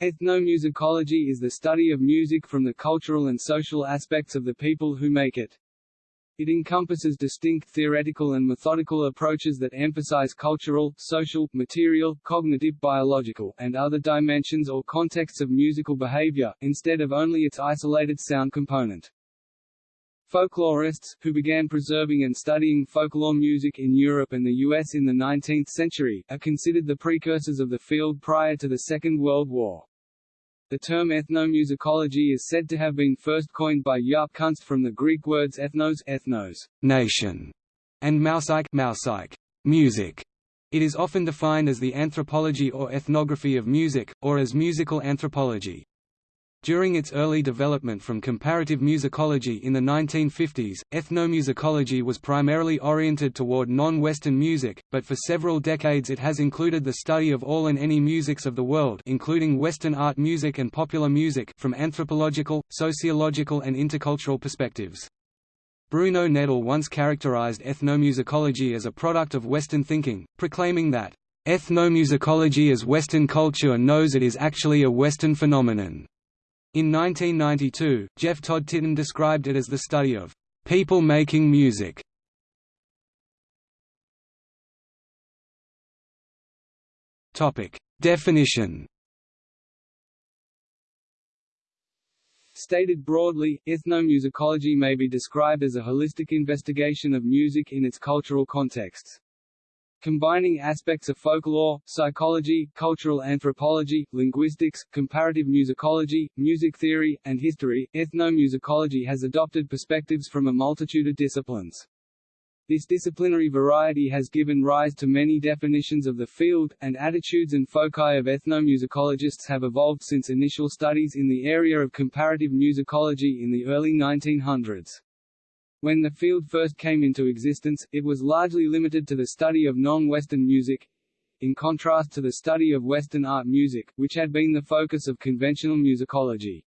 Ethnomusicology is the study of music from the cultural and social aspects of the people who make it. It encompasses distinct theoretical and methodical approaches that emphasize cultural, social, material, cognitive biological, and other dimensions or contexts of musical behavior, instead of only its isolated sound component. Folklorists, who began preserving and studying folklore music in Europe and the US in the 19th century, are considered the precursors of the field prior to the Second World War. The term ethnomusicology is said to have been first coined by Jaap Kunst from the Greek words ethnos, ethnos nation, and mousike, mousike music. It is often defined as the anthropology or ethnography of music, or as musical anthropology. During its early development from comparative musicology in the 1950s, ethnomusicology was primarily oriented toward non-Western music, but for several decades it has included the study of all and any musics of the world including Western art music and popular music from anthropological, sociological and intercultural perspectives. Bruno Nettl once characterized ethnomusicology as a product of Western thinking, proclaiming that, "...ethnomusicology as Western culture knows it is actually a Western phenomenon." In 1992, Jeff Todd Titon described it as the study of people making music. Topic: Definition. Stated broadly, ethnomusicology may be described as a holistic investigation of music in its cultural contexts combining aspects of folklore, psychology, cultural anthropology, linguistics, comparative musicology, music theory, and history. Ethnomusicology has adopted perspectives from a multitude of disciplines. This disciplinary variety has given rise to many definitions of the field, and attitudes and foci of ethnomusicologists have evolved since initial studies in the area of comparative musicology in the early 1900s. When the field first came into existence, it was largely limited to the study of non-Western music, in contrast to the study of Western art music, which had been the focus of conventional musicology.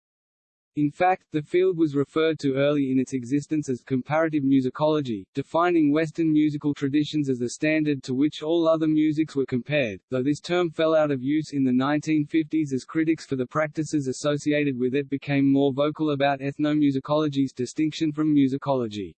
In fact, the field was referred to early in its existence as comparative musicology, defining Western musical traditions as the standard to which all other musics were compared, though this term fell out of use in the 1950s as critics for the practices associated with it became more vocal about ethnomusicology's distinction from musicology.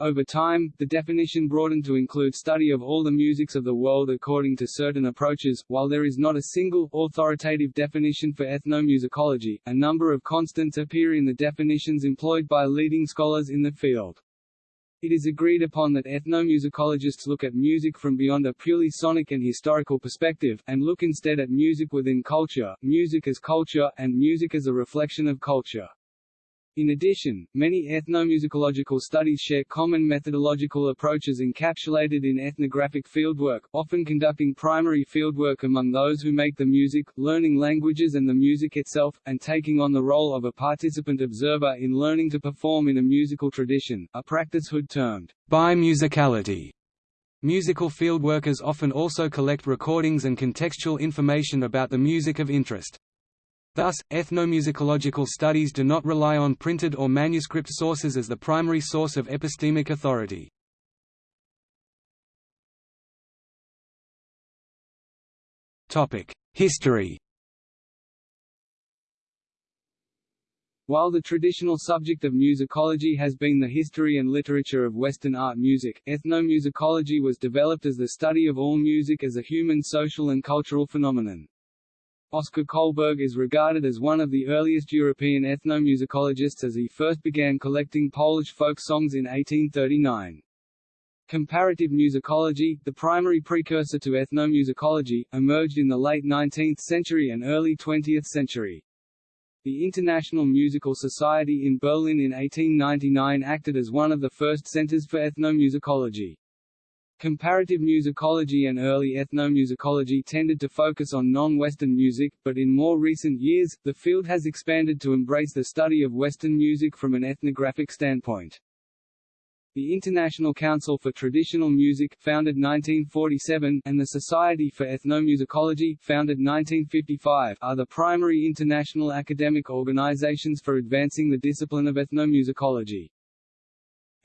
Over time, the definition broadened to include study of all the musics of the world according to certain approaches. While there is not a single, authoritative definition for ethnomusicology, a number of constants appear in the definitions employed by leading scholars in the field. It is agreed upon that ethnomusicologists look at music from beyond a purely sonic and historical perspective, and look instead at music within culture, music as culture, and music as a reflection of culture. In addition, many ethnomusicological studies share common methodological approaches encapsulated in ethnographic fieldwork, often conducting primary fieldwork among those who make the music, learning languages and the music itself, and taking on the role of a participant observer in learning to perform in a musical tradition, a practice Hood termed bimusicality. Musical fieldworkers often also collect recordings and contextual information about the music of interest. Thus, ethnomusicological studies do not rely on printed or manuscript sources as the primary source of epistemic authority. History While the traditional subject of musicology has been the history and literature of Western art music, ethnomusicology was developed as the study of all music as a human social and cultural phenomenon. Oskar Kolberg is regarded as one of the earliest European ethnomusicologists as he first began collecting Polish folk songs in 1839. Comparative musicology, the primary precursor to ethnomusicology, emerged in the late 19th century and early 20th century. The International Musical Society in Berlin in 1899 acted as one of the first centers for ethnomusicology. Comparative musicology and early ethnomusicology tended to focus on non-Western music, but in more recent years, the field has expanded to embrace the study of Western music from an ethnographic standpoint. The International Council for Traditional Music founded 1947 and the Society for Ethnomusicology founded 1955 are the primary international academic organizations for advancing the discipline of ethnomusicology.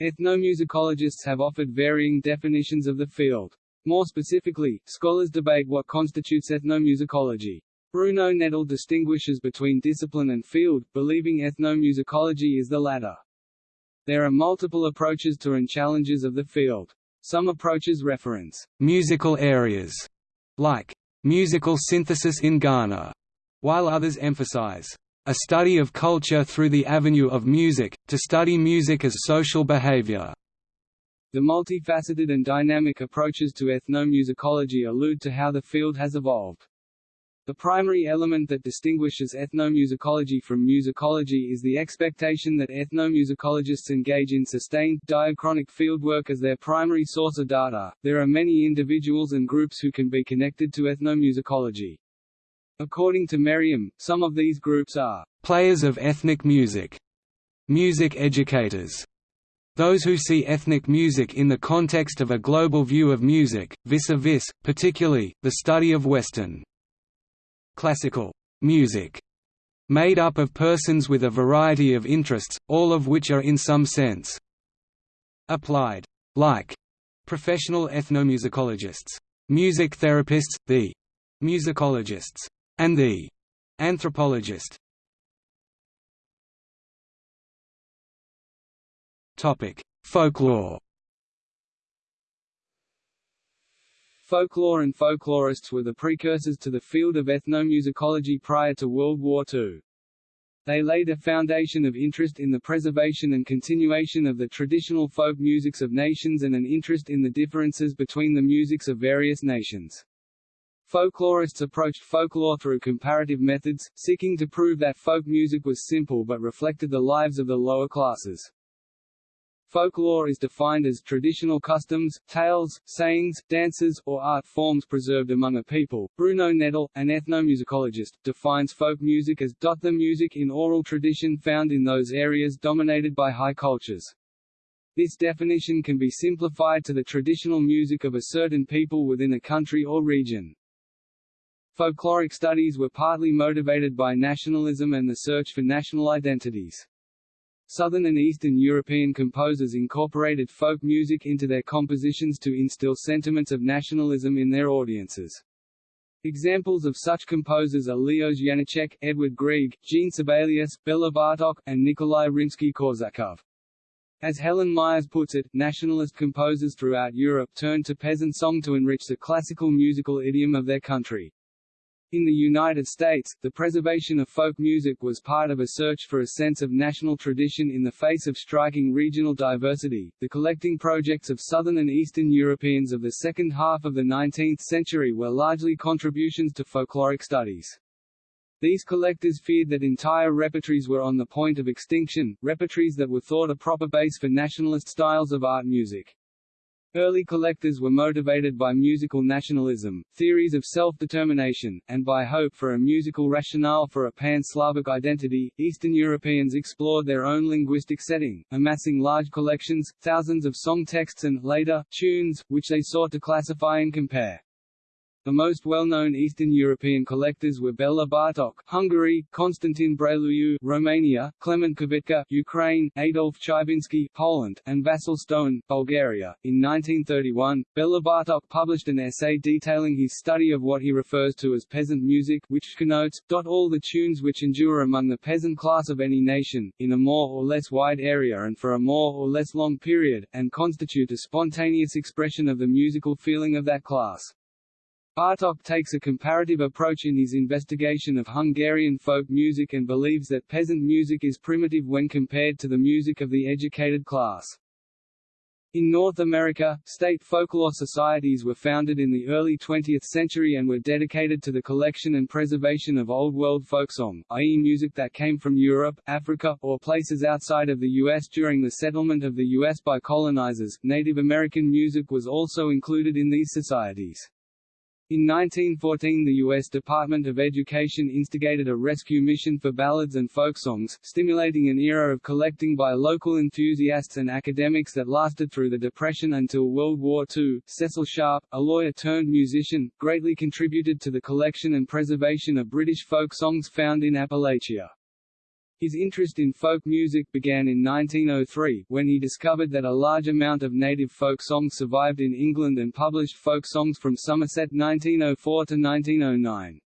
Ethnomusicologists have offered varying definitions of the field. More specifically, scholars debate what constitutes ethnomusicology. Bruno Nettl distinguishes between discipline and field, believing ethnomusicology is the latter. There are multiple approaches to and challenges of the field. Some approaches reference musical areas, like musical synthesis in Ghana, while others emphasize a study of culture through the avenue of music, to study music as social behavior. The multifaceted and dynamic approaches to ethnomusicology allude to how the field has evolved. The primary element that distinguishes ethnomusicology from musicology is the expectation that ethnomusicologists engage in sustained, diachronic fieldwork as their primary source of data. There are many individuals and groups who can be connected to ethnomusicology. According to Merriam, some of these groups are players of ethnic music, music educators, those who see ethnic music in the context of a global view of music, vis-a-vis, -vis, particularly, the study of Western classical music, made up of persons with a variety of interests, all of which are in some sense applied, like professional ethnomusicologists, music therapists, the musicologists, and the anthropologist. Topic: Folklore. Folklore and folklorists were the precursors to the field of ethnomusicology prior to World War II. They laid a foundation of interest in the preservation and continuation of the traditional folk musics of nations and an interest in the differences between the musics of various nations. Folklorists approached folklore through comparative methods, seeking to prove that folk music was simple but reflected the lives of the lower classes. Folklore is defined as traditional customs, tales, sayings, dances, or art forms preserved among a people. Bruno Nettl, an ethnomusicologist, defines folk music as the music in oral tradition found in those areas dominated by high cultures. This definition can be simplified to the traditional music of a certain people within a country or region. Folkloric studies were partly motivated by nationalism and the search for national identities. Southern and Eastern European composers incorporated folk music into their compositions to instill sentiments of nationalism in their audiences. Examples of such composers are Leos Janáček, Edward Grieg, Jean Sibelius, Bela Bartok, and Nikolai Rimsky-Korsakov. As Helen Myers puts it, nationalist composers throughout Europe turned to peasant song to enrich the classical musical idiom of their country. In the United States, the preservation of folk music was part of a search for a sense of national tradition in the face of striking regional diversity. The collecting projects of Southern and Eastern Europeans of the second half of the 19th century were largely contributions to folkloric studies. These collectors feared that entire repertories were on the point of extinction, repertories that were thought a proper base for nationalist styles of art music. Early collectors were motivated by musical nationalism, theories of self-determination, and by hope for a musical rationale for a pan-Slavic identity. Eastern Europeans explored their own linguistic setting, amassing large collections, thousands of song texts and, later, tunes, which they sought to classify and compare. The most well-known Eastern European collectors were Bela Bartok, Hungary, Konstantin Brăiloiu, Romania, Klement Kvitka, Ukraine, Adolf Chybinski, Poland, and Vasil Stoin, Bulgaria. In 1931, Bela Bartok published an essay detailing his study of what he refers to as peasant music, which connotes all the tunes which endure among the peasant class of any nation, in a more or less wide area and for a more or less long period, and constitute a spontaneous expression of the musical feeling of that class. Bartok takes a comparative approach in his investigation of Hungarian folk music and believes that peasant music is primitive when compared to the music of the educated class. In North America, state folklore societies were founded in the early 20th century and were dedicated to the collection and preservation of Old World folksong, i.e. music that came from Europe, Africa, or places outside of the U.S. during the settlement of the U.S. by colonizers. Native American music was also included in these societies. In 1914 the U.S. Department of Education instigated a rescue mission for ballads and folk songs, stimulating an era of collecting by local enthusiasts and academics that lasted through the Depression until World War II. Cecil Sharp, a lawyer-turned-musician, greatly contributed to the collection and preservation of British folk songs found in Appalachia. His interest in folk music began in 1903, when he discovered that a large amount of native folk songs survived in England and published folk songs from Somerset 1904 to 1909.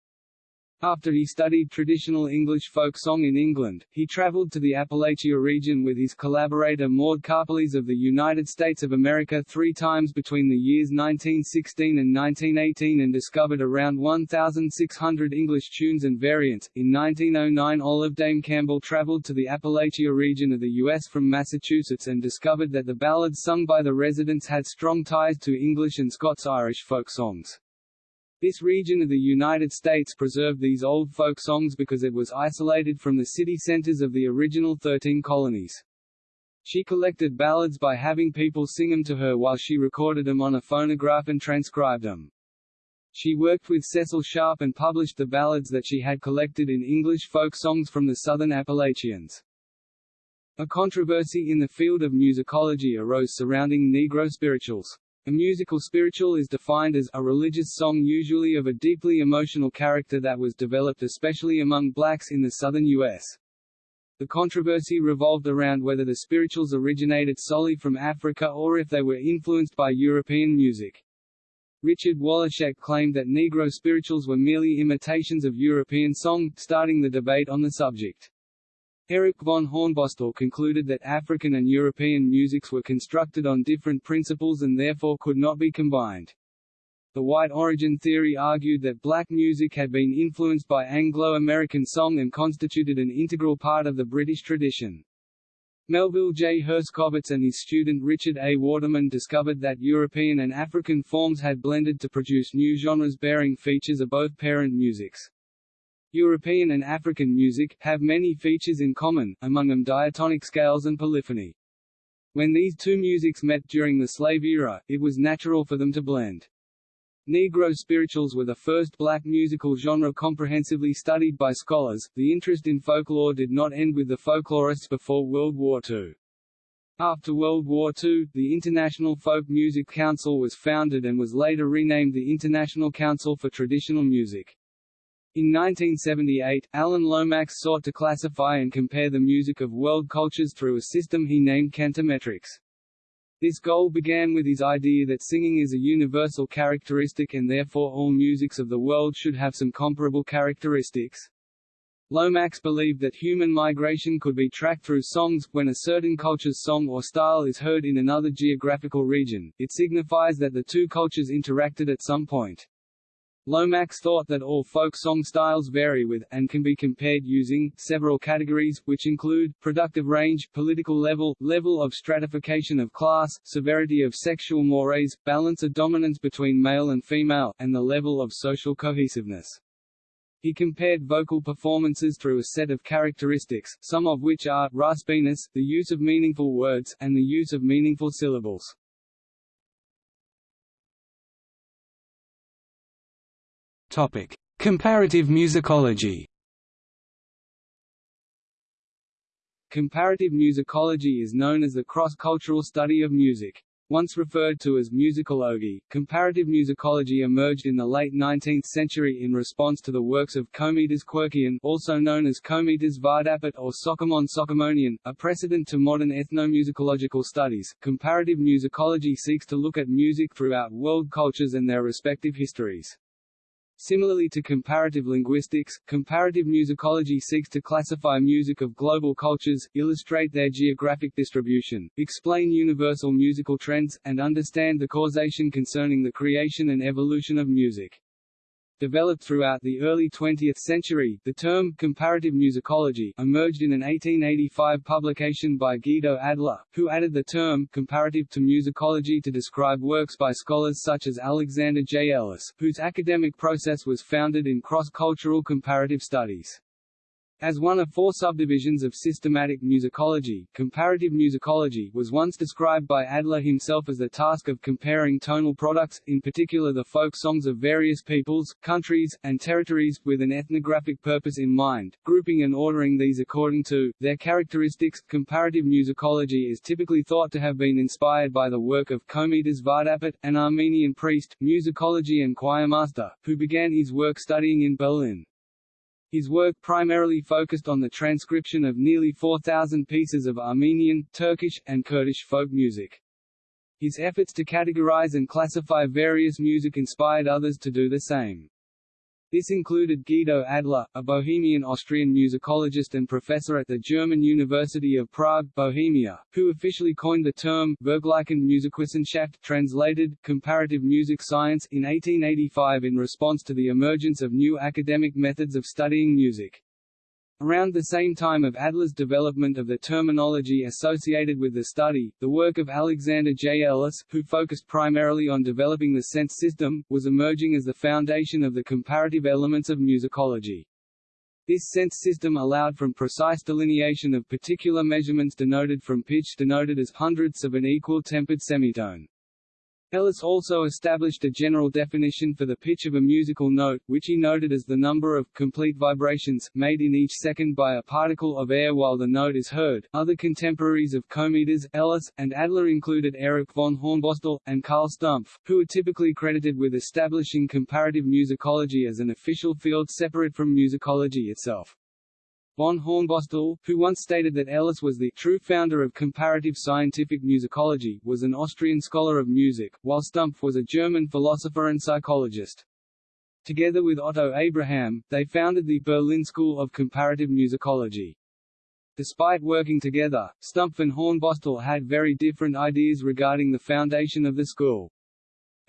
After he studied traditional English folk song in England, he travelled to the Appalachia region with his collaborator Maud Karpeles of the United States of America three times between the years 1916 and 1918 and discovered around 1,600 English tunes and variants. In 1909 Olive Dame Campbell travelled to the Appalachia region of the U.S. from Massachusetts and discovered that the ballads sung by the residents had strong ties to English and Scots-Irish folk songs. This region of the United States preserved these old folk songs because it was isolated from the city centers of the original thirteen colonies. She collected ballads by having people sing them to her while she recorded them on a phonograph and transcribed them. She worked with Cecil Sharp and published the ballads that she had collected in English folk songs from the southern Appalachians. A controversy in the field of musicology arose surrounding Negro spirituals. A musical spiritual is defined as a religious song usually of a deeply emotional character that was developed especially among blacks in the southern U.S. The controversy revolved around whether the spirituals originated solely from Africa or if they were influenced by European music. Richard Wallaschek claimed that Negro spirituals were merely imitations of European song, starting the debate on the subject. Erich von Hornbostel concluded that African and European musics were constructed on different principles and therefore could not be combined. The white origin theory argued that black music had been influenced by Anglo-American song and constituted an integral part of the British tradition. Melville J. Herskovits and his student Richard A. Waterman discovered that European and African forms had blended to produce new genres bearing features of both parent musics. European and African music, have many features in common, among them diatonic scales and polyphony. When these two musics met during the slave era, it was natural for them to blend. Negro spirituals were the first black musical genre comprehensively studied by scholars. The interest in folklore did not end with the folklorists before World War II. After World War II, the International Folk Music Council was founded and was later renamed the International Council for Traditional Music. In 1978, Alan Lomax sought to classify and compare the music of world cultures through a system he named cantometrics. This goal began with his idea that singing is a universal characteristic and therefore all musics of the world should have some comparable characteristics. Lomax believed that human migration could be tracked through songs. When a certain culture's song or style is heard in another geographical region, it signifies that the two cultures interacted at some point. Lomax thought that all folk song styles vary with, and can be compared using, several categories, which include, productive range, political level, level of stratification of class, severity of sexual mores, balance of dominance between male and female, and the level of social cohesiveness. He compared vocal performances through a set of characteristics, some of which are, raspiness, the use of meaningful words, and the use of meaningful syllables. Topic: Comparative musicology. Comparative musicology is known as the cross-cultural study of music. Once referred to as musicology, comparative musicology emerged in the late 19th century in response to the works of Komitas Quirkian also known as Komitas Vardapet or Soghomon Soghomonian, a precedent to modern ethnomusicological studies. Comparative musicology seeks to look at music throughout world cultures and their respective histories. Similarly to comparative linguistics, comparative musicology seeks to classify music of global cultures, illustrate their geographic distribution, explain universal musical trends, and understand the causation concerning the creation and evolution of music. Developed throughout the early 20th century, the term comparative musicology emerged in an 1885 publication by Guido Adler, who added the term comparative to musicology to describe works by scholars such as Alexander J. Ellis, whose academic process was founded in cross-cultural comparative studies. As one of four subdivisions of systematic musicology, comparative musicology was once described by Adler himself as the task of comparing tonal products, in particular the folk songs of various peoples, countries, and territories, with an ethnographic purpose in mind, grouping and ordering these according to their characteristics. Comparative musicology is typically thought to have been inspired by the work of Komitas Vardapet, an Armenian priest, musicology and choirmaster, who began his work studying in Berlin. His work primarily focused on the transcription of nearly 4,000 pieces of Armenian, Turkish, and Kurdish folk music. His efforts to categorize and classify various music inspired others to do the same. This included Guido Adler, a Bohemian Austrian musicologist and professor at the German University of Prague, Bohemia, who officially coined the term Vergleichende Musikwissenschaft translated, comparative music science in 1885 in response to the emergence of new academic methods of studying music. Around the same time of Adler's development of the terminology associated with the study, the work of Alexander J. Ellis, who focused primarily on developing the cents system, was emerging as the foundation of the comparative elements of musicology. This cents system allowed from precise delineation of particular measurements denoted from pitch denoted as hundredths of an equal tempered semitone. Ellis also established a general definition for the pitch of a musical note, which he noted as the number of complete vibrations made in each second by a particle of air while the note is heard. Other contemporaries of Komitas, Ellis, and Adler included Erich von Hornbostel, and Carl Stumpf, who are typically credited with establishing comparative musicology as an official field separate from musicology itself. Von Hornbostel, who once stated that Ellis was the true founder of comparative scientific musicology, was an Austrian scholar of music, while Stumpf was a German philosopher and psychologist. Together with Otto Abraham, they founded the Berlin School of Comparative Musicology. Despite working together, Stumpf and Hornbostel had very different ideas regarding the foundation of the school.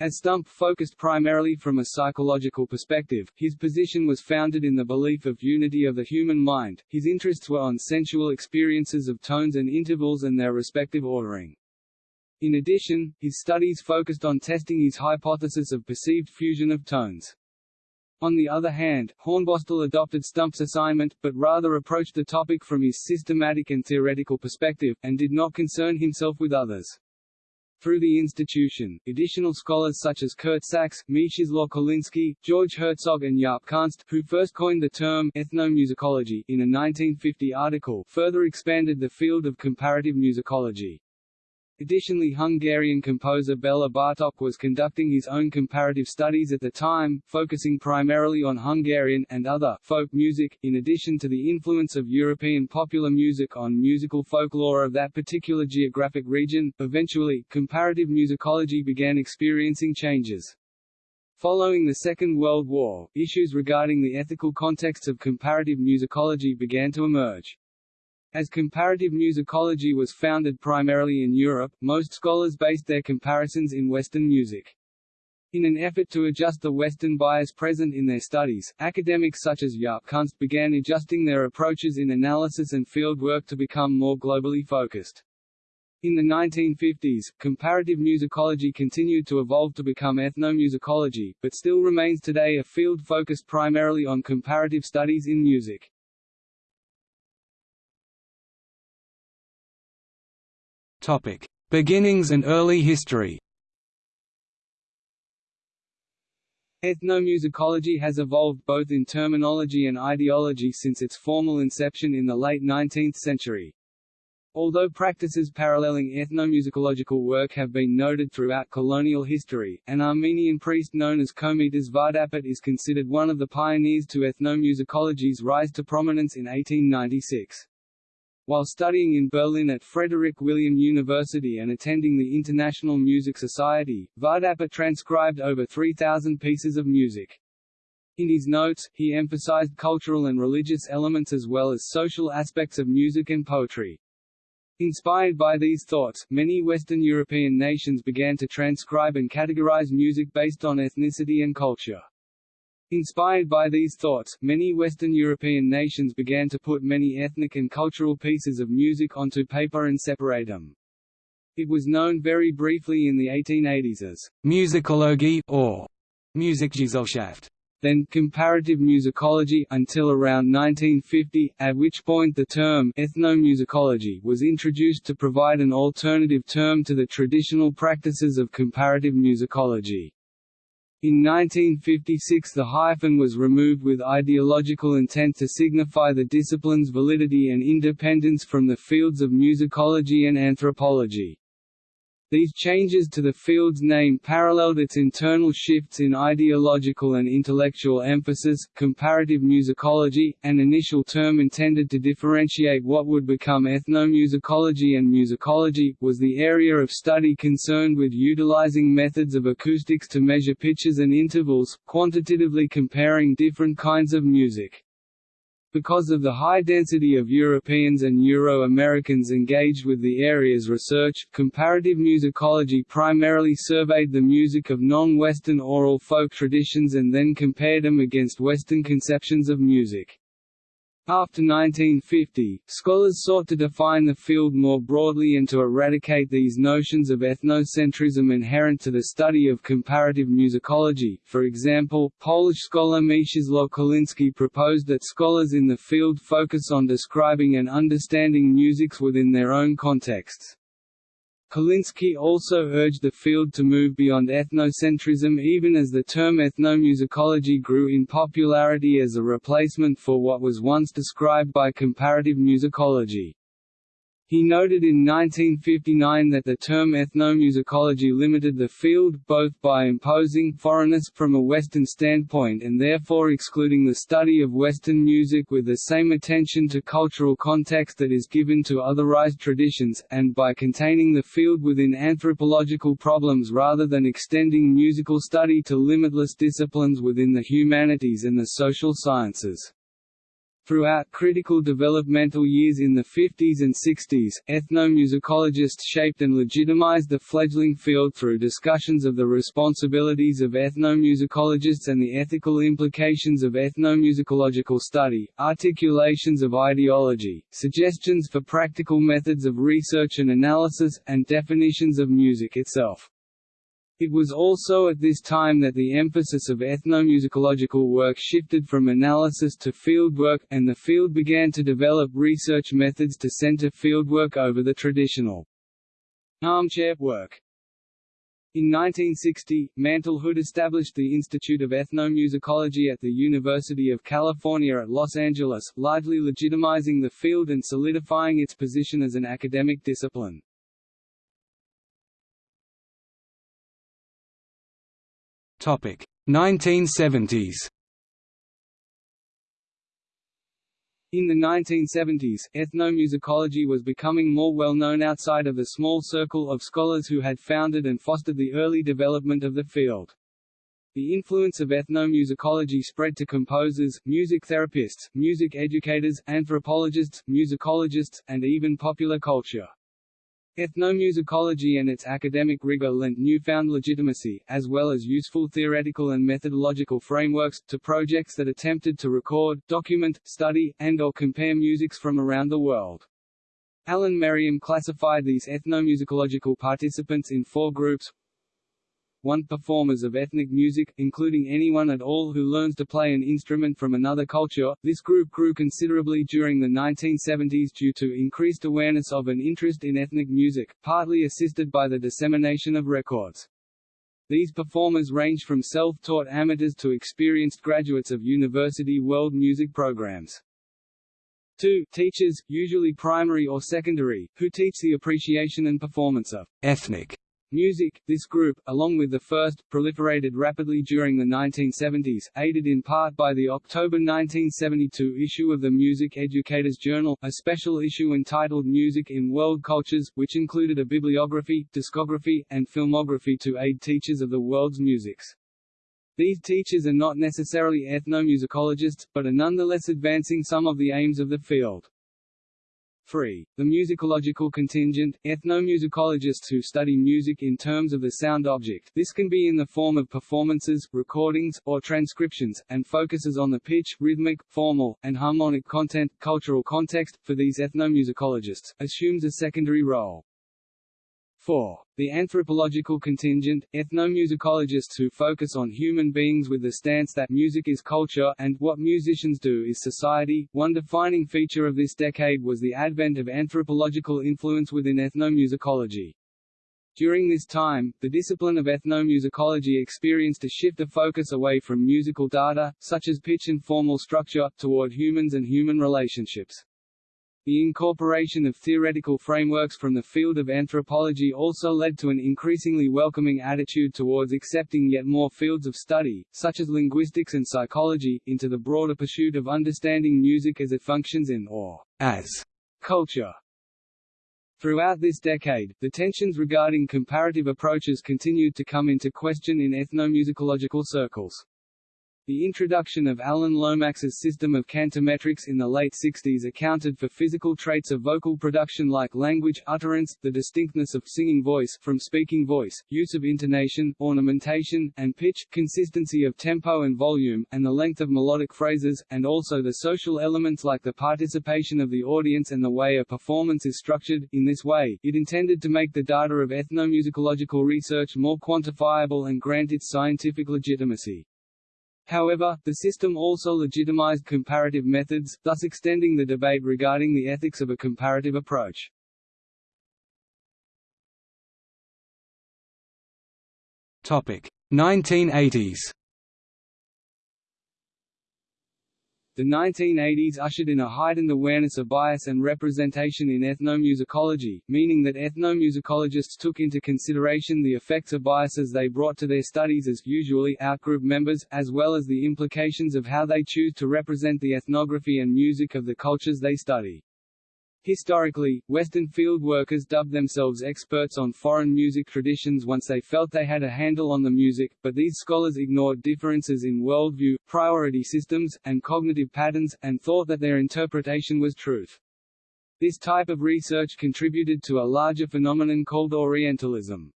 As Stumpf focused primarily from a psychological perspective, his position was founded in the belief of unity of the human mind, his interests were on sensual experiences of tones and intervals and their respective ordering. In addition, his studies focused on testing his hypothesis of perceived fusion of tones. On the other hand, Hornbostel adopted Stumpf's assignment, but rather approached the topic from his systematic and theoretical perspective, and did not concern himself with others. Through the institution, additional scholars such as Kurt Sachs, Mieczysław Koliński, George Herzog and Jaap Kunst, who first coined the term ethnomusicology in a 1950 article, further expanded the field of comparative musicology. Additionally Hungarian composer Bela Bartok was conducting his own comparative studies at the time, focusing primarily on Hungarian and other folk music, in addition to the influence of European popular music on musical folklore of that particular geographic region. Eventually, comparative musicology began experiencing changes. Following the Second World War, issues regarding the ethical context of comparative musicology began to emerge. As comparative musicology was founded primarily in Europe, most scholars based their comparisons in Western music. In an effort to adjust the Western bias present in their studies, academics such as Jaap Kunst began adjusting their approaches in analysis and field work to become more globally focused. In the 1950s, comparative musicology continued to evolve to become ethnomusicology, but still remains today a field focused primarily on comparative studies in music. Topic: Beginnings and early history. Ethnomusicology has evolved both in terminology and ideology since its formal inception in the late 19th century. Although practices paralleling ethnomusicological work have been noted throughout colonial history, an Armenian priest known as Komitas Vardapet is considered one of the pioneers to ethnomusicology's rise to prominence in 1896. While studying in Berlin at Frederick William University and attending the International Music Society, Vardapet transcribed over 3,000 pieces of music. In his notes, he emphasized cultural and religious elements as well as social aspects of music and poetry. Inspired by these thoughts, many Western European nations began to transcribe and categorize music based on ethnicity and culture. Inspired by these thoughts, many Western European nations began to put many ethnic and cultural pieces of music onto paper and separate them. It was known very briefly in the 1880s as musicologie or Musikgesellschaft, then comparative musicology until around 1950, at which point the term ethnomusicology was introduced to provide an alternative term to the traditional practices of comparative musicology. In 1956 the hyphen was removed with ideological intent to signify the discipline's validity and independence from the fields of musicology and anthropology. These changes to the field's name paralleled its internal shifts in ideological and intellectual emphasis. Comparative musicology, an initial term intended to differentiate what would become ethnomusicology and musicology, was the area of study concerned with utilizing methods of acoustics to measure pitches and intervals, quantitatively comparing different kinds of music. Because of the high density of Europeans and Euro-Americans engaged with the area's research, comparative musicology primarily surveyed the music of non-Western oral folk traditions and then compared them against Western conceptions of music. After 1950, scholars sought to define the field more broadly and to eradicate these notions of ethnocentrism inherent to the study of comparative musicology. For example, Polish scholar Mieczysław Koliński proposed that scholars in the field focus on describing and understanding musics within their own contexts. Koliński also urged the field to move beyond ethnocentrism even as the term ethnomusicology grew in popularity as a replacement for what was once described by comparative musicology. He noted in 1959 that the term ethnomusicology limited the field, both by imposing foreignness from a Western standpoint and therefore excluding the study of Western music with the same attention to cultural context that is given to otherized traditions, and by containing the field within anthropological problems rather than extending musical study to limitless disciplines within the humanities and the social sciences. Throughout critical developmental years in the 50s and 60s, ethnomusicologists shaped and legitimized the fledgling field through discussions of the responsibilities of ethnomusicologists and the ethical implications of ethnomusicological study, articulations of ideology, suggestions for practical methods of research and analysis, and definitions of music itself. It was also at this time that the emphasis of ethnomusicological work shifted from analysis to fieldwork, and the field began to develop research methods to center fieldwork over the traditional armchair work. In 1960, Mantle Hood established the Institute of Ethnomusicology at the University of California at Los Angeles, largely legitimizing the field and solidifying its position as an academic discipline. Topic 1970s. In the 1970s, ethnomusicology was becoming more well known outside of the small circle of scholars who had founded and fostered the early development of the field. The influence of ethnomusicology spread to composers, music therapists, music educators, anthropologists, musicologists, and even popular culture. Ethnomusicology and its academic rigor lent newfound legitimacy, as well as useful theoretical and methodological frameworks, to projects that attempted to record, document, study, and or compare musics from around the world. Alan Merriam classified these ethnomusicological participants in four groups one performers of ethnic music, including anyone at all who learns to play an instrument from another culture. This group grew considerably during the 1970s due to increased awareness of and interest in ethnic music, partly assisted by the dissemination of records. These performers range from self-taught amateurs to experienced graduates of university world music programs. 2. Teachers, usually primary or secondary, who teach the appreciation and performance of ethnic Music, this group, along with the first, proliferated rapidly during the 1970s, aided in part by the October 1972 issue of the Music Educators Journal, a special issue entitled Music in World Cultures, which included a bibliography, discography, and filmography to aid teachers of the world's musics. These teachers are not necessarily ethnomusicologists, but are nonetheless advancing some of the aims of the field. 3. The musicological contingent, ethnomusicologists who study music in terms of the sound object this can be in the form of performances, recordings, or transcriptions, and focuses on the pitch, rhythmic, formal, and harmonic content. Cultural context, for these ethnomusicologists, assumes a secondary role. 4. The anthropological contingent, ethnomusicologists who focus on human beings with the stance that music is culture, and what musicians do is society. One defining feature of this decade was the advent of anthropological influence within ethnomusicology. During this time, the discipline of ethnomusicology experienced a shift of focus away from musical data, such as pitch and formal structure, toward humans and human relationships. The incorporation of theoretical frameworks from the field of anthropology also led to an increasingly welcoming attitude towards accepting yet more fields of study, such as linguistics and psychology, into the broader pursuit of understanding music as it functions in or as culture. Throughout this decade, the tensions regarding comparative approaches continued to come into question in ethnomusicological circles. The introduction of Alan Lomax's system of cantometrics in the late 60s accounted for physical traits of vocal production like language, utterance, the distinctness of singing voice from speaking voice, use of intonation, ornamentation, and pitch, consistency of tempo and volume, and the length of melodic phrases, and also the social elements like the participation of the audience and the way a performance is structured. In this way, it intended to make the data of ethnomusicological research more quantifiable and grant its scientific legitimacy. However, the system also legitimized comparative methods, thus extending the debate regarding the ethics of a comparative approach. Topic: 1980s. The 1980s ushered in a heightened awareness of bias and representation in ethnomusicology, meaning that ethnomusicologists took into consideration the effects of biases they brought to their studies as usually outgroup members, as well as the implications of how they choose to represent the ethnography and music of the cultures they study. Historically, Western field workers dubbed themselves experts on foreign music traditions once they felt they had a handle on the music, but these scholars ignored differences in worldview, priority systems, and cognitive patterns, and thought that their interpretation was truth. This type of research contributed to a larger phenomenon called Orientalism.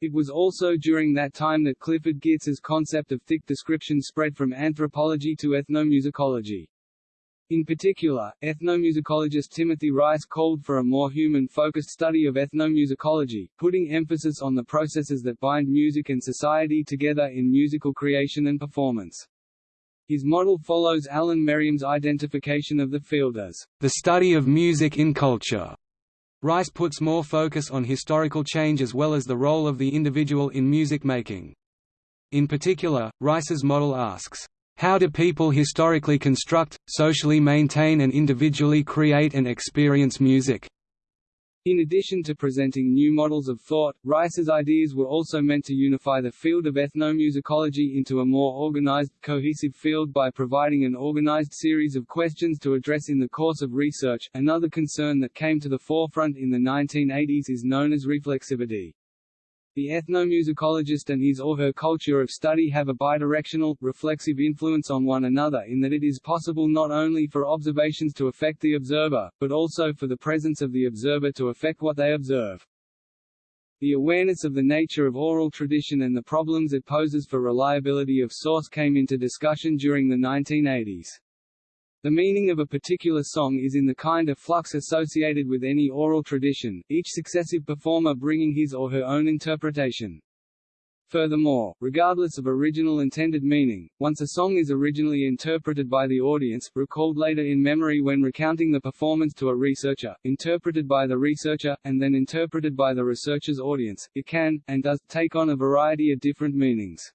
It was also during that time that Clifford Geertz's concept of thick description spread from anthropology to ethnomusicology. In particular, ethnomusicologist Timothy Rice called for a more human-focused study of ethnomusicology, putting emphasis on the processes that bind music and society together in musical creation and performance. His model follows Alan Merriam's identification of the field as the study of music in culture. Rice puts more focus on historical change as well as the role of the individual in music making. In particular, Rice's model asks, how do people historically construct, socially maintain and individually create and experience music? In addition to presenting new models of thought, Rice's ideas were also meant to unify the field of ethnomusicology into a more organized, cohesive field by providing an organized series of questions to address in the course of research. Another concern that came to the forefront in the 1980s is known as reflexivity. The ethnomusicologist and his or her culture of study have a bidirectional, reflexive influence on one another in that it is possible not only for observations to affect the observer, but also for the presence of the observer to affect what they observe. The awareness of the nature of oral tradition and the problems it poses for reliability of source came into discussion during the 1980s. The meaning of a particular song is in the kind of flux associated with any oral tradition, each successive performer bringing his or her own interpretation. Furthermore, regardless of original intended meaning, once a song is originally interpreted by the audience, recalled later in memory when recounting the performance to a researcher, interpreted by the researcher, and then interpreted by the researcher's audience, it can, and does, take on a variety of different meanings.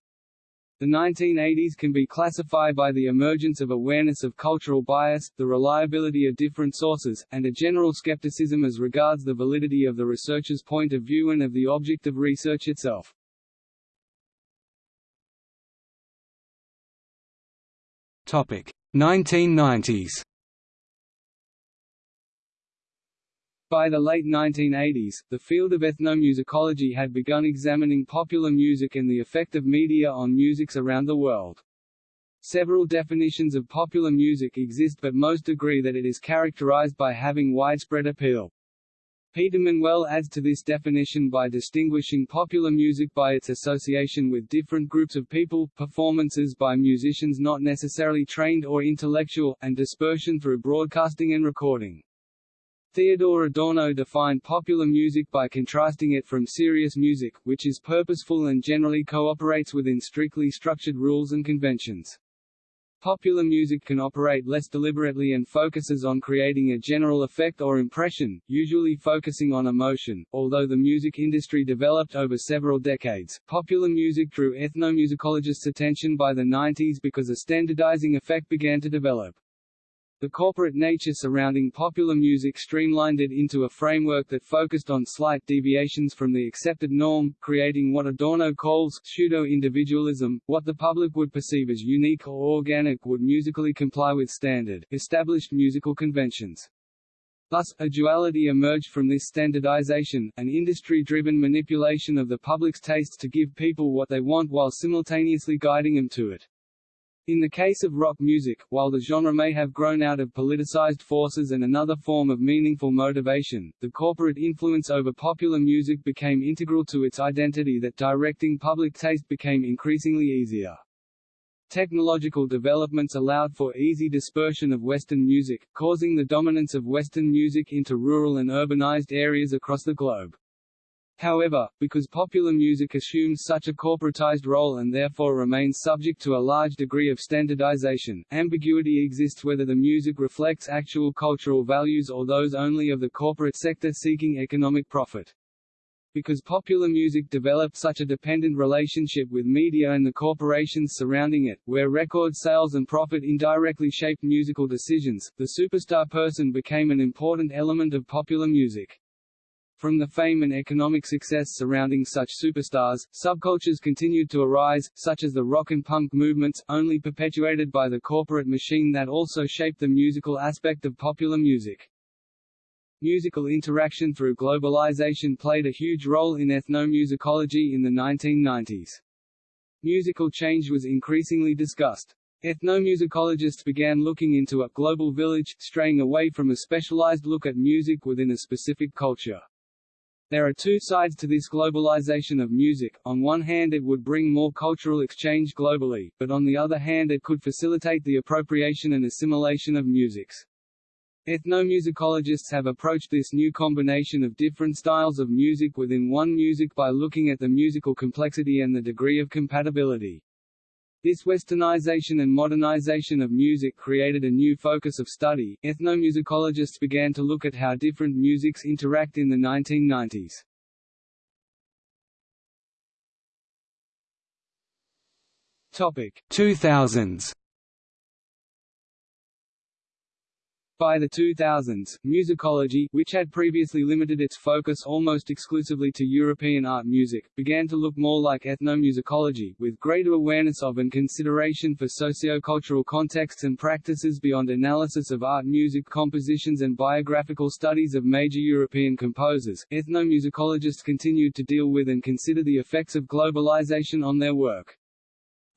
The 1980s can be classified by the emergence of awareness of cultural bias, the reliability of different sources, and a general skepticism as regards the validity of the researcher's point of view and of the object of research itself. Topic: 1990s By the late 1980s, the field of ethnomusicology had begun examining popular music and the effect of media on musics around the world. Several definitions of popular music exist but most agree that it is characterized by having widespread appeal. Peter Manuel adds to this definition by distinguishing popular music by its association with different groups of people, performances by musicians not necessarily trained or intellectual, and dispersion through broadcasting and recording. Theodor Adorno defined popular music by contrasting it from serious music, which is purposeful and generally cooperates within strictly structured rules and conventions. Popular music can operate less deliberately and focuses on creating a general effect or impression, usually focusing on emotion. Although the music industry developed over several decades, popular music drew ethnomusicologists' attention by the 90s because a standardizing effect began to develop. The corporate nature surrounding popular music streamlined it into a framework that focused on slight deviations from the accepted norm, creating what Adorno calls pseudo-individualism, what the public would perceive as unique or organic would musically comply with standard, established musical conventions. Thus, a duality emerged from this standardization, an industry-driven manipulation of the public's tastes to give people what they want while simultaneously guiding them to it. In the case of rock music, while the genre may have grown out of politicized forces and another form of meaningful motivation, the corporate influence over popular music became integral to its identity that directing public taste became increasingly easier. Technological developments allowed for easy dispersion of Western music, causing the dominance of Western music into rural and urbanized areas across the globe. However, because popular music assumes such a corporatized role and therefore remains subject to a large degree of standardization, ambiguity exists whether the music reflects actual cultural values or those only of the corporate sector seeking economic profit. Because popular music developed such a dependent relationship with media and the corporations surrounding it, where record sales and profit indirectly shaped musical decisions, the superstar person became an important element of popular music. From the fame and economic success surrounding such superstars, subcultures continued to arise, such as the rock and punk movements, only perpetuated by the corporate machine that also shaped the musical aspect of popular music. Musical interaction through globalization played a huge role in ethnomusicology in the 1990s. Musical change was increasingly discussed. Ethnomusicologists began looking into a global village, straying away from a specialized look at music within a specific culture. There are two sides to this globalization of music, on one hand it would bring more cultural exchange globally, but on the other hand it could facilitate the appropriation and assimilation of musics. Ethnomusicologists have approached this new combination of different styles of music within one music by looking at the musical complexity and the degree of compatibility. This westernization and modernization of music created a new focus of study. Ethnomusicologists began to look at how different musics interact in the 1990s. Topic 2000s By the 2000s, musicology, which had previously limited its focus almost exclusively to European art music, began to look more like ethnomusicology, with greater awareness of and consideration for socio-cultural contexts and practices beyond analysis of art music compositions and biographical studies of major European composers. Ethnomusicologists continued to deal with and consider the effects of globalization on their work.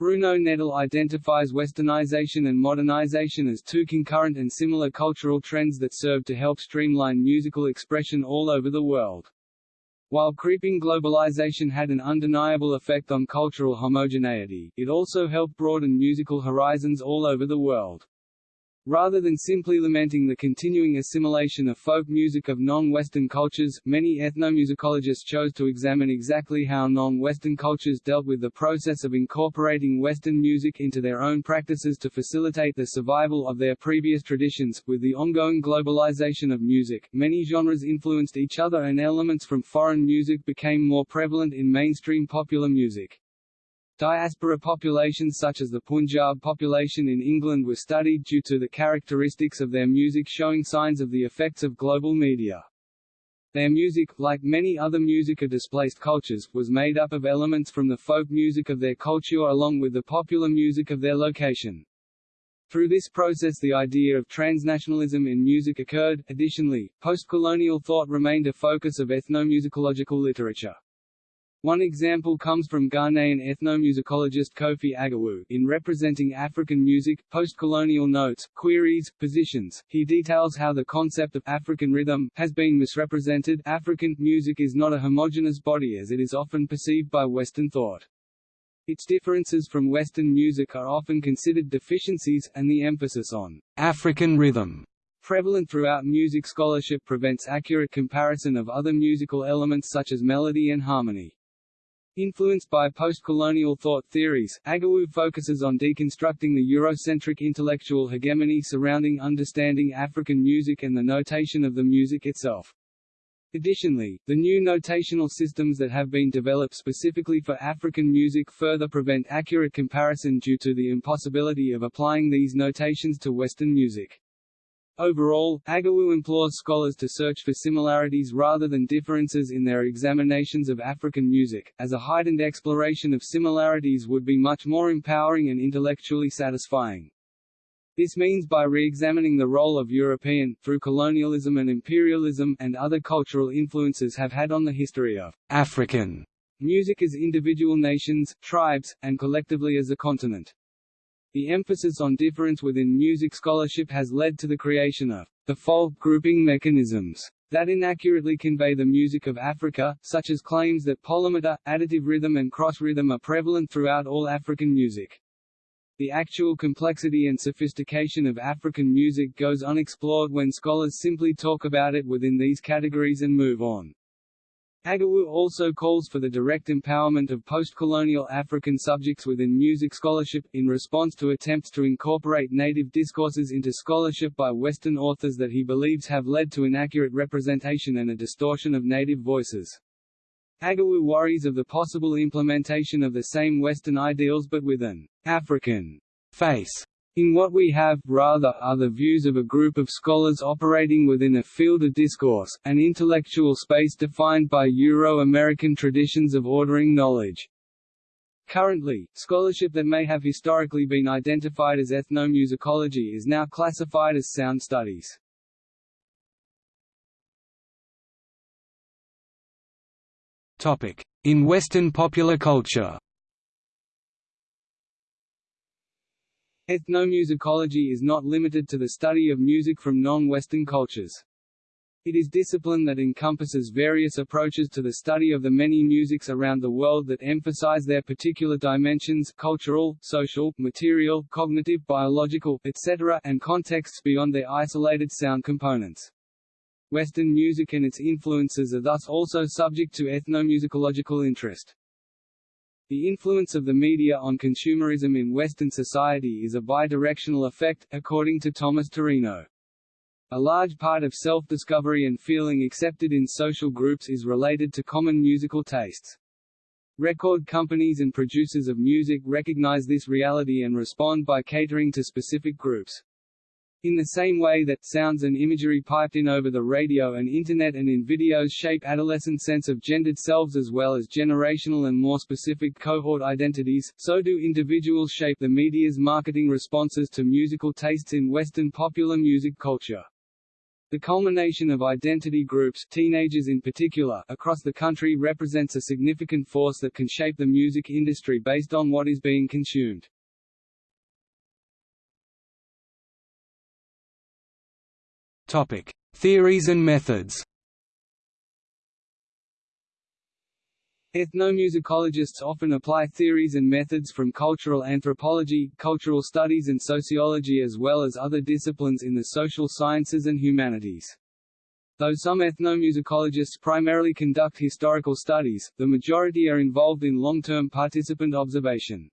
Bruno Nettl identifies westernization and modernization as two concurrent and similar cultural trends that serve to help streamline musical expression all over the world. While creeping globalization had an undeniable effect on cultural homogeneity, it also helped broaden musical horizons all over the world. Rather than simply lamenting the continuing assimilation of folk music of non-Western cultures, many ethnomusicologists chose to examine exactly how non-Western cultures dealt with the process of incorporating Western music into their own practices to facilitate the survival of their previous traditions. With the ongoing globalization of music, many genres influenced each other and elements from foreign music became more prevalent in mainstream popular music. Diaspora populations such as the Punjab population in England were studied due to the characteristics of their music showing signs of the effects of global media. Their music, like many other music of displaced cultures, was made up of elements from the folk music of their culture along with the popular music of their location. Through this process the idea of transnationalism in music occurred. Additionally, post-colonial thought remained a focus of ethnomusicological literature. One example comes from Ghanaian ethnomusicologist Kofi Agawu. In representing African music, post-colonial notes, queries, positions, he details how the concept of African rhythm has been misrepresented. African music is not a homogeneous body as it is often perceived by Western thought. Its differences from Western music are often considered deficiencies, and the emphasis on African rhythm prevalent throughout music scholarship prevents accurate comparison of other musical elements such as melody and harmony. Influenced by post-colonial thought theories, Agawu focuses on deconstructing the Eurocentric intellectual hegemony surrounding understanding African music and the notation of the music itself. Additionally, the new notational systems that have been developed specifically for African music further prevent accurate comparison due to the impossibility of applying these notations to Western music. Overall, Agawu implores scholars to search for similarities rather than differences in their examinations of African music, as a heightened exploration of similarities would be much more empowering and intellectually satisfying. This means by re-examining the role of European, through colonialism and imperialism, and other cultural influences have had on the history of African music as individual nations, tribes, and collectively as a continent. The emphasis on difference within music scholarship has led to the creation of default grouping mechanisms that inaccurately convey the music of Africa, such as claims that polymeter, additive rhythm and cross-rhythm are prevalent throughout all African music. The actual complexity and sophistication of African music goes unexplored when scholars simply talk about it within these categories and move on. Agawu also calls for the direct empowerment of post-colonial African subjects within music scholarship, in response to attempts to incorporate native discourses into scholarship by Western authors that he believes have led to inaccurate representation and a distortion of native voices. Agawu worries of the possible implementation of the same Western ideals but with an African face in what we have, rather, are the views of a group of scholars operating within a field of discourse, an intellectual space defined by Euro-American traditions of ordering knowledge. Currently, scholarship that may have historically been identified as ethnomusicology is now classified as sound studies. In Western popular culture Ethnomusicology is not limited to the study of music from non-Western cultures. It is discipline that encompasses various approaches to the study of the many musics around the world that emphasize their particular dimensions cultural, social, material, cognitive, biological, etc. and contexts beyond their isolated sound components. Western music and its influences are thus also subject to ethnomusicological interest. The influence of the media on consumerism in Western society is a bidirectional effect, according to Thomas Turino. A large part of self-discovery and feeling accepted in social groups is related to common musical tastes. Record companies and producers of music recognize this reality and respond by catering to specific groups. In the same way that sounds and imagery piped in over the radio and Internet and in videos shape adolescent sense of gendered selves as well as generational and more specific cohort identities, so do individuals shape the media's marketing responses to musical tastes in Western popular music culture. The culmination of identity groups teenagers in particular across the country represents a significant force that can shape the music industry based on what is being consumed. Topic: Theories and methods. Ethnomusicologists often apply theories and methods from cultural anthropology, cultural studies and sociology as well as other disciplines in the social sciences and humanities. Though some ethnomusicologists primarily conduct historical studies, the majority are involved in long-term participant observation.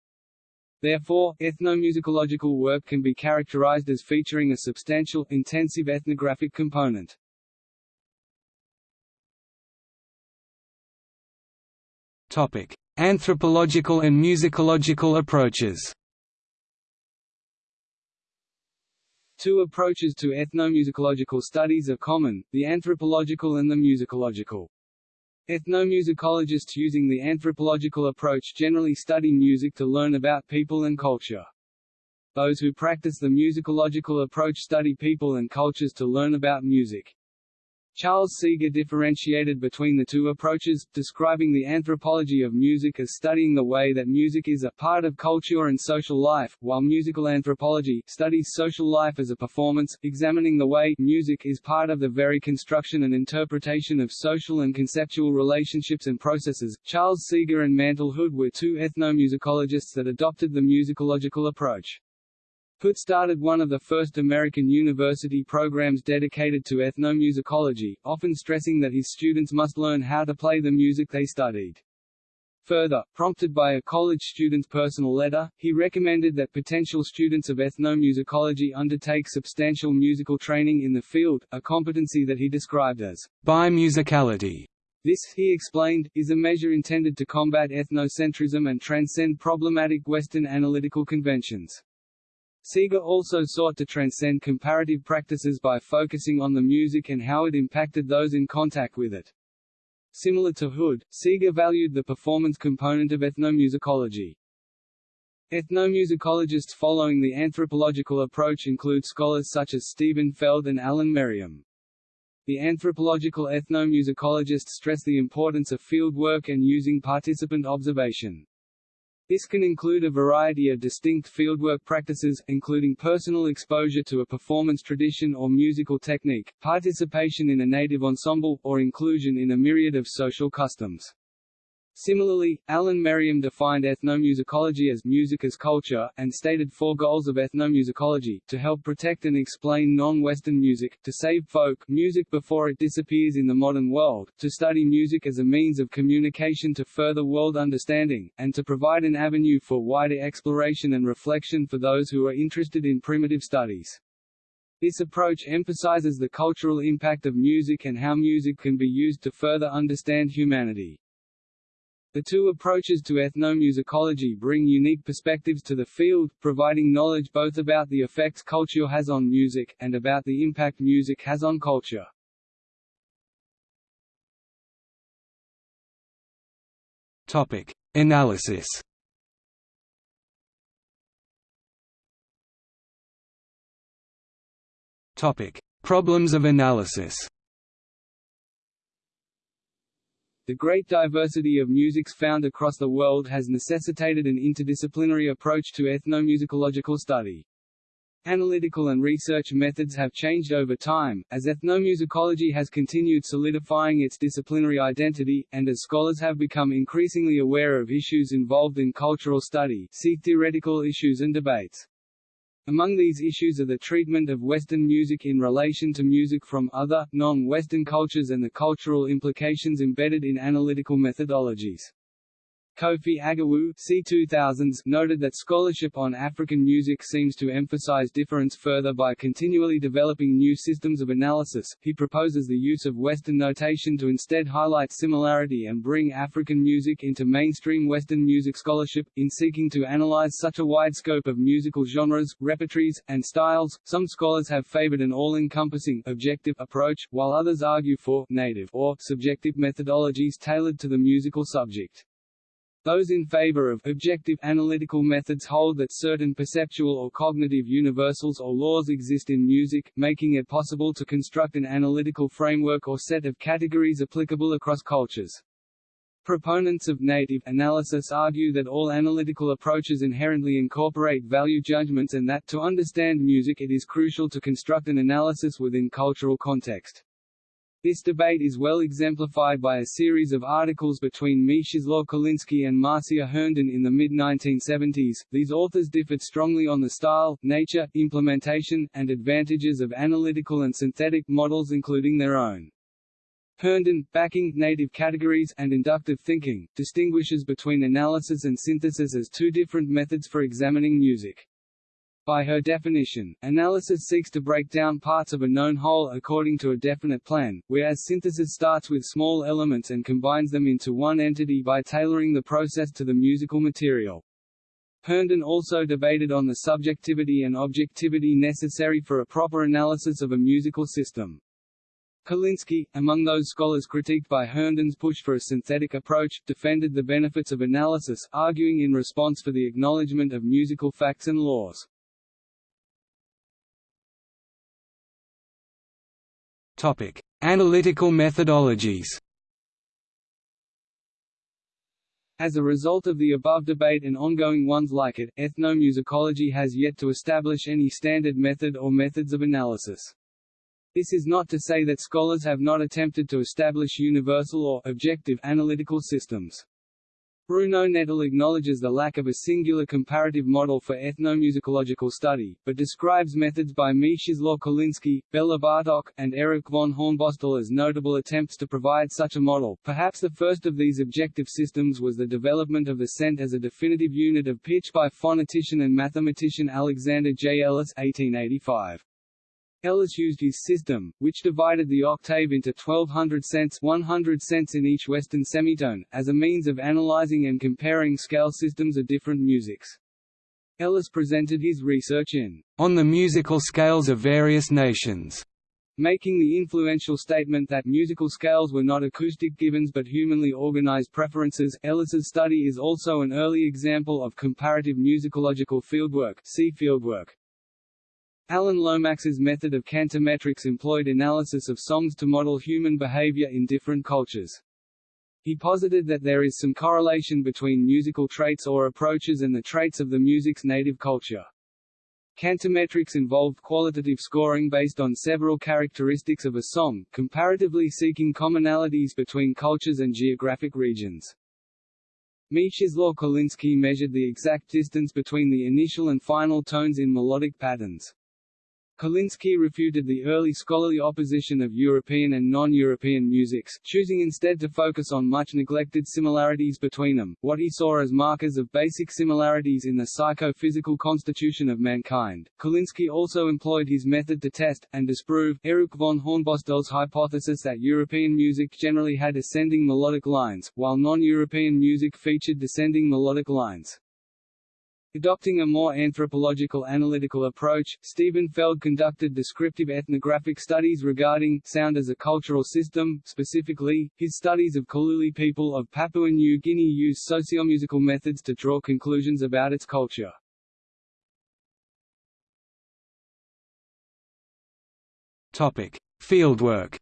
Therefore, ethnomusicological work can be characterized as featuring a substantial, intensive ethnographic component. Topic: Anthropological and musicological approaches. Two approaches to ethnomusicological studies are common, the anthropological and the musicological. Ethnomusicologists using the anthropological approach generally study music to learn about people and culture. Those who practice the musicological approach study people and cultures to learn about music. Charles Seeger differentiated between the two approaches, describing the anthropology of music as studying the way that music is a part of culture and social life, while musical anthropology studies social life as a performance, examining the way music is part of the very construction and interpretation of social and conceptual relationships and processes. Charles Seeger and Mantle Hood were two ethnomusicologists that adopted the musicological approach. Hood started one of the first American university programs dedicated to ethnomusicology, often stressing that his students must learn how to play the music they studied. Further, prompted by a college student's personal letter, he recommended that potential students of ethnomusicology undertake substantial musical training in the field, a competency that he described as bimusicality. This, he explained, is a measure intended to combat ethnocentrism and transcend problematic Western analytical conventions. Seeger also sought to transcend comparative practices by focusing on the music and how it impacted those in contact with it. Similar to Hood, Seeger valued the performance component of ethnomusicology. Ethnomusicologists following the anthropological approach include scholars such as Stephen Feld and Alan Merriam. The anthropological ethnomusicologists stress the importance of field work and using participant observation. This can include a variety of distinct fieldwork practices, including personal exposure to a performance tradition or musical technique, participation in a native ensemble, or inclusion in a myriad of social customs. Similarly, Alan Merriam defined ethnomusicology as music as culture, and stated four goals of ethnomusicology, to help protect and explain non-Western music, to save folk music before it disappears in the modern world, to study music as a means of communication to further world understanding, and to provide an avenue for wider exploration and reflection for those who are interested in primitive studies. This approach emphasizes the cultural impact of music and how music can be used to further understand humanity. The two approaches to ethnomusicology bring unique perspectives to the field, providing knowledge both about the effects culture has on music, and about the impact music has on culture. Topic. Analysis Topic. Problems of analysis The great diversity of musics found across the world has necessitated an interdisciplinary approach to ethnomusicological study. Analytical and research methods have changed over time, as ethnomusicology has continued solidifying its disciplinary identity, and as scholars have become increasingly aware of issues involved in cultural study see theoretical issues and debates. Among these issues are the treatment of Western music in relation to music from other, non-Western cultures and the cultural implications embedded in analytical methodologies. Kofi Agawu C2000s noted that scholarship on African music seems to emphasize difference further by continually developing new systems of analysis. He proposes the use of Western notation to instead highlight similarity and bring African music into mainstream Western music scholarship. In seeking to analyze such a wide scope of musical genres, repertories, and styles, some scholars have favored an all-encompassing objective approach, while others argue for native or subjective methodologies tailored to the musical subject. Those in favor of objective analytical methods hold that certain perceptual or cognitive universals or laws exist in music, making it possible to construct an analytical framework or set of categories applicable across cultures. Proponents of native analysis argue that all analytical approaches inherently incorporate value judgments and that to understand music it is crucial to construct an analysis within cultural context. This debate is well exemplified by a series of articles between Mieczysław Koliński and Marcia Herndon in the mid-1970s. These authors differed strongly on the style, nature, implementation, and advantages of analytical and synthetic models including their own. Herndon, backing native categories and inductive thinking, distinguishes between analysis and synthesis as two different methods for examining music. By her definition, analysis seeks to break down parts of a known whole according to a definite plan, whereas synthesis starts with small elements and combines them into one entity by tailoring the process to the musical material. Herndon also debated on the subjectivity and objectivity necessary for a proper analysis of a musical system. Koliński, among those scholars critiqued by Herndon's push for a synthetic approach, defended the benefits of analysis, arguing in response for the acknowledgement of musical facts and laws. Topic: Analytical methodologies. As a result of the above debate and ongoing ones like it, ethnomusicology has yet to establish any standard method or methods of analysis. This is not to say that scholars have not attempted to establish universal or objective analytical systems. Bruno Nettl acknowledges the lack of a singular comparative model for ethnomusicological study, but describes methods by Mieczysław Koliński, Bela Bartok, and Erich von Hornbostel as notable attempts to provide such a model. Perhaps the first of these objective systems was the development of the cent as a definitive unit of pitch by phonetician and mathematician Alexander J. Ellis 1885. Ellis used his system, which divided the octave into 1200 cents 100 cents in each Western semitone, as a means of analyzing and comparing scale systems of different musics. Ellis presented his research in On the Musical Scales of Various Nations, making the influential statement that musical scales were not acoustic givens but humanly organized preferences. Ellis's study is also an early example of comparative musicological fieldwork. See fieldwork. Alan Lomax's method of cantometrics employed analysis of songs to model human behavior in different cultures. He posited that there is some correlation between musical traits or approaches and the traits of the music's native culture. Cantometrics involved qualitative scoring based on several characteristics of a song, comparatively seeking commonalities between cultures and geographic regions. Mieczysław Koliński measured the exact distance between the initial and final tones in melodic patterns. Koliński refuted the early scholarly opposition of European and non-European musics, choosing instead to focus on much neglected similarities between them, what he saw as markers of basic similarities in the psycho-physical constitution of mankind. Koliński also employed his method to test, and disprove, Erich von Hornbostel's hypothesis that European music generally had ascending melodic lines, while non-European music featured descending melodic lines. Adopting a more anthropological analytical approach, Stephen Feld conducted descriptive ethnographic studies regarding sound as a cultural system. Specifically, his studies of Kaluli people of Papua New Guinea use sociomusical methods to draw conclusions about its culture. Topic: Fieldwork.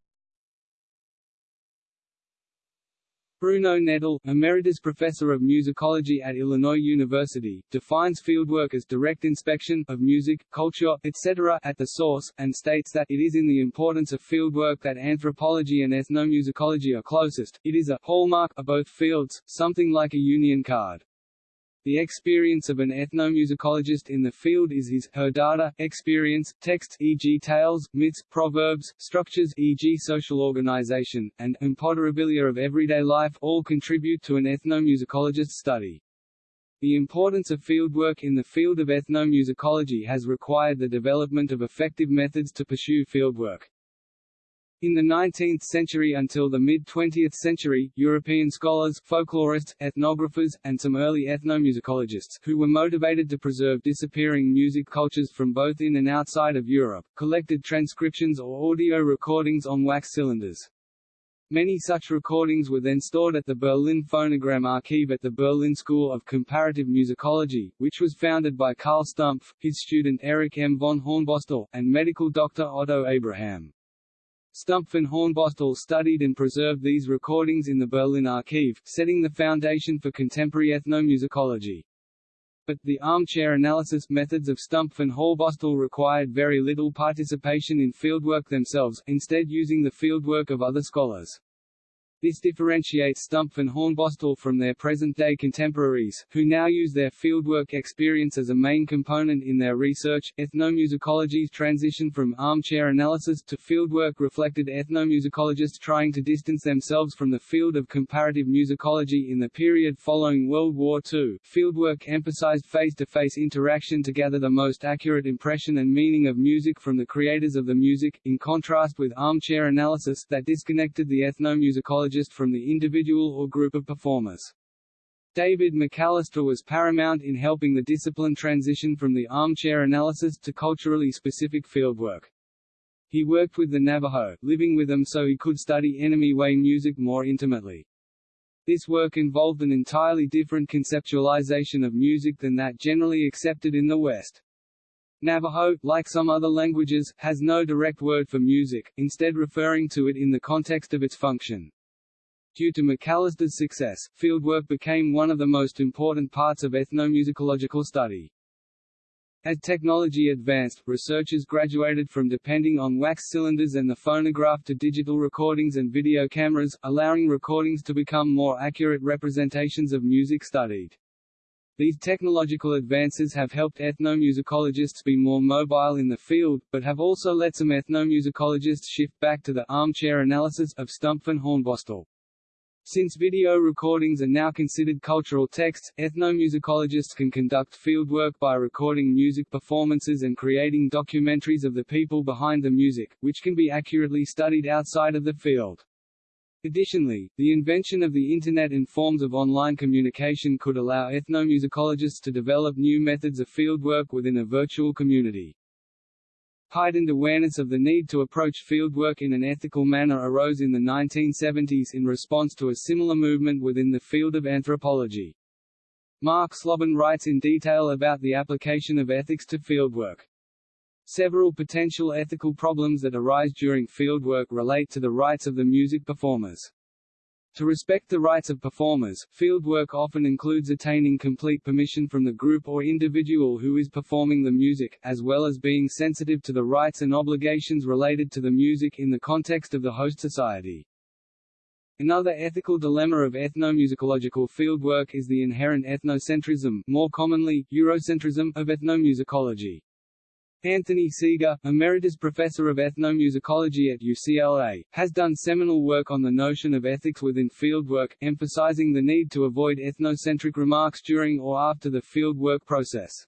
Bruno Nettl, Emeritus Professor of Musicology at Illinois University, defines fieldwork as direct inspection of music, culture, etc. at the source, and states that it is in the importance of fieldwork that anthropology and ethnomusicology are closest. It is a hallmark of both fields, something like a union card. The experience of an ethnomusicologist in the field is his her data, experience, texts e.g. tales, myths, proverbs, structures e.g. social organization, and imponderabilia of everyday life all contribute to an ethnomusicologist's study. The importance of fieldwork in the field of ethnomusicology has required the development of effective methods to pursue fieldwork. In the 19th century until the mid-20th century, European scholars, folklorists, ethnographers, and some early ethnomusicologists, who were motivated to preserve disappearing music cultures from both in and outside of Europe, collected transcriptions or audio recordings on wax cylinders. Many such recordings were then stored at the Berlin Phonogram Archive at the Berlin School of Comparative Musicology, which was founded by Carl Stumpf, his student Erich M. von Hornbostel, and medical doctor Otto Abraham. Stumpf and Hornbostel studied and preserved these recordings in the Berlin Archive, setting the foundation for contemporary ethnomusicology. But, the armchair analysis methods of Stumpf and Hornbostel required very little participation in fieldwork themselves, instead using the fieldwork of other scholars. This differentiates Stumpf and Hornbostel from their present-day contemporaries, who now use their fieldwork experience as a main component in their research. Ethnomusicology's transition from armchair analysis to fieldwork reflected ethnomusicologists trying to distance themselves from the field of comparative musicology in the period following World War II. Fieldwork emphasized face-to-face -face interaction to gather the most accurate impression and meaning of music from the creators of the music, in contrast with armchair analysis that disconnected the ethnomusicologist from the individual or group of performers. David McAllester was paramount in helping the discipline transition from the armchair analysis to culturally specific fieldwork. He worked with the Navajo, living with them so he could study enemy way music more intimately. This work involved an entirely different conceptualization of music than that generally accepted in the West. Navajo, like some other languages, has no direct word for music, instead referring to it in the context of its function. Due to McAllester's success, fieldwork became one of the most important parts of ethnomusicological study. As technology advanced, researchers graduated from depending on wax cylinders and the phonograph to digital recordings and video cameras, allowing recordings to become more accurate representations of music studied. These technological advances have helped ethnomusicologists be more mobile in the field, but have also let some ethnomusicologists shift back to the armchair analysis of Stumpf and Hornbostel. Since video recordings are now considered cultural texts, ethnomusicologists can conduct fieldwork by recording music performances and creating documentaries of the people behind the music, which can be accurately studied outside of the field. Additionally, the invention of the Internet and forms of online communication could allow ethnomusicologists to develop new methods of fieldwork within a virtual community. Heightened awareness of the need to approach fieldwork in an ethical manner arose in the 1970s in response to a similar movement within the field of anthropology. Mark Slobin writes in detail about the application of ethics to fieldwork. Several potential ethical problems that arise during fieldwork relate to the rights of the music performers. To respect the rights of performers, fieldwork often includes attaining complete permission from the group or individual who is performing the music, as well as being sensitive to the rights and obligations related to the music in the context of the host society. Another ethical dilemma of ethnomusicological fieldwork is the inherent ethnocentrism more commonly, Eurocentrism of ethnomusicology. Anthony Seeger, Emeritus Professor of Ethnomusicology at UCLA, has done seminal work on the notion of ethics within fieldwork, emphasizing the need to avoid ethnocentric remarks during or after the fieldwork process.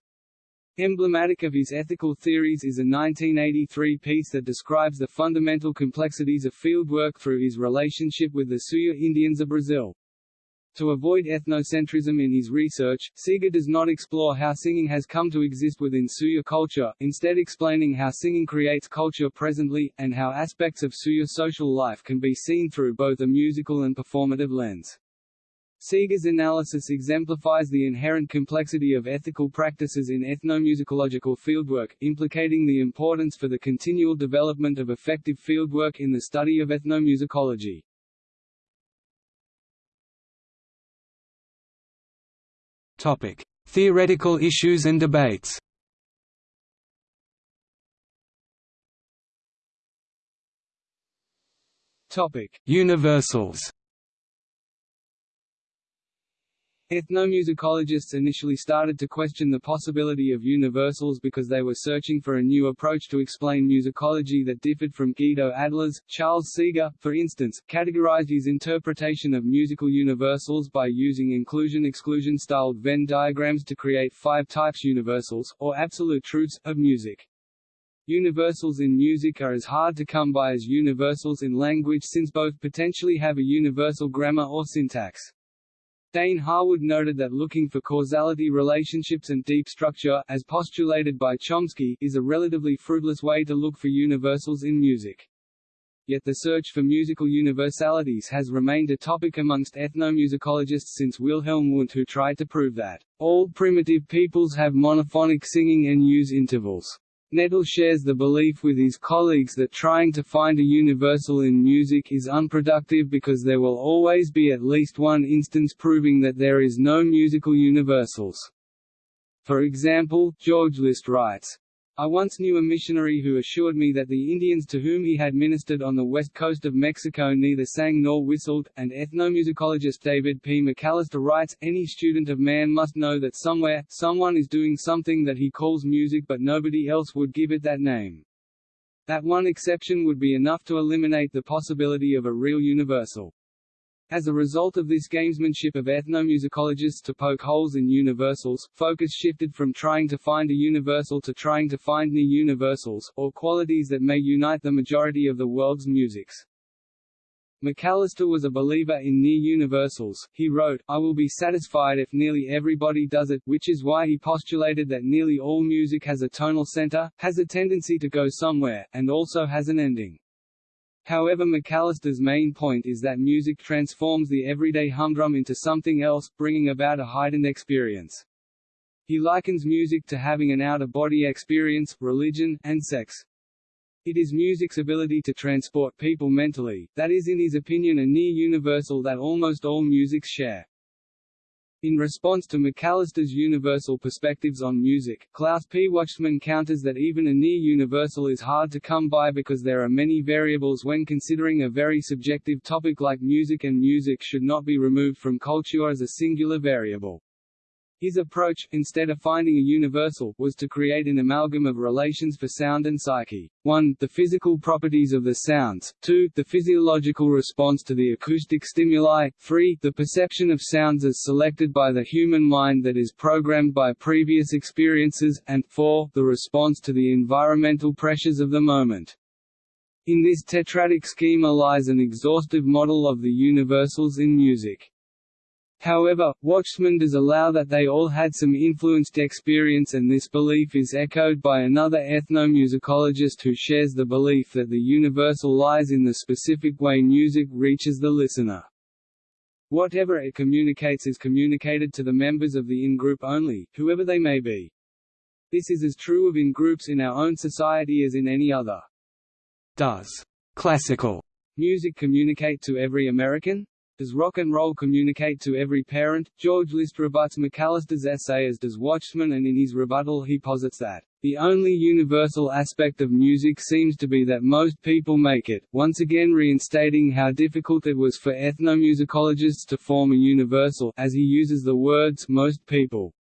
Emblematic of his ethical theories is a 1983 piece that describes the fundamental complexities of fieldwork through his relationship with the Suya Indians of Brazil. To avoid ethnocentrism in his research, Seeger does not explore how singing has come to exist within Suya culture, instead explaining how singing creates culture presently, and how aspects of Suya social life can be seen through both a musical and performative lens. Seeger's analysis exemplifies the inherent complexity of ethical practices in ethnomusicological fieldwork, implicating the importance for the continual development of effective fieldwork in the study of ethnomusicology. Topic: Theoretical issues and debates. Topic: Universals. Ethnomusicologists initially started to question the possibility of universals because they were searching for a new approach to explain musicology that differed from Guido Adler's. Charles Seeger, for instance, categorized his interpretation of musical universals by using inclusion-exclusion styled Venn diagrams to create five types universals, or absolute truths, of music. Universals in music are as hard to come by as universals in language since both potentially have a universal grammar or syntax. Dane Harwood noted that looking for causality relationships and deep structure, as postulated by Chomsky, is a relatively fruitless way to look for universals in music. Yet the search for musical universalities has remained a topic amongst ethnomusicologists since Wilhelm Wundt who tried to prove that all primitive peoples have monophonic singing and use intervals. Nettl shares the belief with his colleagues that trying to find a universal in music is unproductive because there will always be at least one instance proving that there is no musical universals. For example, George List writes, I once knew a missionary who assured me that the Indians to whom he had ministered on the west coast of Mexico neither sang nor whistled, and ethnomusicologist David P. McAllester writes, any student of man must know that somewhere, someone is doing something that he calls music but nobody else would give it that name. That one exception would be enough to eliminate the possibility of a real universal. As a result of this gamesmanship of ethnomusicologists to poke holes in universals, focus shifted from trying to find a universal to trying to find near universals, or qualities that may unite the majority of the world's musics. McAllester was a believer in near universals. He wrote, I will be satisfied if nearly everybody does it, which is why he postulated that nearly all music has a tonal center, has a tendency to go somewhere, and also has an ending. However McAllester's main point is that music transforms the everyday humdrum into something else, bringing about a heightened experience. He likens music to having an out-of-body experience, religion, and sex. It is music's ability to transport people mentally, that is in his opinion a near universal that almost all musics share. In response to McAllester's universal perspectives on music, Klaus P. Wachsmann counters that even a near-universal is hard to come by because there are many variables when considering a very subjective topic like music and music should not be removed from culture as a singular variable. His approach, instead of finding a universal, was to create an amalgam of relations for sound and psyche. 1. The physical properties of the sounds. 2. The physiological response to the acoustic stimuli. 3. The perception of sounds as selected by the human mind that is programmed by previous experiences. And 4. The response to the environmental pressures of the moment. In this tetradic schema lies an exhaustive model of the universals in music. However, Wachsmann does allow that they all had some influenced experience and this belief is echoed by another ethnomusicologist who shares the belief that the universal lies in the specific way music reaches the listener. Whatever it communicates is communicated to the members of the in-group only, whoever they may be. This is as true of in-groups in our own society as in any other. Does classical music communicate to every American? Does rock and roll communicate to every parent? George List rebuts McAllester's essay as does Wachsmann and in his rebuttal he posits that, "...the only universal aspect of music seems to be that most people make it," once again reinstating how difficult it was for ethnomusicologists to form a universal as he uses the words most people.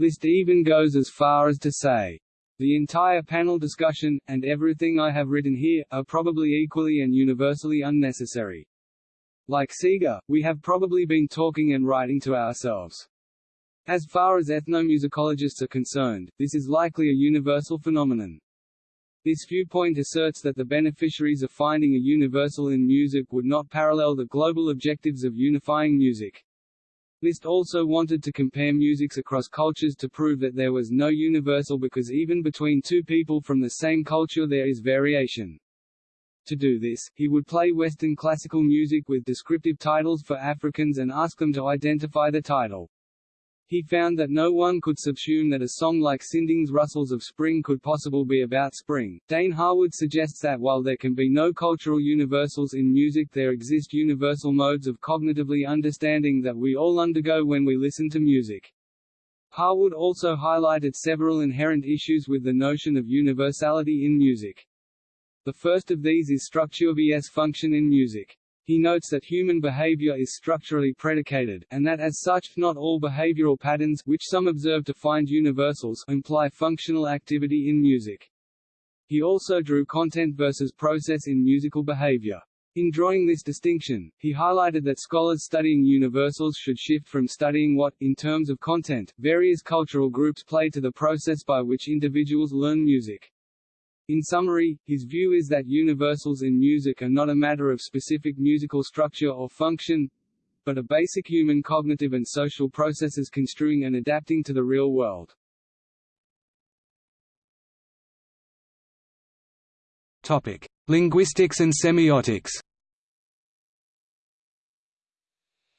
List even goes as far as to say, the entire panel discussion, and everything I have written here, are probably equally and universally unnecessary. Like Seeger, we have probably been talking and writing to ourselves. As far as ethnomusicologists are concerned, this is likely a universal phenomenon. This viewpoint asserts that the beneficiaries of finding a universal in music would not parallel the global objectives of unifying music. List also wanted to compare musics across cultures to prove that there was no universal because even between two people from the same culture there is variation. To do this, he would play Western classical music with descriptive titles for Africans and ask them to identify the title. He found that no one could subsume that a song like Sinding's Rustles of Spring could possibly be about spring. Dane Harwood suggests that while there can be no cultural universals in music there exist universal modes of cognitively understanding that we all undergo when we listen to music. Harwood also highlighted several inherent issues with the notion of universality in music. The first of these is structure vs function in music. He notes that human behavior is structurally predicated, and that as such, not all behavioral patterns which some observe to find universals imply functional activity in music. He also drew content versus process in musical behavior. In drawing this distinction, he highlighted that scholars studying universals should shift from studying what, in terms of content, various cultural groups play to the process by which individuals learn music. In summary, his view is that universals in music are not a matter of specific musical structure or function, but a basic human cognitive and social processes construing and adapting to the real world. Topic: Linguistics and semiotics.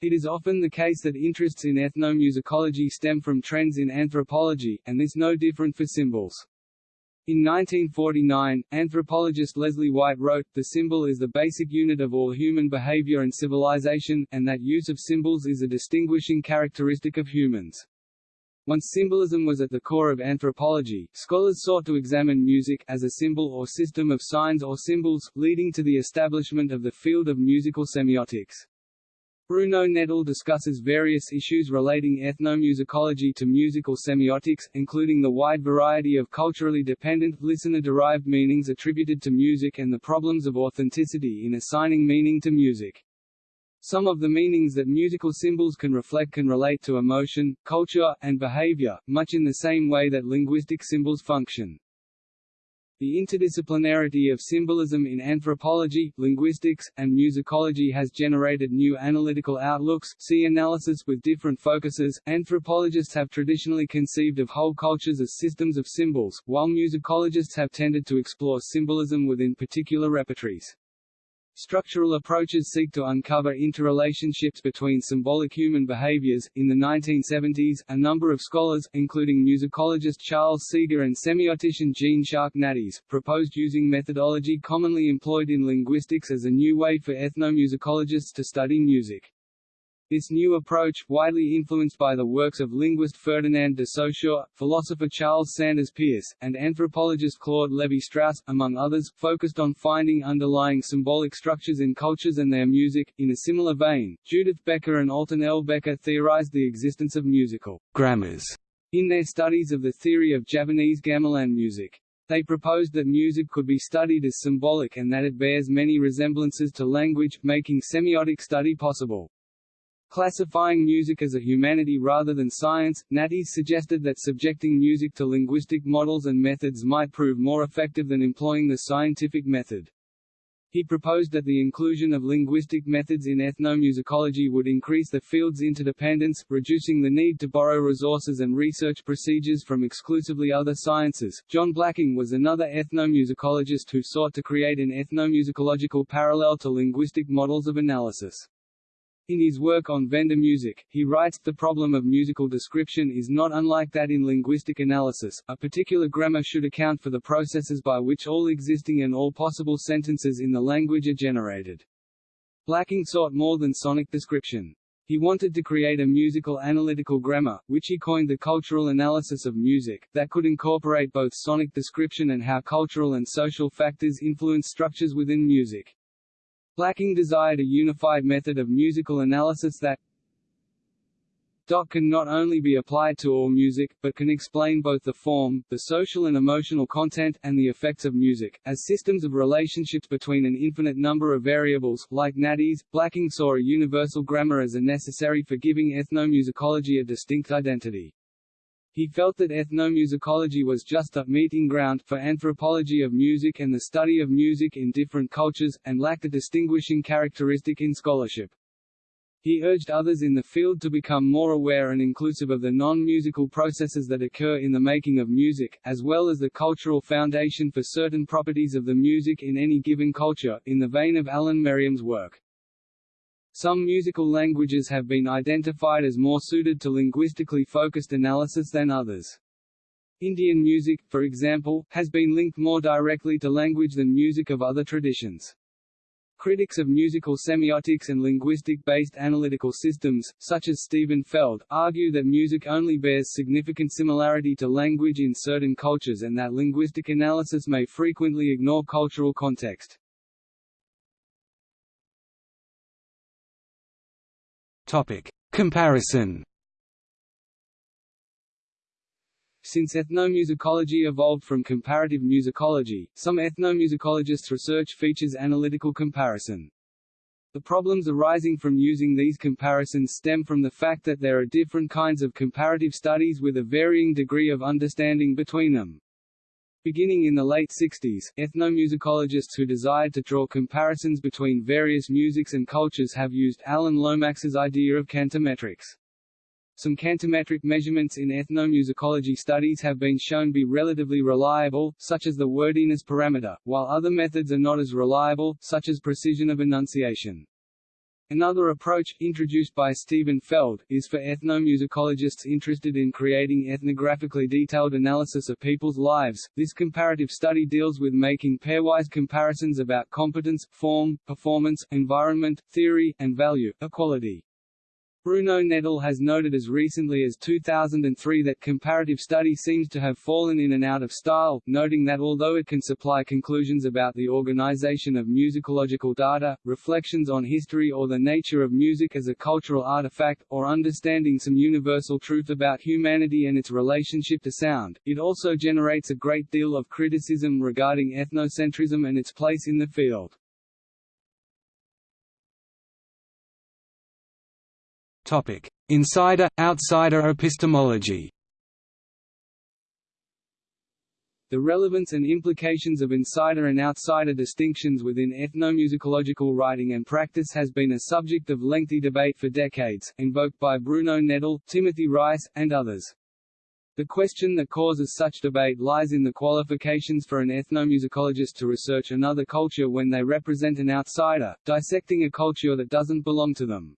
It is often the case that interests in ethnomusicology stem from trends in anthropology, and this no different for symbols. In 1949, anthropologist Leslie White wrote, The symbol is the basic unit of all human behavior and civilization, and that use of symbols is a distinguishing characteristic of humans. Once symbolism was at the core of anthropology, scholars sought to examine music as a symbol or system of signs or symbols, leading to the establishment of the field of musical semiotics. Bruno Nettl discusses various issues relating ethnomusicology to musical semiotics, including the wide variety of culturally dependent, listener-derived meanings attributed to music and the problems of authenticity in assigning meaning to music. Some of the meanings that musical symbols can reflect can relate to emotion, culture, and behavior, much in the same way that linguistic symbols function. The interdisciplinarity of symbolism in anthropology, linguistics, and musicology has generated new analytical outlooks. See analysis with different focuses. Anthropologists have traditionally conceived of whole cultures as systems of symbols, while musicologists have tended to explore symbolism within particular repertories. Structural approaches seek to uncover interrelationships between symbolic human behaviors. In the 1970s, a number of scholars, including musicologist Charles Seeger and semiotician Jean Jacques Nattiez, proposed using methodology commonly employed in linguistics as a new way for ethnomusicologists to study music. This new approach, widely influenced by the works of linguist Ferdinand de Saussure, philosopher Charles Sanders Peirce, and anthropologist Claude Lévi-Strauss, among others, focused on finding underlying symbolic structures in cultures and their music. In a similar vein, Judith Becker and Alton L. Becker theorized the existence of musical grammars in their studies of the theory of Javanese gamelan music. They proposed that music could be studied as symbolic and that it bears many resemblances to language, making semiotic study possible. Classifying music as a humanity rather than science, Nattiez suggested that subjecting music to linguistic models and methods might prove more effective than employing the scientific method. He proposed that the inclusion of linguistic methods in ethnomusicology would increase the field's interdependence, reducing the need to borrow resources and research procedures from exclusively other sciences. John Blacking was another ethnomusicologist who sought to create an ethnomusicological parallel to linguistic models of analysis. In his work on Venda music, he writes, the problem of musical description is not unlike that in linguistic analysis, a particular grammar should account for the processes by which all existing and all possible sentences in the language are generated. Blacking sought more than sonic description. He wanted to create a musical analytical grammar, which he coined the cultural analysis of music, that could incorporate both sonic description and how cultural and social factors influence structures within music. Blacking desired a unified method of musical analysis that can not only be applied to all music, but can explain both the form, the social and emotional content, and the effects of music, as systems of relationships between an infinite number of variables. Like Nattiez, Blacking saw a universal grammar as a necessary for giving ethnomusicology a distinct identity. He felt that ethnomusicology was just a meeting ground for anthropology of music and the study of music in different cultures, and lacked a distinguishing characteristic in scholarship. He urged others in the field to become more aware and inclusive of the non-musical processes that occur in the making of music, as well as the cultural foundation for certain properties of the music in any given culture, in the vein of Alan Merriam's work. Some musical languages have been identified as more suited to linguistically focused analysis than others. Indian music, for example, has been linked more directly to language than music of other traditions. Critics of musical semiotics and linguistic-based analytical systems, such as Steven Feld, argue that music only bears significant similarity to language in certain cultures and that linguistic analysis may frequently ignore cultural context. Topic: Comparison. Since ethnomusicology evolved from comparative musicology, some ethnomusicologists' research features analytical comparison. The problems arising from using these comparisons stem from the fact that there are different kinds of comparative studies with a varying degree of understanding between them. Beginning in the late 60s, ethnomusicologists who desired to draw comparisons between various musics and cultures have used Alan Lomax's idea of cantometrics. Some cantometric measurements in ethnomusicology studies have been shown to be relatively reliable, such as the wordiness parameter, while other methods are not as reliable, such as precision of enunciation. Another approach, introduced by Steven Feld, is for ethnomusicologists interested in creating ethnographically detailed analysis of people's lives. This comparative study deals with making pairwise comparisons about competence, form, performance, environment, theory, and value, equality. Bruno Nettl has noted as recently as 2003 that comparative study seems to have fallen in and out of style, noting that although it can supply conclusions about the organization of musicological data, reflections on history or the nature of music as a cultural artifact, or understanding some universal truth about humanity and its relationship to sound, it also generates a great deal of criticism regarding ethnocentrism and its place in the field. Topic: Insider outsider epistemology. The relevance and implications of insider and outsider distinctions within ethnomusicological writing and practice has been a subject of lengthy debate for decades, invoked by Bruno Nettl, Timothy Rice, and others. The question that causes such debate lies in the qualifications for an ethnomusicologist to research another culture when they represent an outsider, dissecting a culture that doesn't belong to them.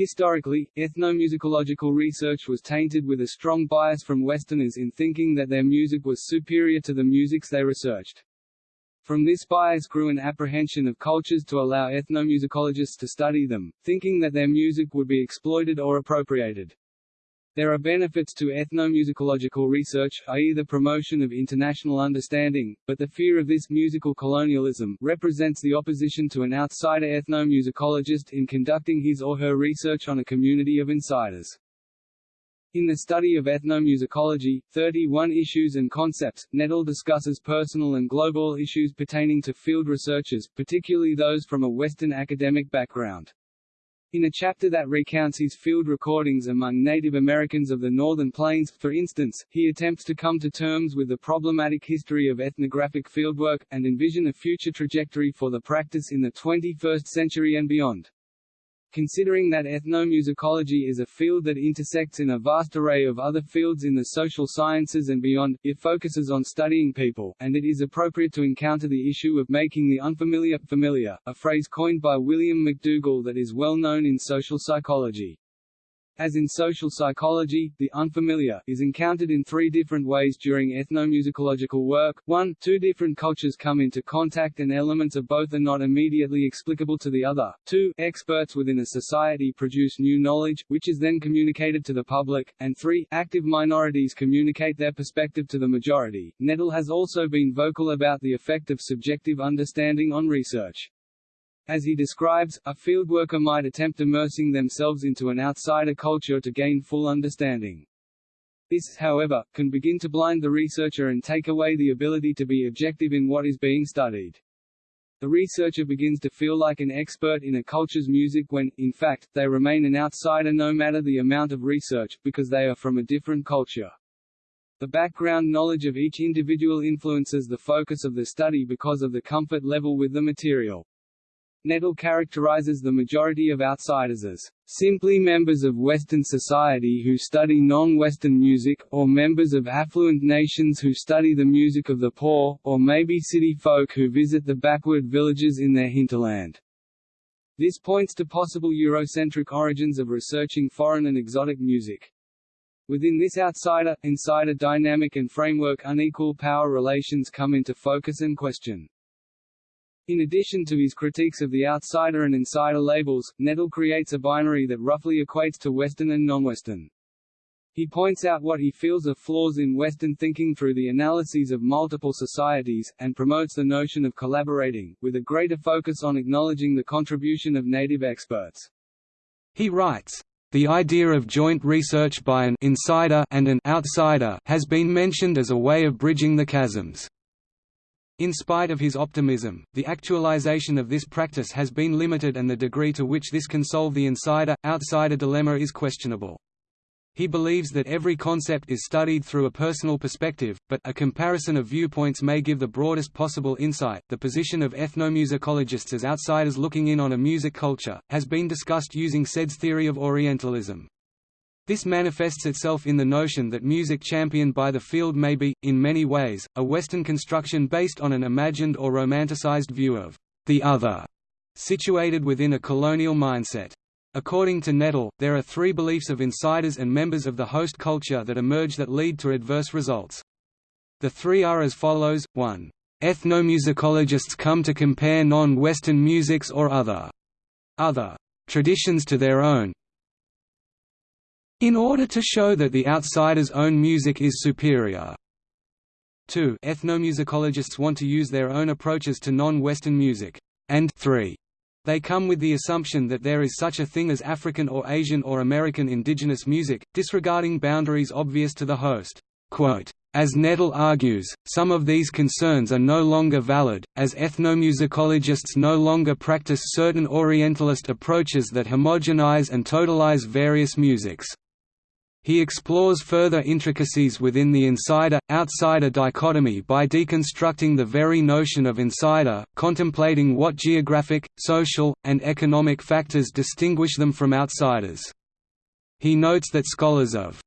Historically, ethnomusicological research was tainted with a strong bias from Westerners in thinking that their music was superior to the musics they researched. From this bias grew an apprehension of cultures to allow ethnomusicologists to study them, thinking that their music would be exploited or appropriated. There are benefits to ethnomusicological research, i.e. the promotion of international understanding, but the fear of this musical colonialism represents the opposition to an outsider ethnomusicologist in conducting his or her research on a community of insiders. In the study of ethnomusicology, 31 issues and concepts, Nettl discusses personal and global issues pertaining to field researchers, particularly those from a Western academic background. In a chapter that recounts his field recordings among Native Americans of the Northern Plains, for instance, he attempts to come to terms with the problematic history of ethnographic fieldwork, and envision a future trajectory for the practice in the 21st century and beyond. Considering that ethnomusicology is a field that intersects in a vast array of other fields in the social sciences and beyond, it focuses on studying people, and it is appropriate to encounter the issue of making the unfamiliar familiar, a phrase coined by William McDougall that is well known in social psychology. As in social psychology, the unfamiliar is encountered in three different ways during ethnomusicological work. 1. Two different cultures come into contact and elements of both are not immediately explicable to the other. 2. Experts within a society produce new knowledge, which is then communicated to the public. And 3. Active minorities communicate their perspective to the majority. Nettl has also been vocal about the effect of subjective understanding on research. As he describes, a fieldworker might attempt immersing themselves into an outsider culture to gain full understanding. This, however, can begin to blind the researcher and take away the ability to be objective in what is being studied. The researcher begins to feel like an expert in a culture's music when, in fact, they remain an outsider no matter the amount of research, because they are from a different culture. The background knowledge of each individual influences the focus of the study because of the comfort level with the material. Nettl characterizes the majority of outsiders as simply members of Western society who study non-Western music, or members of affluent nations who study the music of the poor, or maybe city folk who visit the backward villages in their hinterland. This points to possible Eurocentric origins of researching foreign and exotic music. Within this outsider-insider dynamic and framework unequal power relations come into focus and question. In addition to his critiques of the outsider and insider labels, Nettl creates a binary that roughly equates to Western and non-Western. He points out what he feels are flaws in Western thinking through the analyses of multiple societies, and promotes the notion of collaborating, with a greater focus on acknowledging the contribution of native experts. He writes, the idea of joint research by an insider and an outsider has been mentioned as a way of bridging the chasms. In spite of his optimism, the actualization of this practice has been limited and the degree to which this can solve the insider-outsider dilemma is questionable. He believes that every concept is studied through a personal perspective, but a comparison of viewpoints may give the broadest possible insight. The position of ethnomusicologists as outsiders looking in on a music culture has been discussed using Said's theory of Orientalism. This manifests itself in the notion that music championed by the field may be, in many ways, a Western construction based on an imagined or romanticized view of the other, situated within a colonial mindset. According to Nettl, there are three beliefs of insiders and members of the host culture that emerge that lead to adverse results. The three are as follows, 1. Ethnomusicologists come to compare non-Western musics or other other traditions to their own, in order to show that the outsider's own music is superior. 2. Ethnomusicologists want to use their own approaches to non-Western music. And 3. They come with the assumption that there is such a thing as African or Asian or American indigenous music, disregarding boundaries obvious to the host. Quote, as Nettl argues, some of these concerns are no longer valid, as ethnomusicologists no longer practice certain Orientalist approaches that homogenize and totalize various musics. He explores further intricacies within the insider-outsider dichotomy by deconstructing the very notion of insider, contemplating what geographic, social, and economic factors distinguish them from outsiders. He notes that scholars of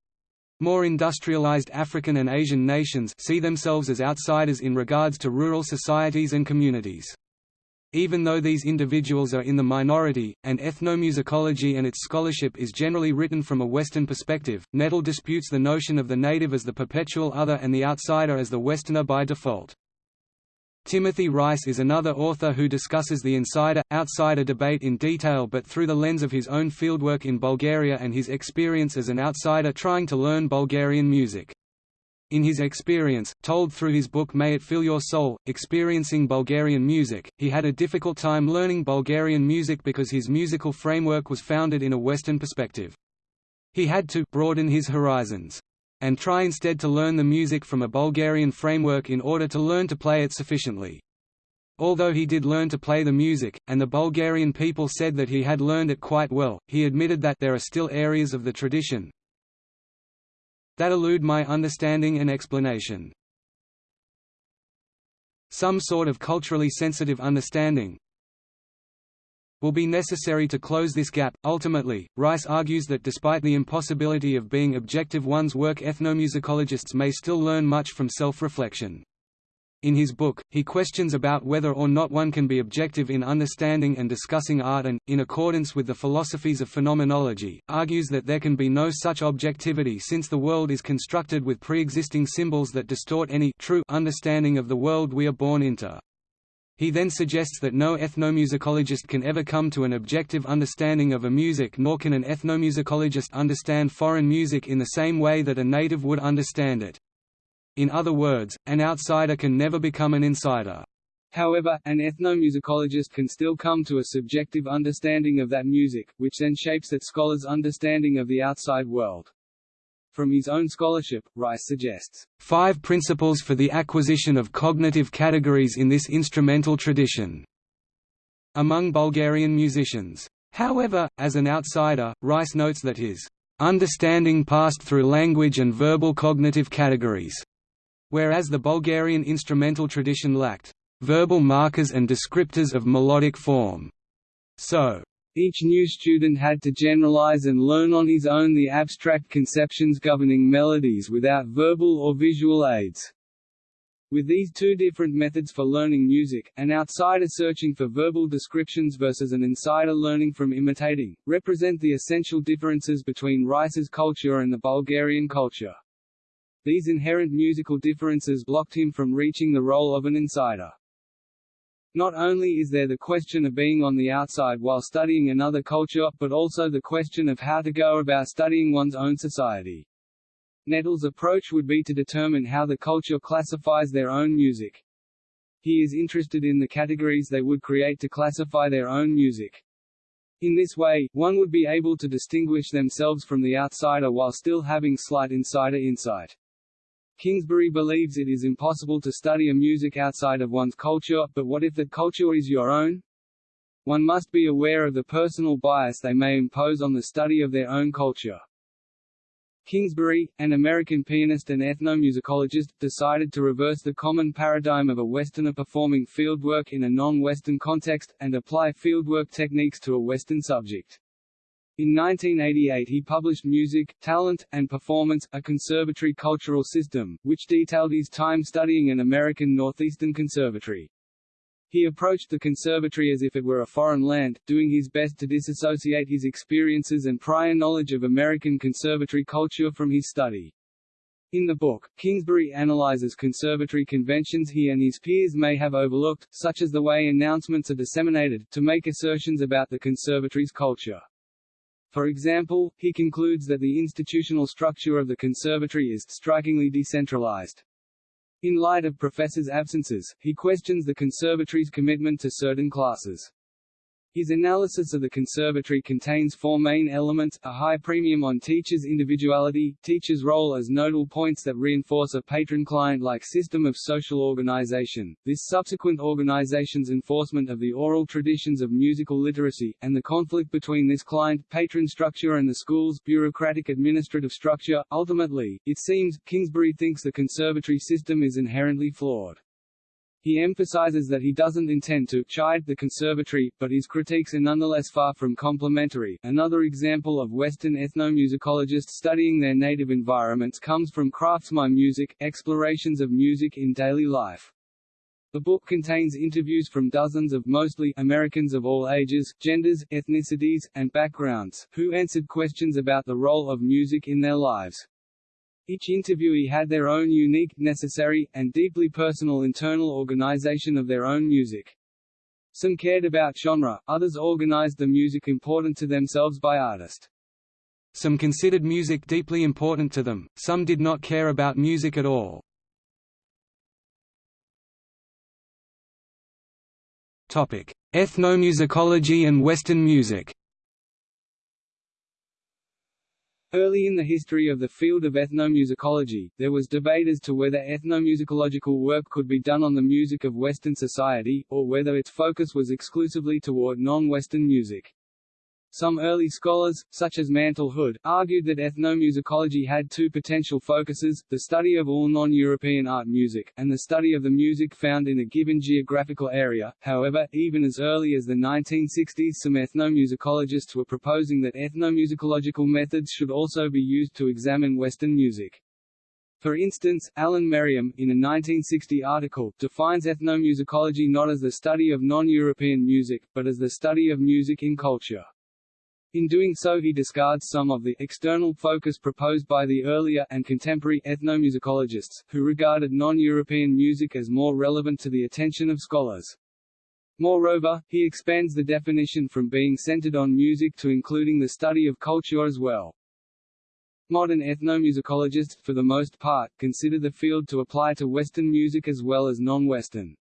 more industrialized African and Asian nations see themselves as outsiders in regards to rural societies and communities. Even though these individuals are in the minority, and ethnomusicology and its scholarship is generally written from a Western perspective, Nettl disputes the notion of the native as the perpetual other and the outsider as the Westerner by default. Timothy Rice is another author who discusses the insider-outsider debate in detail but through the lens of his own fieldwork in Bulgaria and his experience as an outsider trying to learn Bulgarian music. In his experience, told through his book May It Fill Your Soul, Experiencing Bulgarian Music, he had a difficult time learning Bulgarian music because his musical framework was founded in a Western perspective. He had to broaden his horizons and try instead to learn the music from a Bulgarian framework in order to learn to play it sufficiently. Although he did learn to play the music, and the Bulgarian people said that he had learned it quite well, he admitted that there are still areas of the tradition that elude my understanding and explanation. Some sort of culturally sensitive understanding, will be necessary to close this gap. Ultimately, Rice argues that despite the impossibility of being objective one's work ethnomusicologists may still learn much from self-reflection. In his book, he questions about whether or not one can be objective in understanding and discussing art and, in accordance with the philosophies of phenomenology, argues that there can be no such objectivity since the world is constructed with pre-existing symbols that distort any true understanding of the world we are born into. He then suggests that no ethnomusicologist can ever come to an objective understanding of a music nor can an ethnomusicologist understand foreign music in the same way that a native would understand it. In other words, an outsider can never become an insider. However, an ethnomusicologist can still come to a subjective understanding of that music, which then shapes that scholar's understanding of the outside world. From his own scholarship, Rice suggests, five principles for the acquisition of cognitive categories in this instrumental tradition", among Bulgarian musicians. However, as an outsider, Rice notes that his understanding passed through language and verbal cognitive categories, whereas the Bulgarian instrumental tradition lacked verbal markers and descriptors of melodic form. So, each new student had to generalize and learn on his own the abstract conceptions governing melodies without verbal or visual aids. With these two different methods for learning music, an outsider searching for verbal descriptions versus an insider learning from imitating, represent the essential differences between Rice's culture and the Bulgarian culture. These inherent musical differences blocked him from reaching the role of an insider. Not only is there the question of being on the outside while studying another culture, but also the question of how to go about studying one's own society. Nettl's approach would be to determine how the culture classifies their own music. He is interested in the categories they would create to classify their own music. In this way, one would be able to distinguish themselves from the outsider while still having slight insider insight. Kingsbury believes it is impossible to study a music outside of one's culture, but what if that culture is your own? One must be aware of the personal bias they may impose on the study of their own culture. Kingsbury, an American pianist and ethnomusicologist, decided to reverse the common paradigm of a Westerner performing fieldwork in a non-Western context, and apply fieldwork techniques to a Western subject. In 1988 he published Music, Talent, and Performance, a conservatory cultural system, which detailed his time studying an American Northeastern conservatory. He approached the conservatory as if it were a foreign land, doing his best to disassociate his experiences and prior knowledge of American conservatory culture from his study. In the book, Kingsbury analyzes conservatory conventions he and his peers may have overlooked, such as the way announcements are disseminated, to make assertions about the conservatory's culture. For example, he concludes that the institutional structure of the conservatory is strikingly decentralized. In light of professors' absences, he questions the conservatory's commitment to certain classes. His analysis of the conservatory contains four main elements, a high premium on teachers' individuality, teachers' role as nodal points that reinforce a patron-client-like system of social organization, this subsequent organization's enforcement of the oral traditions of musical literacy, and the conflict between this client-patron structure and the school's bureaucratic administrative structure. Ultimately, it seems, Kingsbury thinks the conservatory system is inherently flawed. He emphasizes that he doesn't intend to chide the conservatory, but his critiques are nonetheless far from complimentary. Another example of Western ethnomusicologists studying their native environments comes from Kraft's My Music, Explorations of Music in Daily Life. The book contains interviews from dozens of mostly Americans of all ages, genders, ethnicities, and backgrounds, who answered questions about the role of music in their lives. Each interviewee had their own unique, necessary, and deeply personal internal organization of their own music. Some cared about genre, others organized the music important to themselves by artist. Some considered music deeply important to them, some did not care about music at all. Ethnomusicology and Western music Early in the history of the field of ethnomusicology, there was debate as to whether ethnomusicological work could be done on the music of Western society, or whether its focus was exclusively toward non-Western music. Some early scholars, such as Mantle Hood, argued that ethnomusicology had two potential focuses, the study of all non-European art music, and the study of the music found in a given geographical area. However, even as early as the 1960s some ethnomusicologists were proposing that ethnomusicological methods should also be used to examine Western music. For instance, Alan Merriam, in a 1960 article, defines ethnomusicology not as the study of non-European music, but as the study of music in culture. In doing so he discards some of the external focus proposed by the earlier and contemporary ethnomusicologists, who regarded non-European music as more relevant to the attention of scholars. Moreover, he expands the definition from being centered on music to including the study of culture as well. Modern ethnomusicologists, for the most part, consider the field to apply to Western music as well as non-Western.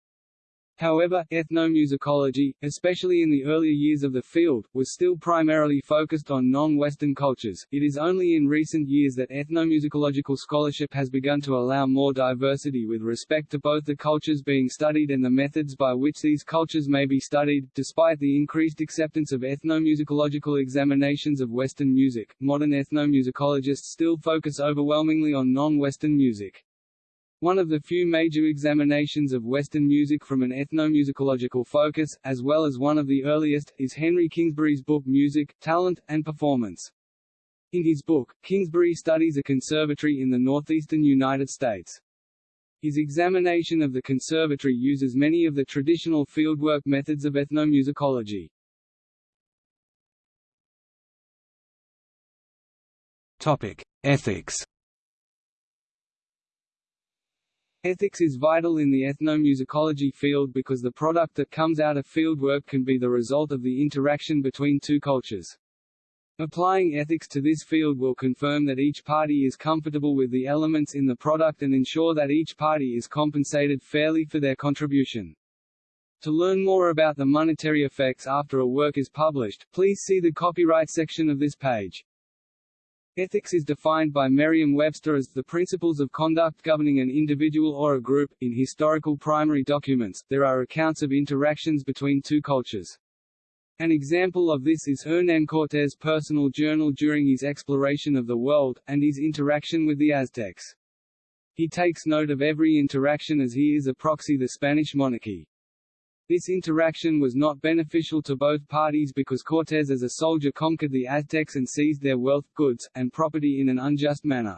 However, ethnomusicology, especially in the earlier years of the field, was still primarily focused on non-Western cultures. It is only in recent years that ethnomusicological scholarship has begun to allow more diversity with respect to both the cultures being studied and the methods by which these cultures may be studied. Despite the increased acceptance of ethnomusicological examinations of Western music, modern ethnomusicologists still focus overwhelmingly on non-Western music. One of the few major examinations of Western music from an ethnomusicological focus, as well as one of the earliest, is Henry Kingsbury's book Music, Talent, and Performance. In his book, Kingsbury studies a conservatory in the northeastern United States. His examination of the conservatory uses many of the traditional fieldwork methods of ethnomusicology. Topic: Ethics. Ethics is vital in the ethnomusicology field because the product that comes out of fieldwork can be the result of the interaction between two cultures. Applying ethics to this field will confirm that each party is comfortable with the elements in the product and ensure that each party is compensated fairly for their contribution. To learn more about the monetary effects after a work is published, please see the copyright section of this page. Ethics is defined by Merriam-Webster as the principles of conduct governing an individual or a group. In historical primary documents, there are accounts of interactions between two cultures. An example of this is Hernán Cortés' personal journal during his exploration of the world, and his interaction with the Aztecs. He takes note of every interaction as he is a proxy the Spanish monarchy. This interaction was not beneficial to both parties because Cortés as a soldier conquered the Aztecs and seized their wealth, goods, and property in an unjust manner.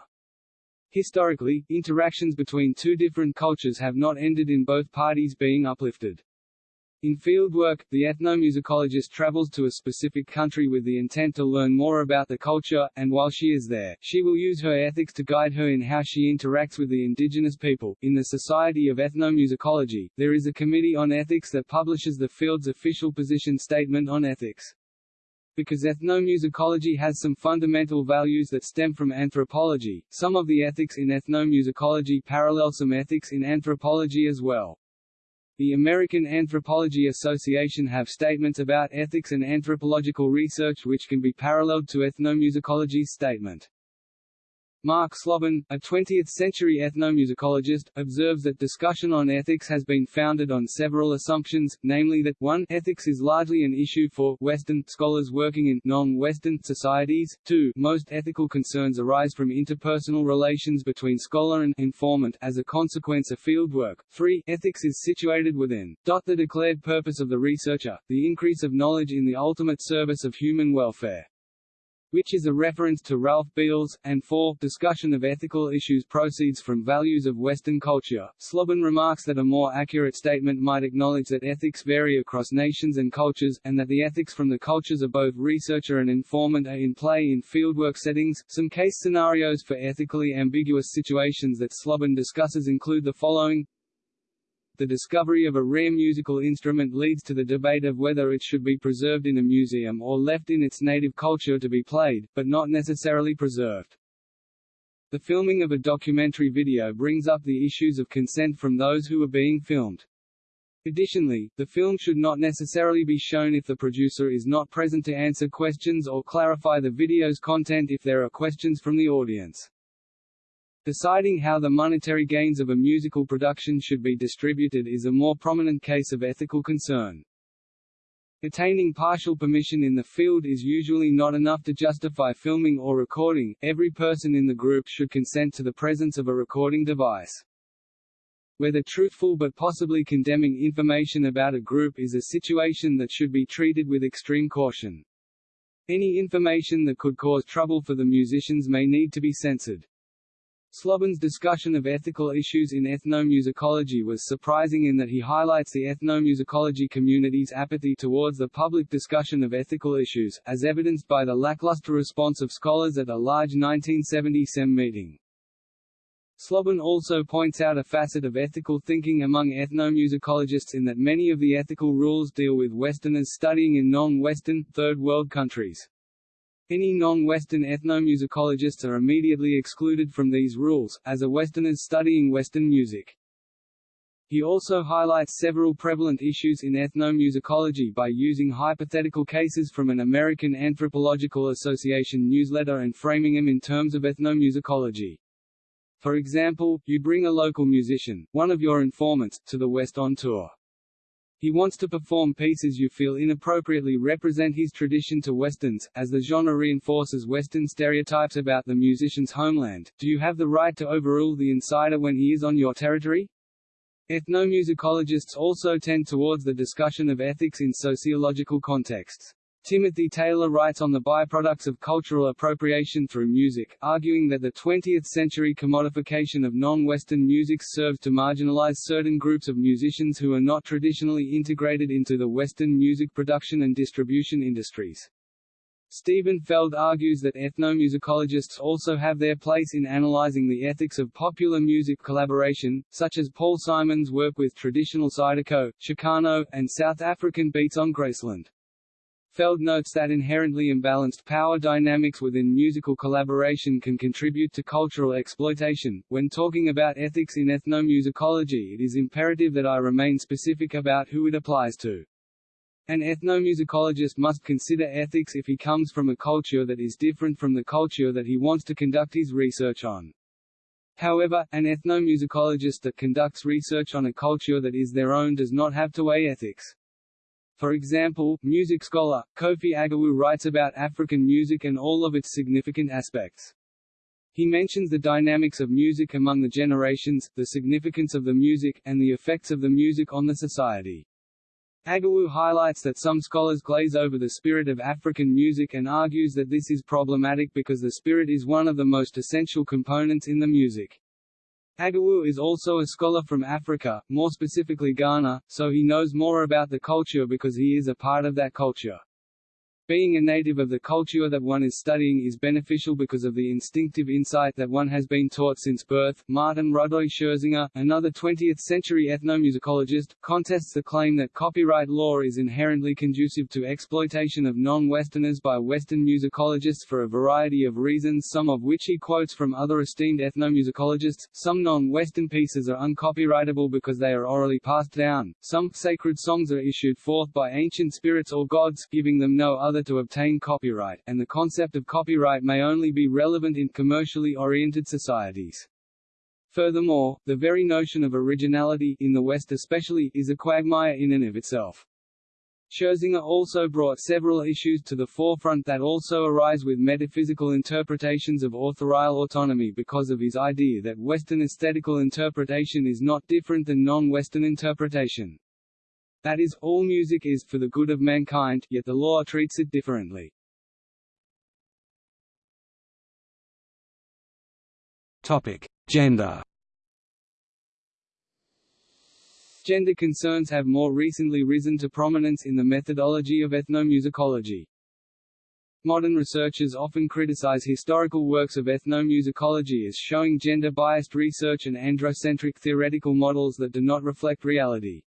Historically, interactions between two different cultures have not ended in both parties being uplifted. In field work, the ethnomusicologist travels to a specific country with the intent to learn more about the culture, and while she is there, she will use her ethics to guide her in how she interacts with the indigenous people. In the Society of Ethnomusicology, there is a committee on ethics that publishes the field's official position statement on ethics. Because ethnomusicology has some fundamental values that stem from anthropology, some of the ethics in ethnomusicology parallel some ethics in anthropology as well. The American Anthropology Association have statements about ethics and anthropological research which can be paralleled to ethnomusicology's statement. Mark Slobin, a 20th-century ethnomusicologist, observes that discussion on ethics has been founded on several assumptions, namely that 1 ethics is largely an issue for Western scholars working in non-Western societies, 2 most ethical concerns arise from interpersonal relations between scholar and informant as a consequence of fieldwork, 3 ethics is situated within the declared purpose of the researcher, the increase of knowledge in the ultimate service of human welfare which is a reference to Ralph Beals, and 4. Discussion of ethical issues proceeds from values of Western culture. Slobin remarks that a more accurate statement might acknowledge that ethics vary across nations and cultures, and that the ethics from the cultures of both researcher and informant are in play in fieldwork settings. Some case scenarios for ethically ambiguous situations that Slobin discusses include the following the discovery of a rare musical instrument leads to the debate of whether it should be preserved in a museum or left in its native culture to be played, but not necessarily preserved. The filming of a documentary video brings up the issues of consent from those who are being filmed. Additionally, the film should not necessarily be shown if the producer is not present to answer questions or clarify the video's content if there are questions from the audience. Deciding how the monetary gains of a musical production should be distributed is a more prominent case of ethical concern. Attaining partial permission in the field is usually not enough to justify filming or recording, every person in the group should consent to the presence of a recording device. Whether truthful but possibly condemning information about a group is a situation that should be treated with extreme caution. Any information that could cause trouble for the musicians may need to be censored. Slobin's discussion of ethical issues in ethnomusicology was surprising in that he highlights the ethnomusicology community's apathy towards the public discussion of ethical issues, as evidenced by the lackluster response of scholars at a large 1970 SEM meeting. Slobin also points out a facet of ethical thinking among ethnomusicologists in that many of the ethical rules deal with Westerners studying in non-Western, Third World countries. Any non-Western ethnomusicologists are immediately excluded from these rules, as are Westerners studying Western music. He also highlights several prevalent issues in ethnomusicology by using hypothetical cases from an American Anthropological Association newsletter and framing them in terms of ethnomusicology. For example, you bring a local musician, one of your informants, to the West on tour. He wants to perform pieces you feel inappropriately represent his tradition to Westerns, as the genre reinforces Western stereotypes about the musician's homeland. Do you have the right to overrule the insider when he is on your territory? Ethnomusicologists also tend towards the discussion of ethics in sociological contexts. Timothy Taylor writes on the byproducts of cultural appropriation through music, arguing that the 20th-century commodification of non-Western music serves to marginalize certain groups of musicians who are not traditionally integrated into the Western music production and distribution industries. Steven Feld argues that ethnomusicologists also have their place in analyzing the ethics of popular music collaboration, such as Paul Simon's work with traditional Zydeco, Chicano, and South African beats on Graceland. Feld notes that inherently imbalanced power dynamics within musical collaboration can contribute to cultural exploitation. When talking about ethics in ethnomusicology, it is imperative that I remain specific about who it applies to. An ethnomusicologist must consider ethics if he comes from a culture that is different from the culture that he wants to conduct his research on. However, an ethnomusicologist that conducts research on a culture that is their own does not have to weigh ethics. For example, music scholar, Kofi Agawu writes about African music and all of its significant aspects. He mentions the dynamics of music among the generations, the significance of the music, and the effects of the music on the society. Agawu highlights that some scholars glaze over the spirit of African music and argues that this is problematic because the spirit is one of the most essential components in the music. Agawu is also a scholar from Africa, more specifically Ghana, so he knows more about the culture because he is a part of that culture. Being a native of the culture that one is studying is beneficial because of the instinctive insight that one has been taught since birth. Martin Rodoy Scherzinger, another 20th-century ethnomusicologist, contests the claim that copyright law is inherently conducive to exploitation of non-Westerners by Western musicologists for a variety of reasons some of which he quotes from other esteemed ethnomusicologists. Some non-Western pieces are uncopyrightable because they are orally passed down, some sacred songs are issued forth by ancient spirits or gods, giving them no other other to obtain copyright, and the concept of copyright may only be relevant in commercially oriented societies. Furthermore, the very notion of originality, in the West especially, is a quagmire in and of itself. Scherzinger also brought several issues to the forefront that also arise with metaphysical interpretations of authorial autonomy because of his idea that Western aesthetical interpretation is not different than non-Western interpretation. That is, all music is for the good of mankind, yet the law treats it differently. Topic: Gender. Gender concerns have more recently risen to prominence in the methodology of ethnomusicology. Modern researchers often criticize historical works of ethnomusicology as showing gender-biased research and androcentric theoretical models that do not reflect reality.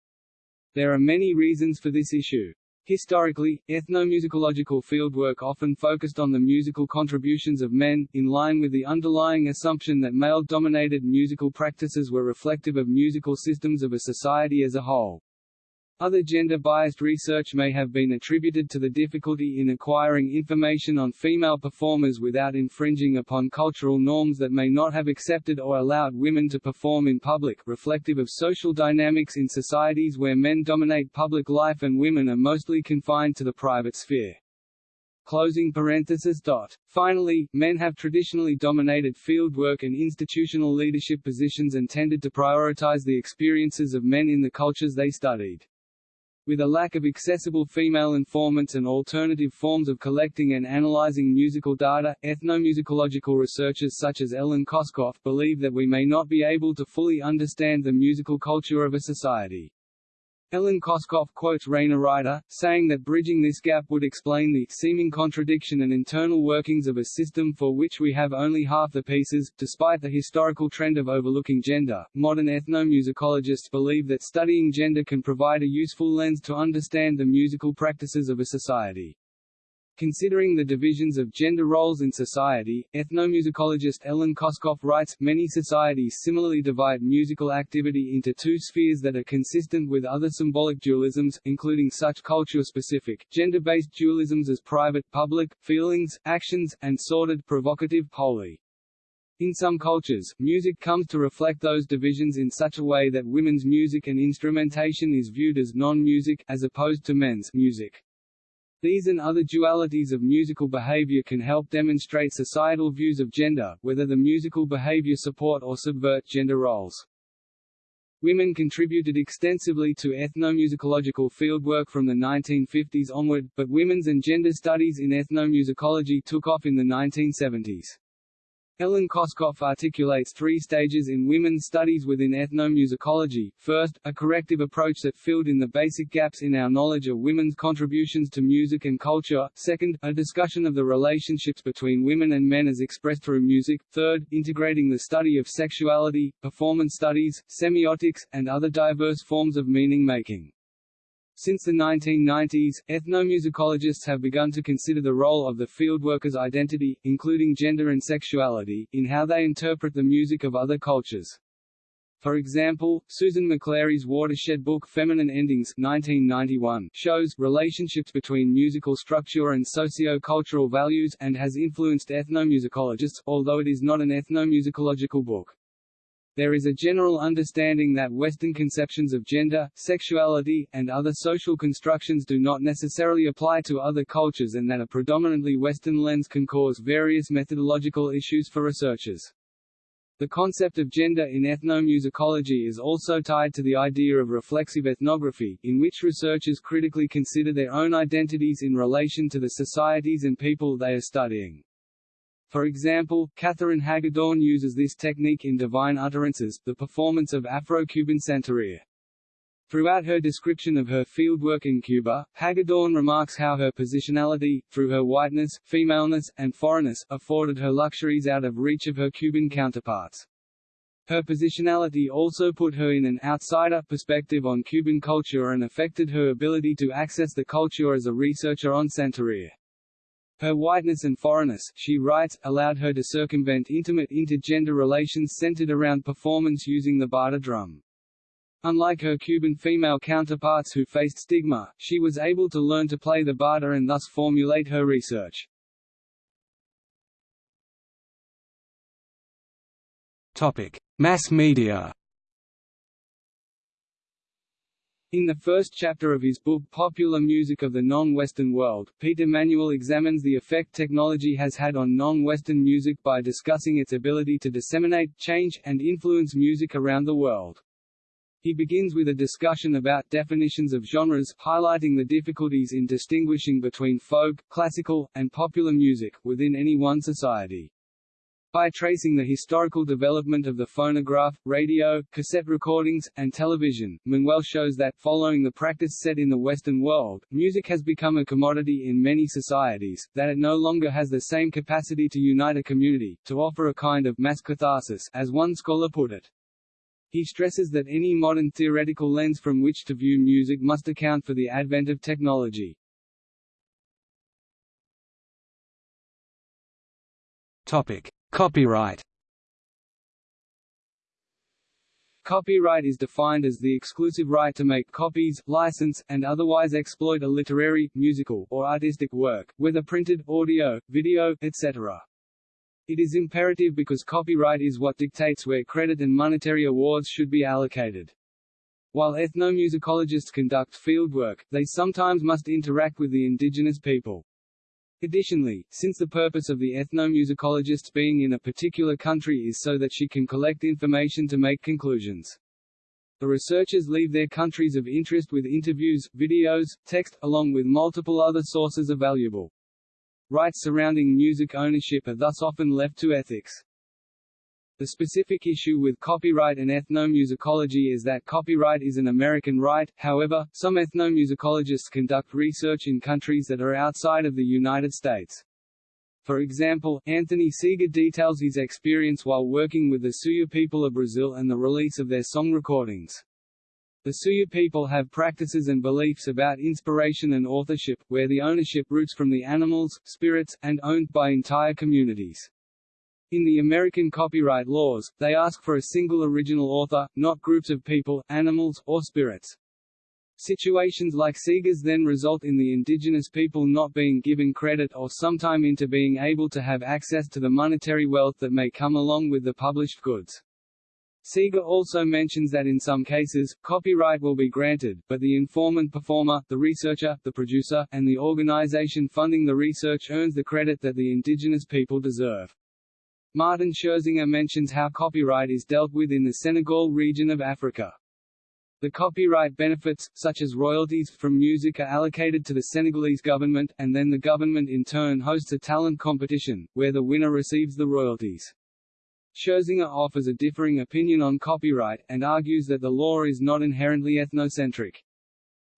There are many reasons for this issue. Historically, ethnomusicological fieldwork often focused on the musical contributions of men, in line with the underlying assumption that male-dominated musical practices were reflective of musical systems of a society as a whole. Other gender-biased research may have been attributed to the difficulty in acquiring information on female performers without infringing upon cultural norms that may not have accepted or allowed women to perform in public reflective of social dynamics in societies where men dominate public life and women are mostly confined to the private sphere. Closing parenthesis dot. Finally, men have traditionally dominated field work and institutional leadership positions and tended to prioritize the experiences of men in the cultures they studied. With a lack of accessible female informants and alternative forms of collecting and analyzing musical data, ethnomusicological researchers such as Ellen Koskoff believe that we may not be able to fully understand the musical culture of a society. Ellen Koskoff quotes Rayna Reiter, saying that bridging this gap would explain the seeming contradiction and internal workings of a system for which we have only half the pieces. Despite the historical trend of overlooking gender, modern ethnomusicologists believe that studying gender can provide a useful lens to understand the musical practices of a society. Considering the divisions of gender roles in society, ethnomusicologist Ellen Koskoff writes, many societies similarly divide musical activity into two spheres that are consistent with other symbolic dualisms, including such culture-specific, gender-based dualisms as private, public, feelings, actions, and sordid, provocative, holy. In some cultures, music comes to reflect those divisions in such a way that women's music and instrumentation is viewed as non-music, as opposed to men's music. These and other dualities of musical behavior can help demonstrate societal views of gender, whether the musical behavior support or subvert gender roles. Women contributed extensively to ethnomusicological fieldwork from the 1950s onward, but women's and gender studies in ethnomusicology took off in the 1970s. Ellen Koskoff articulates three stages in women's studies within ethnomusicology. First, a corrective approach that filled in the basic gaps in our knowledge of women's contributions to music and culture. Second, a discussion of the relationships between women and men as expressed through music. Third, integrating the study of sexuality, performance studies, semiotics, and other diverse forms of meaning-making. Since the 1990s, ethnomusicologists have begun to consider the role of the fieldworker's identity, including gender and sexuality, in how they interpret the music of other cultures. For example, Susan McClary's watershed book Feminine Endings 1991 shows relationships between musical structure and socio-cultural values and has influenced ethnomusicologists, although it is not an ethnomusicological book. There is a general understanding that Western conceptions of gender, sexuality, and other social constructions do not necessarily apply to other cultures and that a predominantly Western lens can cause various methodological issues for researchers. The concept of gender in ethnomusicology is also tied to the idea of reflexive ethnography, in which researchers critically consider their own identities in relation to the societies and people they are studying. For example, Katherine Hagedorn uses this technique in Divine Utterances, the performance of Afro-Cuban Santeria. Throughout her description of her fieldwork in Cuba, Hagedorn remarks how her positionality, through her whiteness, femaleness, and foreignness, afforded her luxuries out of reach of her Cuban counterparts. Her positionality also put her in an outsider perspective on Cuban culture and affected her ability to access the culture as a researcher on Santeria. Her whiteness and foreignness, she writes, allowed her to circumvent intimate intergender relations centered around performance using the bata drum. Unlike her Cuban female counterparts who faced stigma, she was able to learn to play the bata and thus formulate her research. Topic: Mass media. In the first chapter of his book Popular Music of the Non-Western World, Peter Manuel examines the effect technology has had on non-Western music by discussing its ability to disseminate, change, and influence music around the world. He begins with a discussion about definitions of genres, highlighting the difficulties in distinguishing between folk, classical, and popular music, within any one society. By tracing the historical development of the phonograph, radio, cassette recordings, and television, Manuel shows that, following the practice set in the Western world, music has become a commodity in many societies, that it no longer has the same capacity to unite a community, to offer a kind of mass catharsis, as one scholar put it. He stresses that any modern theoretical lens from which to view music must account for the advent of technology. Topic. Copyright Copyright is defined as the exclusive right to make copies, license, and otherwise exploit a literary, musical, or artistic work, whether printed, audio, video, etc. It is imperative because copyright is what dictates where credit and monetary awards should be allocated. While ethnomusicologists conduct fieldwork, they sometimes must interact with the indigenous people. Additionally, since the purpose of the ethnomusicologist being in a particular country is so that she can collect information to make conclusions. The researchers leave their countries of interest with interviews, videos, text, along with multiple other sources of valuable. Rights surrounding music ownership are thus often left to ethics. The specific issue with copyright and ethnomusicology is that copyright is an American right, however, some ethnomusicologists conduct research in countries that are outside of the United States. For example, Anthony Seeger details his experience while working with the Suya people of Brazil and the release of their song recordings. The Suya people have practices and beliefs about inspiration and authorship, where the ownership roots from the animals, spirits, and owned by entire communities. In the American copyright laws, they ask for a single original author, not groups of people, animals, or spirits. Situations like Seeger's then result in the indigenous people not being given credit or sometime into being able to have access to the monetary wealth that may come along with the published goods. Seeger also mentions that in some cases, copyright will be granted, but the informant performer, the researcher, the producer, and the organization funding the research earns the credit that the indigenous people deserve. Martin Scherzinger mentions how copyright is dealt with in the Senegal region of Africa. The copyright benefits, such as royalties from music are allocated to the Senegalese government, and then the government in turn hosts a talent competition, where the winner receives the royalties. Scherzinger offers a differing opinion on copyright, and argues that the law is not inherently ethnocentric.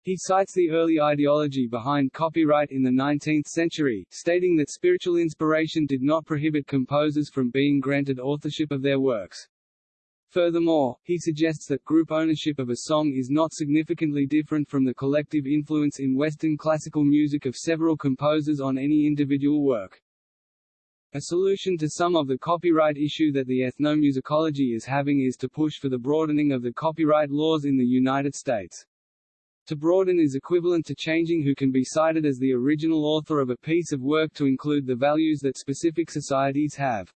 He cites the early ideology behind copyright in the 19th century, stating that spiritual inspiration did not prohibit composers from being granted authorship of their works. Furthermore, he suggests that group ownership of a song is not significantly different from the collective influence in Western classical music of several composers on any individual work. A solution to some of the copyright issue that the ethnomusicology is having is to push for the broadening of the copyright laws in the United States. To broaden is equivalent to changing who can be cited as the original author of a piece of work to include the values that specific societies have.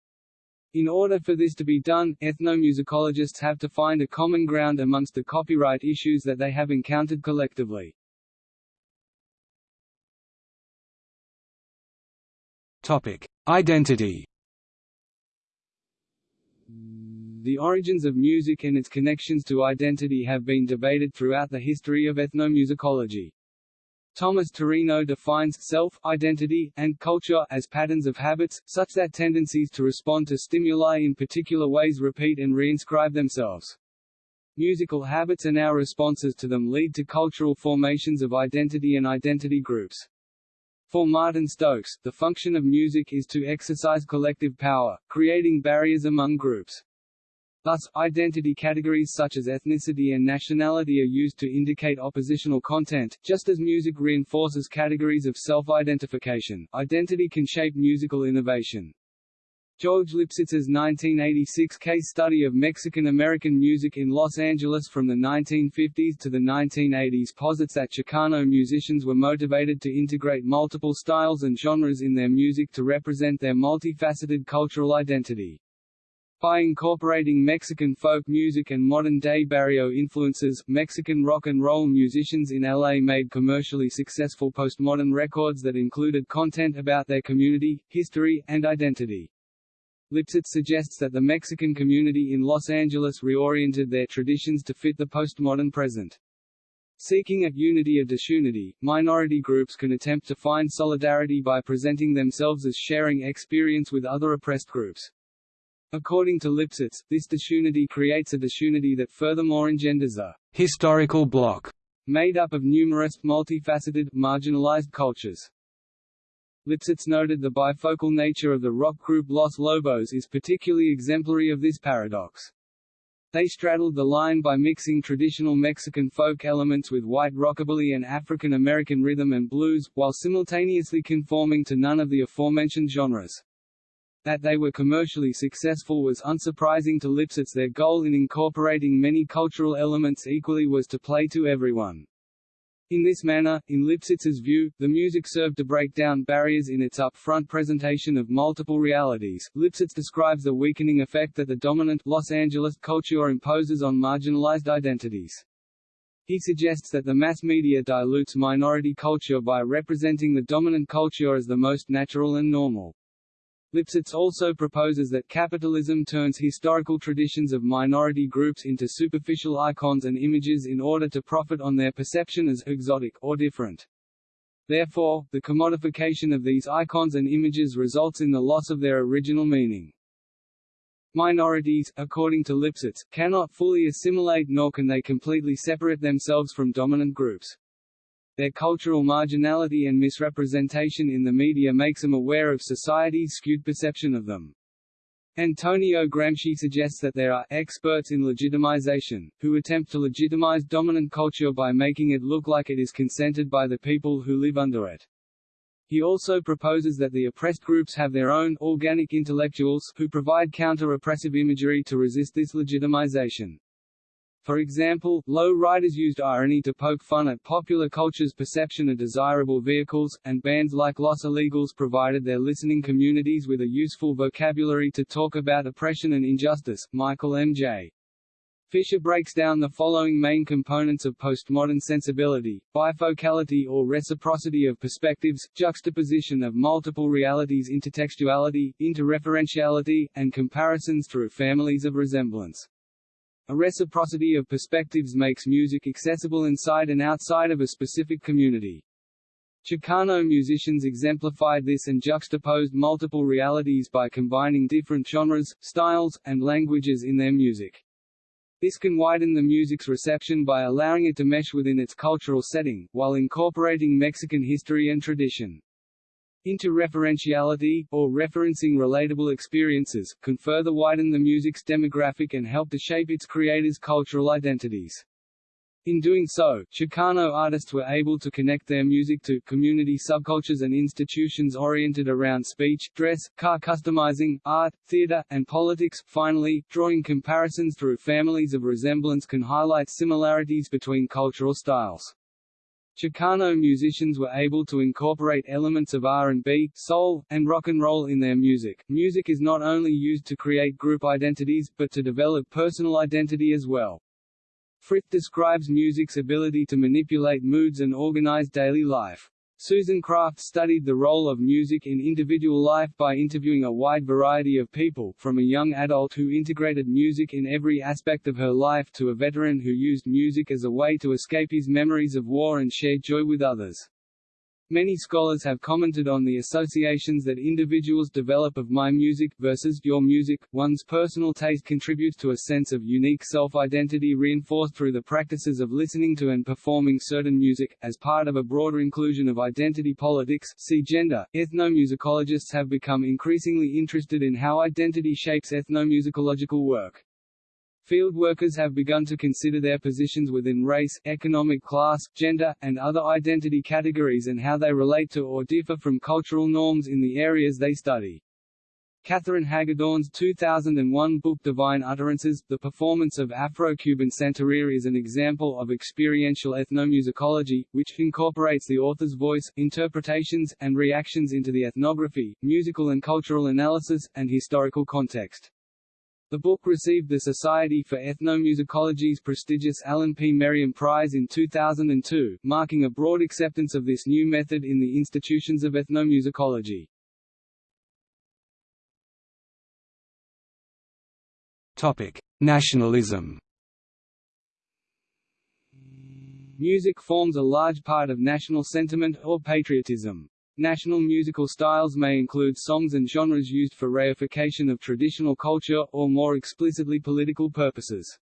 In order for this to be done, ethnomusicologists have to find a common ground amongst the copyright issues that they have encountered collectively. Topic: Identity. The origins of music and its connections to identity have been debated throughout the history of ethnomusicology. Thomas Turino defines self, identity, and culture as patterns of habits, such that tendencies to respond to stimuli in particular ways repeat and reinscribe themselves. Musical habits and our responses to them lead to cultural formations of identity and identity groups. For Martin Stokes, the function of music is to exercise collective power, creating barriers among groups. Thus, identity categories such as ethnicity and nationality are used to indicate oppositional content, just as music reinforces categories of self-identification. Identity can shape musical innovation. George Lipsitz's 1986 case study of Mexican-American music in Los Angeles from the 1950s to the 1980s posits that Chicano musicians were motivated to integrate multiple styles and genres in their music to represent their multifaceted cultural identity. By incorporating Mexican folk music and modern-day barrio influences, Mexican rock and roll musicians in LA made commercially successful postmodern records that included content about their community, history, and identity. Lipsitz suggests that the Mexican community in Los Angeles reoriented their traditions to fit the postmodern present. Seeking at unity or disunity, minority groups can attempt to find solidarity by presenting themselves as sharing experience with other oppressed groups. According to Lipsitz, this disunity creates a disunity that furthermore engenders a historical bloc made up of numerous, multifaceted, marginalized cultures. Lipsitz noted the bifocal nature of the rock group Los Lobos is particularly exemplary of this paradox. They straddled the line by mixing traditional Mexican folk elements with white rockabilly and African American rhythm and blues, while simultaneously conforming to none of the aforementioned genres. That they were commercially successful was unsurprising to Lipsitz their goal in incorporating many cultural elements equally was to play to everyone. In this manner, in Lipsitz's view, the music served to break down barriers in its up-front presentation of multiple realities. Lipsitz describes the weakening effect that the dominant Los Angeles culture imposes on marginalized identities. He suggests that the mass media dilutes minority culture by representing the dominant culture as the most natural and normal. Lipsitz also proposes that capitalism turns historical traditions of minority groups into superficial icons and images in order to profit on their perception as exotic or different. Therefore, the commodification of these icons and images results in the loss of their original meaning. Minorities, according to Lipsitz, cannot fully assimilate nor can they completely separate themselves from dominant groups. Their cultural marginality and misrepresentation in the media makes them aware of society's skewed perception of them. Antonio Gramsci suggests that there are experts in legitimization, who attempt to legitimize dominant culture by making it look like it is consented by the people who live under it. He also proposes that the oppressed groups have their own organic intellectuals who provide counter-oppressive imagery to resist this legitimization. For example, low riders used irony to poke fun at popular culture's perception of desirable vehicles, and bands like Los Illegals provided their listening communities with a useful vocabulary to talk about oppression and injustice. Michael M.J. Fischer breaks down the following main components of postmodern sensibility, bifocality or reciprocity of perspectives, juxtaposition of multiple realities intertextuality, interreferentiality, and comparisons through families of resemblance. A reciprocity of perspectives makes music accessible inside and outside of a specific community. Chicano musicians exemplified this and juxtaposed multiple realities by combining different genres, styles, and languages in their music. This can widen the music's reception by allowing it to mesh within its cultural setting, while incorporating Mexican history and tradition. Interreferentiality, or referencing relatable experiences, can further widen the music's demographic and help to shape its creators' cultural identities. In doing so, Chicano artists were able to connect their music to community subcultures and institutions oriented around speech, dress, car customizing, art, theater, and politics. Finally, drawing comparisons through families of resemblance can highlight similarities between cultural styles. Chicano musicians were able to incorporate elements of R&B, soul, and rock and roll in their music. Music is not only used to create group identities, but to develop personal identity as well. Frith describes music's ability to manipulate moods and organize daily life. Susan Kraft studied the role of music in individual life by interviewing a wide variety of people, from a young adult who integrated music in every aspect of her life to a veteran who used music as a way to escape his memories of war and share joy with others. Many scholars have commented on the associations that individuals develop of my music versus your music. One's personal taste contributes to a sense of unique self-identity reinforced through the practices of listening to and performing certain music. As part of a broader inclusion of identity politics, see gender, ethnomusicologists have become increasingly interested in how identity shapes ethnomusicological work. Field workers have begun to consider their positions within race, economic class, gender, and other identity categories and how they relate to or differ from cultural norms in the areas they study. Katherine Hagedorn's 2001 book Divine Utterances, The Performance of Afro-Cuban Santeria is an example of experiential ethnomusicology, which incorporates the author's voice, interpretations, and reactions into the ethnography, musical and cultural analysis, and historical context. The book received the Society for Ethnomusicology's prestigious Alan P. Merriam Prize in 2002, marking a broad acceptance of this new method in the institutions of ethnomusicology. Topic: Nationalism. Music forms a large part of national sentiment, or patriotism. National musical styles may include songs and genres used for reification of traditional culture, or more explicitly political purposes.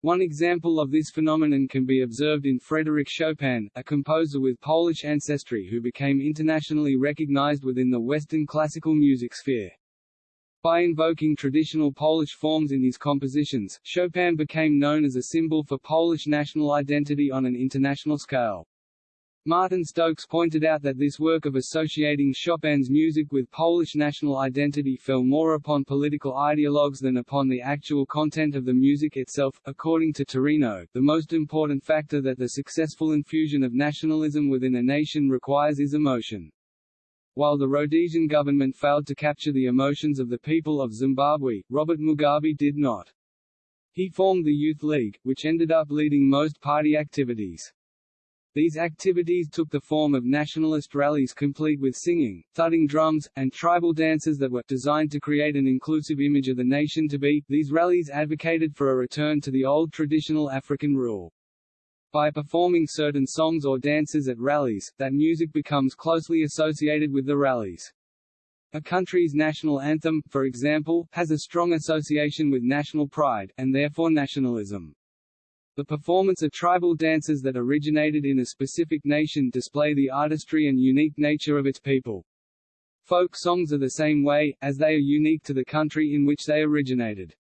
One example of this phenomenon can be observed in Frédéric Chopin, a composer with Polish ancestry who became internationally recognized within the Western classical music sphere. By invoking traditional Polish forms in his compositions, Chopin became known as a symbol for Polish national identity on an international scale. Martin Stokes pointed out that this work of associating Chopin's music with Polish national identity fell more upon political ideologues than upon the actual content of the music itself. According to Turino, the most important factor that the successful infusion of nationalism within a nation requires is emotion. While the Rhodesian government failed to capture the emotions of the people of Zimbabwe, Robert Mugabe did not. He formed the Youth League, which ended up leading most party activities. These activities took the form of nationalist rallies complete with singing, thudding drums, and tribal dances that were designed to create an inclusive image of the nation to be. These rallies advocated for a return to the old traditional African rule. By performing certain songs or dances at rallies, that music becomes closely associated with the rallies. A country's national anthem, for example, has a strong association with national pride, and therefore nationalism. The performance of tribal dances that originated in a specific nation display the artistry and unique nature of its people. Folk songs are the same way, as they are unique to the country in which they originated.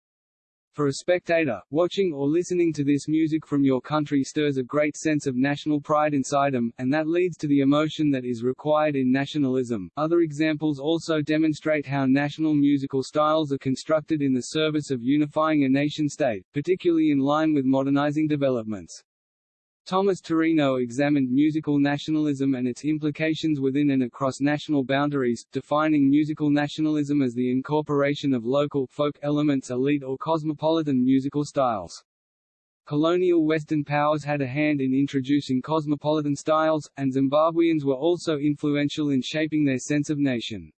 For a spectator, watching or listening to this music from your country stirs a great sense of national pride inside them, and that leads to the emotion that is required in nationalism. Other examples also demonstrate how national musical styles are constructed in the service of unifying a nation-state, particularly in line with modernizing developments. Thomas Turino examined musical nationalism and its implications within and across national boundaries, defining musical nationalism as the incorporation of local, folk elements elite or cosmopolitan musical styles. Colonial Western powers had a hand in introducing cosmopolitan styles, and Zimbabweans were also influential in shaping their sense of nation.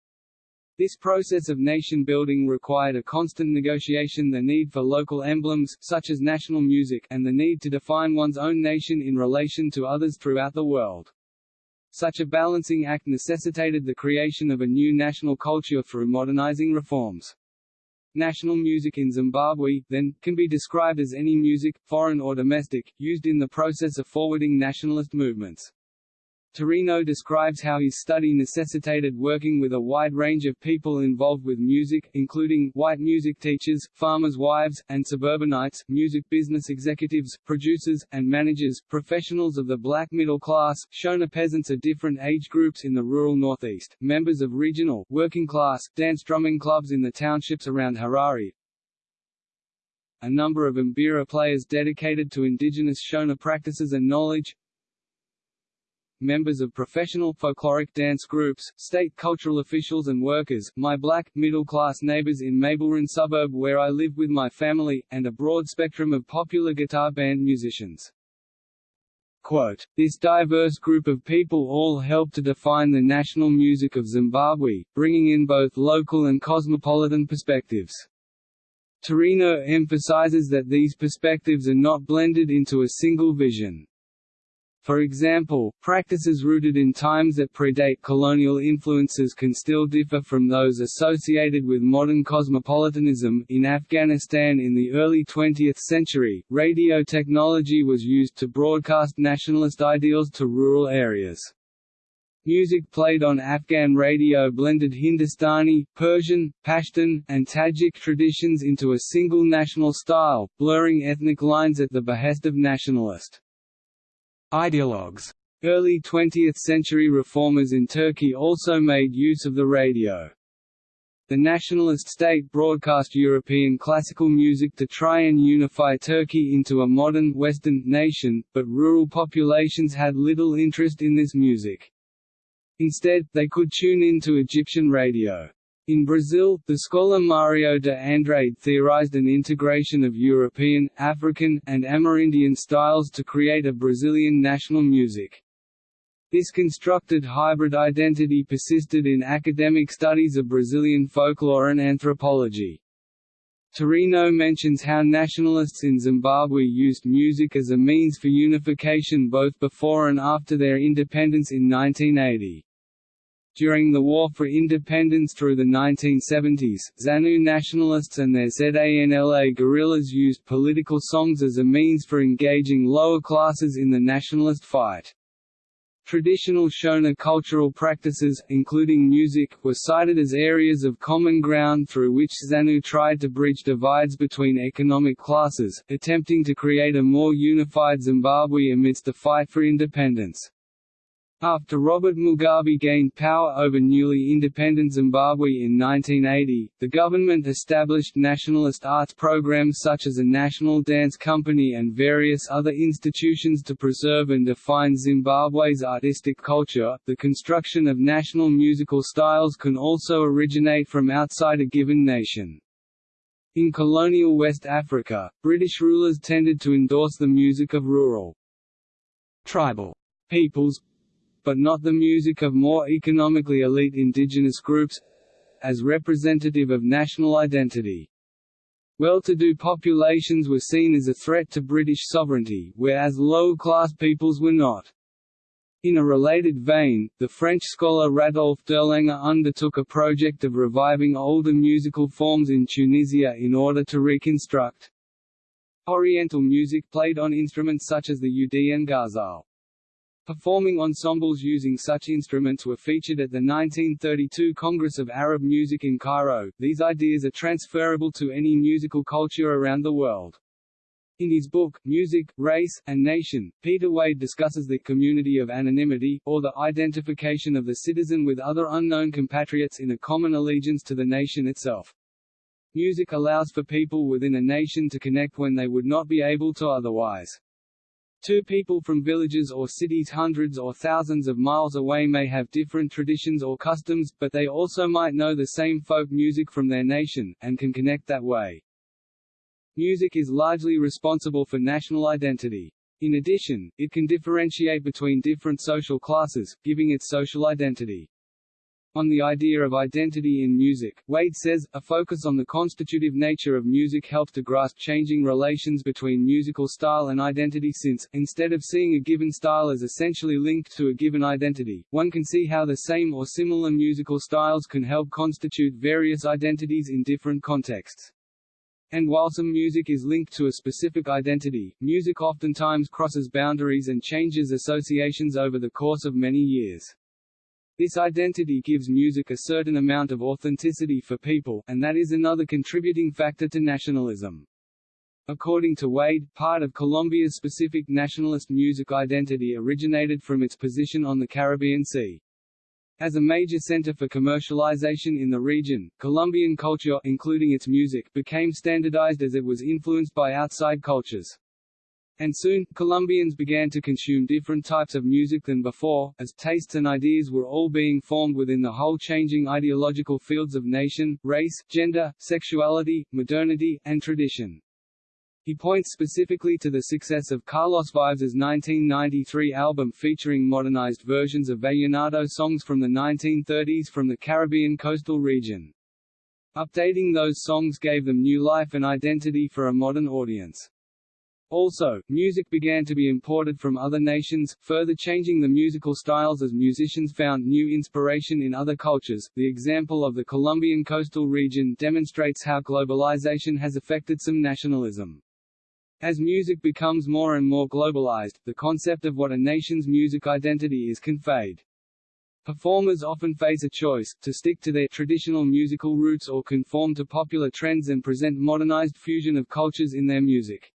This process of nation-building required a constant negotiation the need for local emblems, such as national music, and the need to define one's own nation in relation to others throughout the world. Such a balancing act necessitated the creation of a new national culture through modernizing reforms. National music in Zimbabwe, then, can be described as any music, foreign or domestic, used in the process of forwarding nationalist movements. Turino describes how his study necessitated working with a wide range of people involved with music, including white music teachers, farmers' wives, and suburbanites, music business executives, producers, and managers, professionals of the black middle class, Shona peasants of different age groups in the rural northeast, members of regional, working class, dance drumming clubs in the townships around Harare, a number of mbira players dedicated to indigenous Shona practices and knowledge, members of professional folkloric dance groups, state cultural officials and workers, my black, middle-class neighbors in Mabelreign suburb where I live with my family, and a broad spectrum of popular guitar band musicians. Quote, this diverse group of people all help to define the national music of Zimbabwe, bringing in both local and cosmopolitan perspectives. Turino emphasizes that these perspectives are not blended into a single vision. For example, practices rooted in times that predate colonial influences can still differ from those associated with modern cosmopolitanism. In Afghanistan in the early 20th century, radio technology was used to broadcast nationalist ideals to rural areas. Music played on Afghan radio blended Hindustani, Persian, Pashtun, and Tajik traditions into a single national style, blurring ethnic lines at the behest of nationalist Ideologues Early 20th-century reformers in Turkey also made use of the radio. The nationalist state broadcast European classical music to try and unify Turkey into a modern, Western, nation, but rural populations had little interest in this music. Instead, they could tune in to Egyptian radio. In Brazil, the scholar Mario de Andrade theorized an integration of European, African, and Amerindian styles to create a Brazilian national music. This constructed hybrid identity persisted in academic studies of Brazilian folklore and anthropology. Turino mentions how nationalists in Zimbabwe used music as a means for unification both before and after their independence in 1980. During the War for Independence through the 1970s, ZANU nationalists and their ZANLA guerrillas used political songs as a means for engaging lower classes in the nationalist fight. Traditional Shona cultural practices, including music, were cited as areas of common ground through which ZANU tried to bridge divides between economic classes, attempting to create a more unified Zimbabwe amidst the fight for independence. After Robert Mugabe gained power over newly independent Zimbabwe in 1980, the government established nationalist arts programs such as a national dance company and various other institutions to preserve and define Zimbabwe's artistic culture. The construction of national musical styles can also originate from outside a given nation. In colonial West Africa, British rulers tended to endorse the music of rural, tribal peoples, but not the music of more economically elite indigenous groups as representative of national identity. Well-to-do populations were seen as a threat to British sovereignty, whereas low-class peoples were not. In a related vein, the French scholar Rodolphe d'Erlanger undertook a project of reviving older musical forms in Tunisia in order to reconstruct Oriental music played on instruments such as the oud and ghazal. Performing ensembles using such instruments were featured at the 1932 Congress of Arab Music in Cairo. These ideas are transferable to any musical culture around the world. In his book, Music, Race, and Nation, Peter Wade discusses the community of anonymity, or the identification of the citizen with other unknown compatriots in a common allegiance to the nation itself. Music allows for people within a nation to connect when they would not be able to otherwise. Two people from villages or cities hundreds or thousands of miles away may have different traditions or customs, but they also might know the same folk music from their nation, and can connect that way. Music is largely responsible for national identity. In addition, it can differentiate between different social classes, giving it social identity. On the idea of identity in music, Wade says, a focus on the constitutive nature of music helped to grasp changing relations between musical style and identity since, instead of seeing a given style as essentially linked to a given identity, one can see how the same or similar musical styles can help constitute various identities in different contexts. And while some music is linked to a specific identity, music oftentimes crosses boundaries and changes associations over the course of many years. This identity gives music a certain amount of authenticity for people, and that is another contributing factor to nationalism. According to Wade, part of Colombia's specific nationalist music identity originated from its position on the Caribbean Sea. As a major center for commercialization in the region, Colombian culture including its music became standardized as it was influenced by outside cultures. And soon, Colombians began to consume different types of music than before, as tastes and ideas were all being formed within the whole changing ideological fields of nation, race, gender, sexuality, modernity, and tradition. He points specifically to the success of Carlos Vives's 1993 album featuring modernized versions of vallenato songs from the 1930s from the Caribbean coastal region. Updating those songs gave them new life and identity for a modern audience. Also, music began to be imported from other nations, further changing the musical styles as musicians found new inspiration in other cultures. The example of the Colombian coastal region demonstrates how globalization has affected some nationalism. As music becomes more and more globalized, the concept of what a nation's music identity is can fade. Performers often face a choice, to stick to their traditional musical roots or conform to popular trends and present modernized fusion of cultures in their music.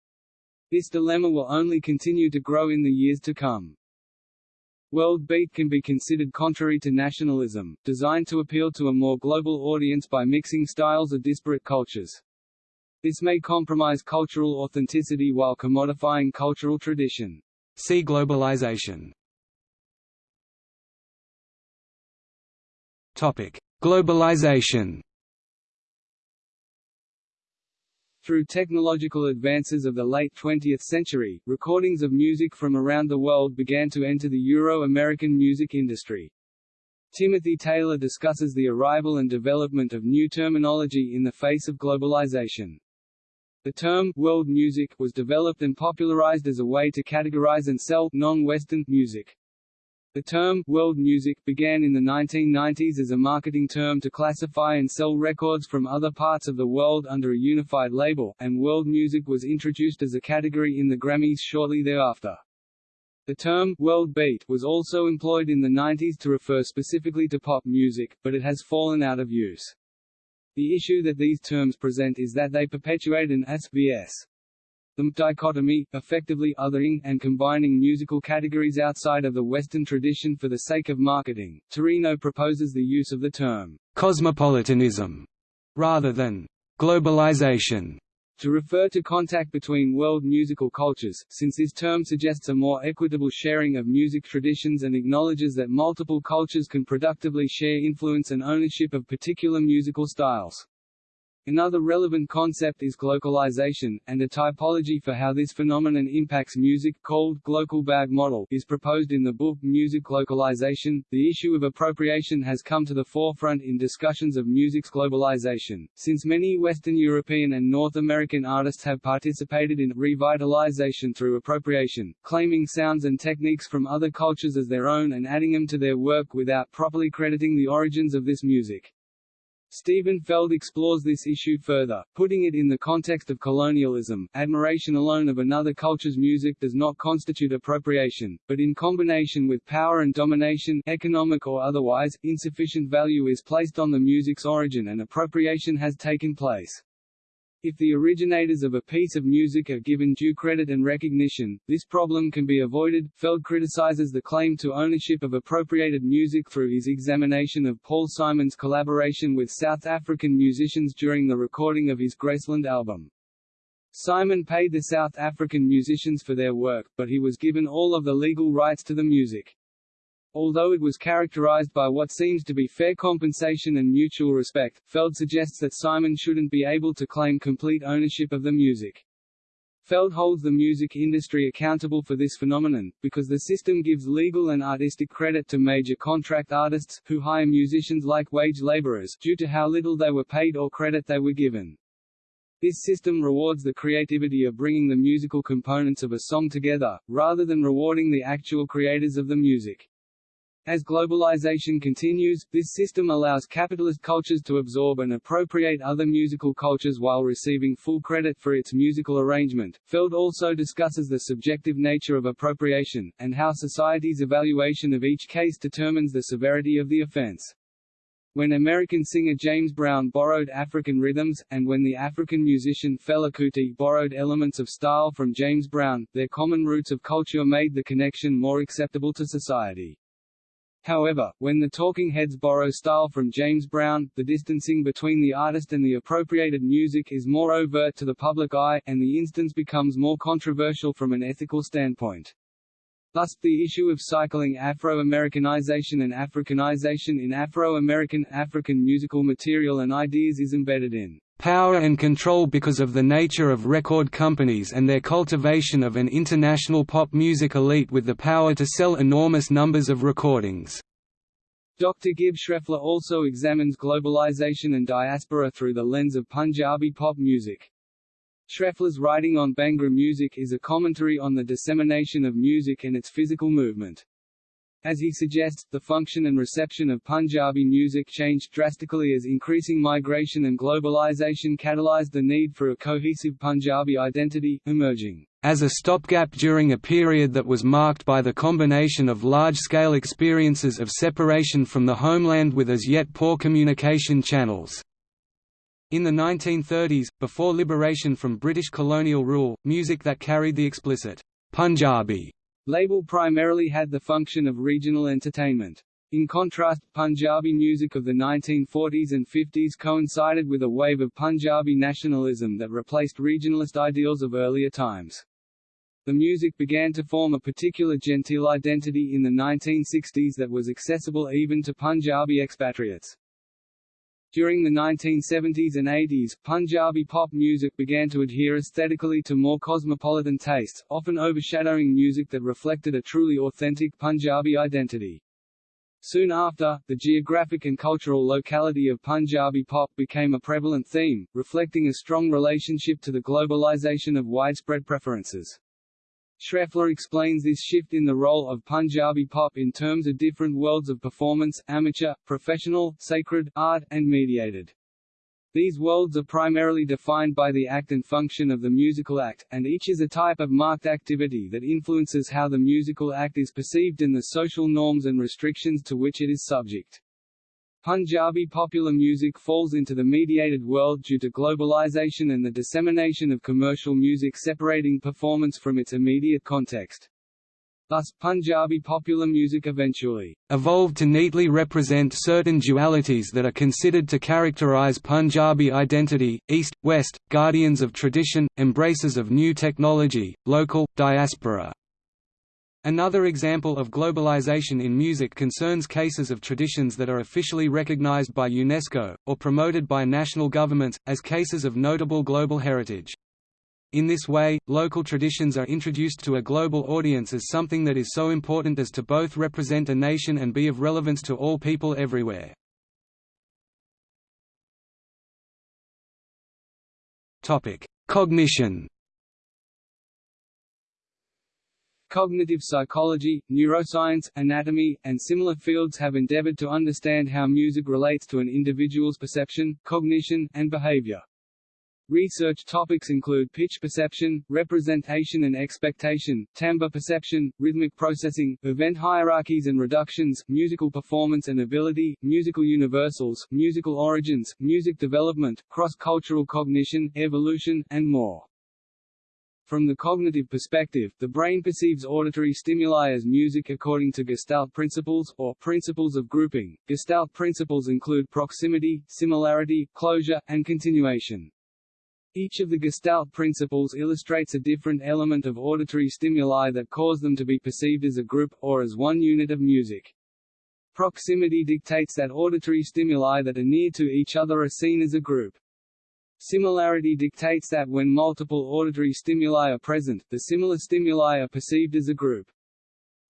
This dilemma will only continue to grow in the years to come. World beat can be considered contrary to nationalism, designed to appeal to a more global audience by mixing styles of disparate cultures. This may compromise cultural authenticity while commodifying cultural tradition. See globalization. Topic: Globalization. Through technological advances of the late 20th century, recordings of music from around the world began to enter the Euro-American music industry. Timothy Taylor discusses the arrival and development of new terminology in the face of globalization. The term «world music» was developed and popularized as a way to categorize and sell non-Western music. The term «world music» began in the 1990s as a marketing term to classify and sell records from other parts of the world under a unified label, and world music was introduced as a category in the Grammys shortly thereafter. The term «world beat» was also employed in the 90s to refer specifically to pop music, but it has fallen out of use. The issue that these terms present is that they perpetuate an SVS the dichotomy, effectively othering and combining musical categories outside of the Western tradition for the sake of marketing. Turino proposes the use of the term cosmopolitanism rather than globalization to refer to contact between world musical cultures, since this term suggests a more equitable sharing of music traditions and acknowledges that multiple cultures can productively share influence and ownership of particular musical styles. Another relevant concept is glocalization, and a typology for how this phenomenon impacts music, called bag model, is proposed in the book Music Localization. The issue of appropriation has come to the forefront in discussions of music's globalization, since many Western European and North American artists have participated in revitalization through appropriation, claiming sounds and techniques from other cultures as their own and adding them to their work without properly crediting the origins of this music. Steven Feld explores this issue further, putting it in the context of colonialism. Admiration alone of another culture's music does not constitute appropriation, but in combination with power and domination, economic or otherwise, insufficient value is placed on the music's origin and appropriation has taken place. If the originators of a piece of music are given due credit and recognition, this problem can be avoided. Feld criticizes the claim to ownership of appropriated music through his examination of Paul Simon's collaboration with South African musicians during the recording of his Graceland album. Simon paid the South African musicians for their work, but he was given all of the legal rights to the music. Although it was characterized by what seems to be fair compensation and mutual respect, Feld suggests that Simon shouldn't be able to claim complete ownership of the music. Feld holds the music industry accountable for this phenomenon, because the system gives legal and artistic credit to major contract artists, who hire musicians like wage laborers, due to how little they were paid or credit they were given. This system rewards the creativity of bringing the musical components of a song together, rather than rewarding the actual creators of the music. As globalization continues, this system allows capitalist cultures to absorb and appropriate other musical cultures while receiving full credit for its musical arrangement. Feld also discusses the subjective nature of appropriation, and how society's evaluation of each case determines the severity of the offense. When American singer James Brown borrowed African rhythms, and when the African musician Fela Kuti borrowed elements of style from James Brown, their common roots of culture made the connection more acceptable to society. However, when the Talking Heads borrow style from James Brown, the distancing between the artist and the appropriated music is more overt to the public eye, and the instance becomes more controversial from an ethical standpoint. Thus, the issue of cycling Afro-Americanization and Africanization in Afro-American, African musical material and ideas is embedded in power and control because of the nature of record companies and their cultivation of an international pop music elite with the power to sell enormous numbers of recordings. Dr. Gibb Schreffler also examines globalization and diaspora through the lens of Punjabi pop music. Schreffler's writing on Bhangra music is a commentary on the dissemination of music and its physical movement. As he suggests, the function and reception of Punjabi music changed drastically as increasing migration and globalization catalyzed the need for a cohesive Punjabi identity, emerging as a stopgap during a period that was marked by the combination of large-scale experiences of separation from the homeland with as yet poor communication channels. In the 1930s, before liberation from British colonial rule, music that carried the explicit Punjabi label primarily had the function of regional entertainment. In contrast, Punjabi music of the 1940s and 50s coincided with a wave of Punjabi nationalism that replaced regionalist ideals of earlier times. The music began to form a particular genteel identity in the 1960s that was accessible even to Punjabi expatriates. During the 1970s and 80s, Punjabi pop music began to adhere aesthetically to more cosmopolitan tastes, often overshadowing music that reflected a truly authentic Punjabi identity. Soon after, the geographic and cultural locality of Punjabi pop became a prevalent theme, reflecting a strong relationship to the globalization of widespread preferences. Schreffler explains this shift in the role of Punjabi pop in terms of different worlds of performance, amateur, professional, sacred, art, and mediated. These worlds are primarily defined by the act and function of the musical act, and each is a type of marked activity that influences how the musical act is perceived and the social norms and restrictions to which it is subject. Punjabi popular music falls into the mediated world due to globalization and the dissemination of commercial music separating performance from its immediate context. Thus, Punjabi popular music eventually evolved to neatly represent certain dualities that are considered to characterize Punjabi identity, East, West, guardians of tradition, embracers of new technology, local, diaspora. Another example of globalization in music concerns cases of traditions that are officially recognized by UNESCO, or promoted by national governments, as cases of notable global heritage. In this way, local traditions are introduced to a global audience as something that is so important as to both represent a nation and be of relevance to all people everywhere. Cognition Cognitive psychology, neuroscience, anatomy, and similar fields have endeavored to understand how music relates to an individual's perception, cognition, and behavior. Research topics include pitch perception, representation and expectation, timbre perception, rhythmic processing, event hierarchies and reductions, musical performance and ability, musical universals, musical origins, music development, cross-cultural cognition, evolution, and more. From the cognitive perspective, the brain perceives auditory stimuli as music according to Gestalt principles, or principles of grouping. Gestalt principles include proximity, similarity, closure, and continuation. Each of the Gestalt principles illustrates a different element of auditory stimuli that cause them to be perceived as a group, or as one unit of music. Proximity dictates that auditory stimuli that are near to each other are seen as a group. Similarity dictates that when multiple auditory stimuli are present, the similar stimuli are perceived as a group.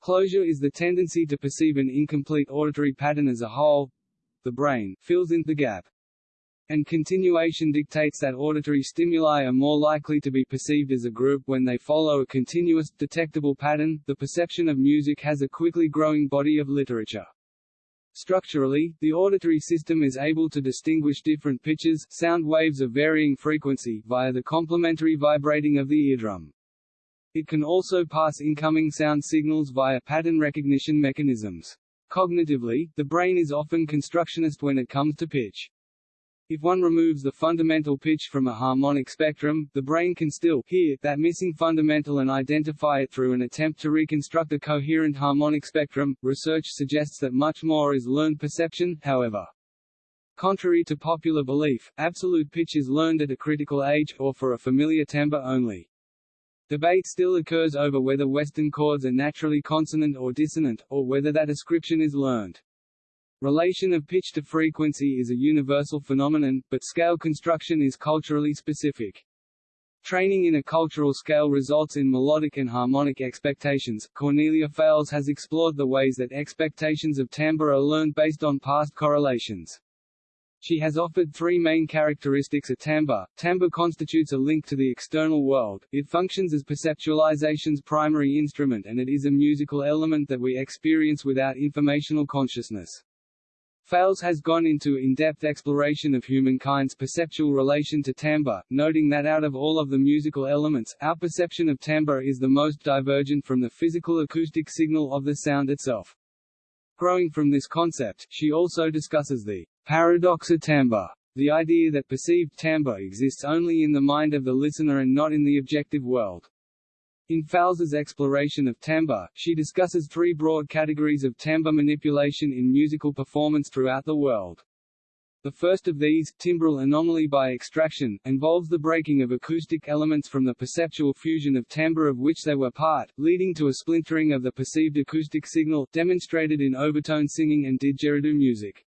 Closure is the tendency to perceive an incomplete auditory pattern as a whole. The brain fills in the gap and continuation dictates that auditory stimuli are more likely to be perceived as a group when they follow a continuous, detectable pattern. The perception of music has a quickly growing body of literature. Structurally, the auditory system is able to distinguish different pitches, sound waves of varying frequency, via the complementary vibrating of the eardrum. It can also pass incoming sound signals via pattern recognition mechanisms. Cognitively, the brain is often constructionist when it comes to pitch. If one removes the fundamental pitch from a harmonic spectrum, the brain can still hear that missing fundamental and identify it through an attempt to reconstruct a coherent harmonic spectrum. Research suggests that much more is learned perception, however. Contrary to popular belief, absolute pitch is learned at a critical age, or for a familiar timbre only. Debate still occurs over whether Western chords are naturally consonant or dissonant, or whether that ascription is learned. Relation of pitch to frequency is a universal phenomenon, but scale construction is culturally specific. Training in a cultural scale results in melodic and harmonic expectations. Cornelia Fales has explored the ways that expectations of timbre are learned based on past correlations. She has offered three main characteristics of timbre. Timbre constitutes a link to the external world, it functions as perceptualization's primary instrument and it is a musical element that we experience without informational consciousness. Fales has gone into in-depth exploration of humankind's perceptual relation to timbre, noting that out of all of the musical elements, our perception of timbre is the most divergent from the physical acoustic signal of the sound itself. Growing from this concept, she also discusses the paradox of timbre, the idea that perceived timbre exists only in the mind of the listener and not in the objective world. In Fales's exploration of timbre, she discusses three broad categories of timbre manipulation in musical performance throughout the world. The first of these, timbral anomaly by extraction, involves the breaking of acoustic elements from the perceptual fusion of timbre of which they were part, leading to a splintering of the perceived acoustic signal, demonstrated in overtone singing and didgeridoo music.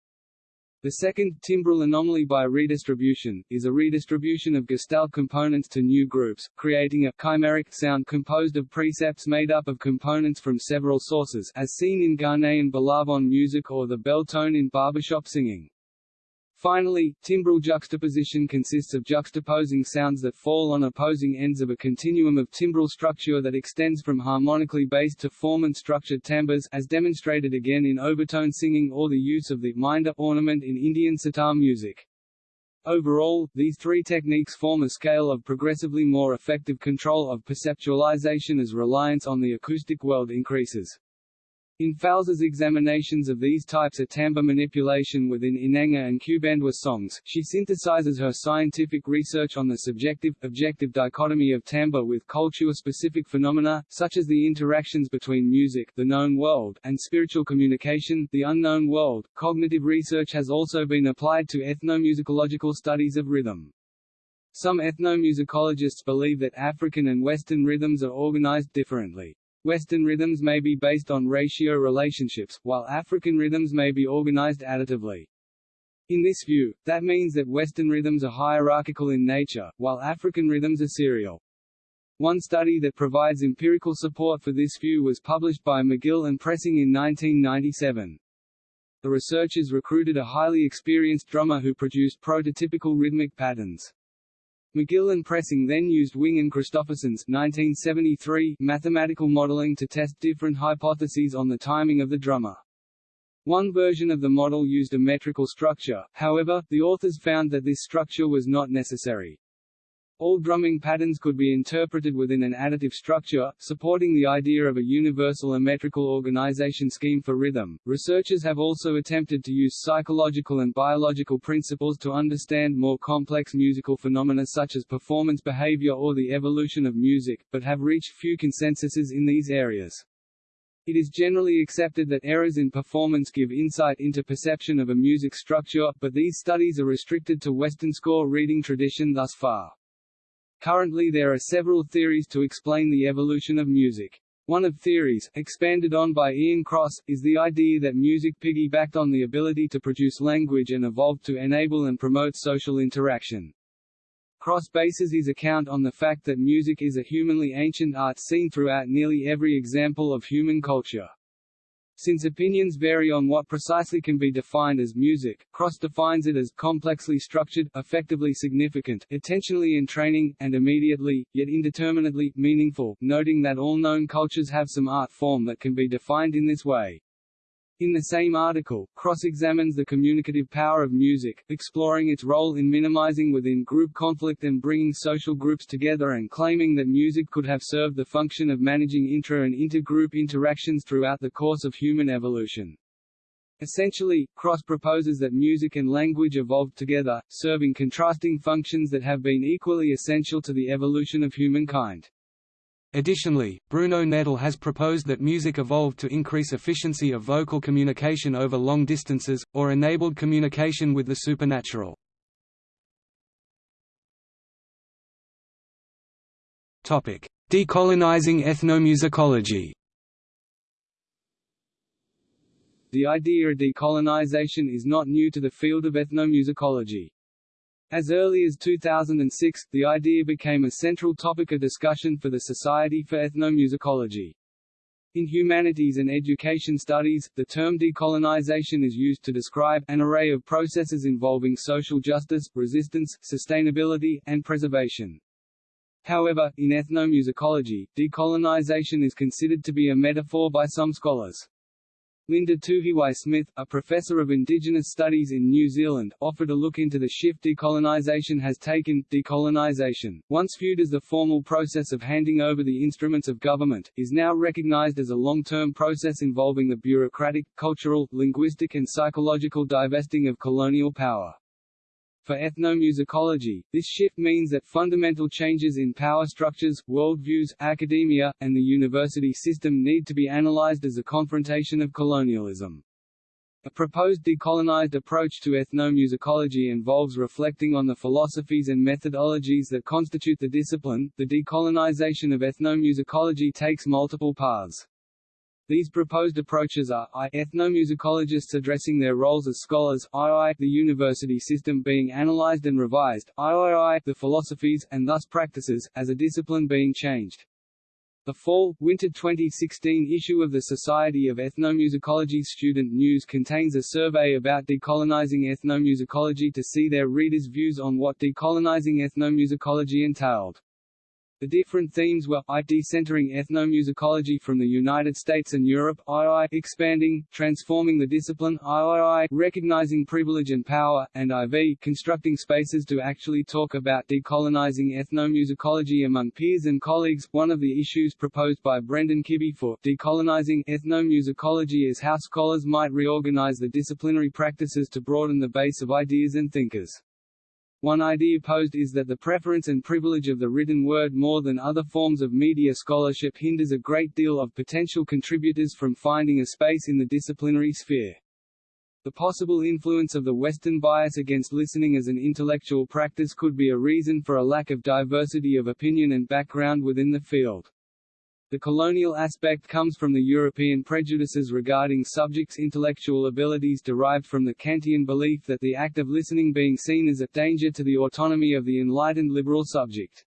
The second, timbral anomaly by redistribution, is a redistribution of Gestalt components to new groups, creating a chimeric sound composed of precepts made up of components from several sources as seen in Ghanaian Billabong music or the bell tone in barbershop singing. Finally, timbral juxtaposition consists of juxtaposing sounds that fall on opposing ends of a continuum of timbral structure that extends from harmonically based to formant-structured timbres as demonstrated again in overtone singing or the use of the minder ornament in Indian sitar music. Overall, these three techniques form a scale of progressively more effective control of perceptualization as reliance on the acoustic world increases. In Fales's examinations of these types of timbre manipulation within Inanga and Kubandwa songs, she synthesizes her scientific research on the subjective-objective dichotomy of timbre with culture-specific phenomena, such as the interactions between music the known world, and spiritual communication the unknown world. Cognitive research has also been applied to ethnomusicological studies of rhythm. Some ethnomusicologists believe that African and Western rhythms are organized differently. Western rhythms may be based on ratio relationships, while African rhythms may be organized additively. In this view, that means that Western rhythms are hierarchical in nature, while African rhythms are serial. One study that provides empirical support for this view was published by Magill and Pressing in 1997. The researchers recruited a highly experienced drummer who produced prototypical rhythmic patterns. Magill and Pressing then used Wing and Kristofferson's 1973 mathematical modeling to test different hypotheses on the timing of the drummer. One version of the model used a metrical structure, however, the authors found that this structure was not necessary. All drumming patterns could be interpreted within an additive structure, supporting the idea of a universal metrical organization scheme for rhythm. Researchers have also attempted to use psychological and biological principles to understand more complex musical phenomena such as performance behavior or the evolution of music, but have reached few consensuses in these areas. It is generally accepted that errors in performance give insight into perception of a music structure, but these studies are restricted to Western score reading tradition thus far. Currently there are several theories to explain the evolution of music. One of theories, expanded on by Ian Cross, is the idea that music piggybacked on the ability to produce language and evolved to enable and promote social interaction. Cross bases his account on the fact that music is a humanly ancient art seen throughout nearly every example of human culture. Since opinions vary on what precisely can be defined as music, Cross defines it as complexly structured, effectively significant, intentionally entraining, and immediately, yet indeterminately, meaningful, noting that all known cultures have some art form that can be defined in this way. In the same article, Cross examines the communicative power of music, exploring its role in minimizing within-group conflict and bringing social groups together and claiming that music could have served the function of managing intra- and intergroup interactions throughout the course of human evolution. Essentially, Cross proposes that music and language evolved together, serving contrasting functions that have been equally essential to the evolution of humankind. Additionally, Bruno Nettl has proposed that music evolved to increase efficiency of vocal communication over long distances, or enabled communication with the supernatural. Decolonizing ethnomusicology The idea of decolonization is not new to the field of ethnomusicology. As early as 2006, the idea became a central topic of discussion for the Society for Ethnomusicology. In humanities and education studies, the term decolonization is used to describe an array of processes involving social justice, resistance, sustainability, and preservation. However, in ethnomusicology, decolonization is considered to be a metaphor by some scholars. Linda Tuhiwai-Smith, a professor of Indigenous Studies in New Zealand, offered a look into the shift decolonisation has taken. Decolonisation, once viewed as the formal process of handing over the instruments of government, is now recognised as a long-term process involving the bureaucratic, cultural, linguistic and psychological divesting of colonial power. For ethnomusicology, this shift means that fundamental changes in power structures, worldviews, academia, and the university system need to be analyzed as a confrontation of colonialism. A proposed decolonized approach to ethnomusicology involves reflecting on the philosophies and methodologies that constitute the discipline. The decolonization of ethnomusicology takes multiple paths. These proposed approaches are I, ethnomusicologists addressing their roles as scholars, II, the university system being analyzed and revised, III, the philosophies, and thus practices, as a discipline being changed. The fall-winter 2016 issue of the Society of Ethnomusicology Student News contains a survey about decolonizing ethnomusicology to see their readers' views on what decolonizing ethnomusicology entailed. The different themes were I decentering ethnomusicology from the United States and Europe, II expanding, transforming the discipline, III recognizing privilege and power, and IV constructing spaces to actually talk about decolonizing ethnomusicology among peers and colleagues. One of the issues proposed by Brendan Kibbee for decolonizing ethnomusicology is how scholars might reorganize the disciplinary practices to broaden the base of ideas and thinkers. One idea posed is that the preference and privilege of the written word more than other forms of media scholarship hinders a great deal of potential contributors from finding a space in the disciplinary sphere. The possible influence of the Western bias against listening as an intellectual practice could be a reason for a lack of diversity of opinion and background within the field. The colonial aspect comes from the European prejudices regarding subjects' intellectual abilities derived from the Kantian belief that the act of listening being seen as a danger to the autonomy of the enlightened liberal subject.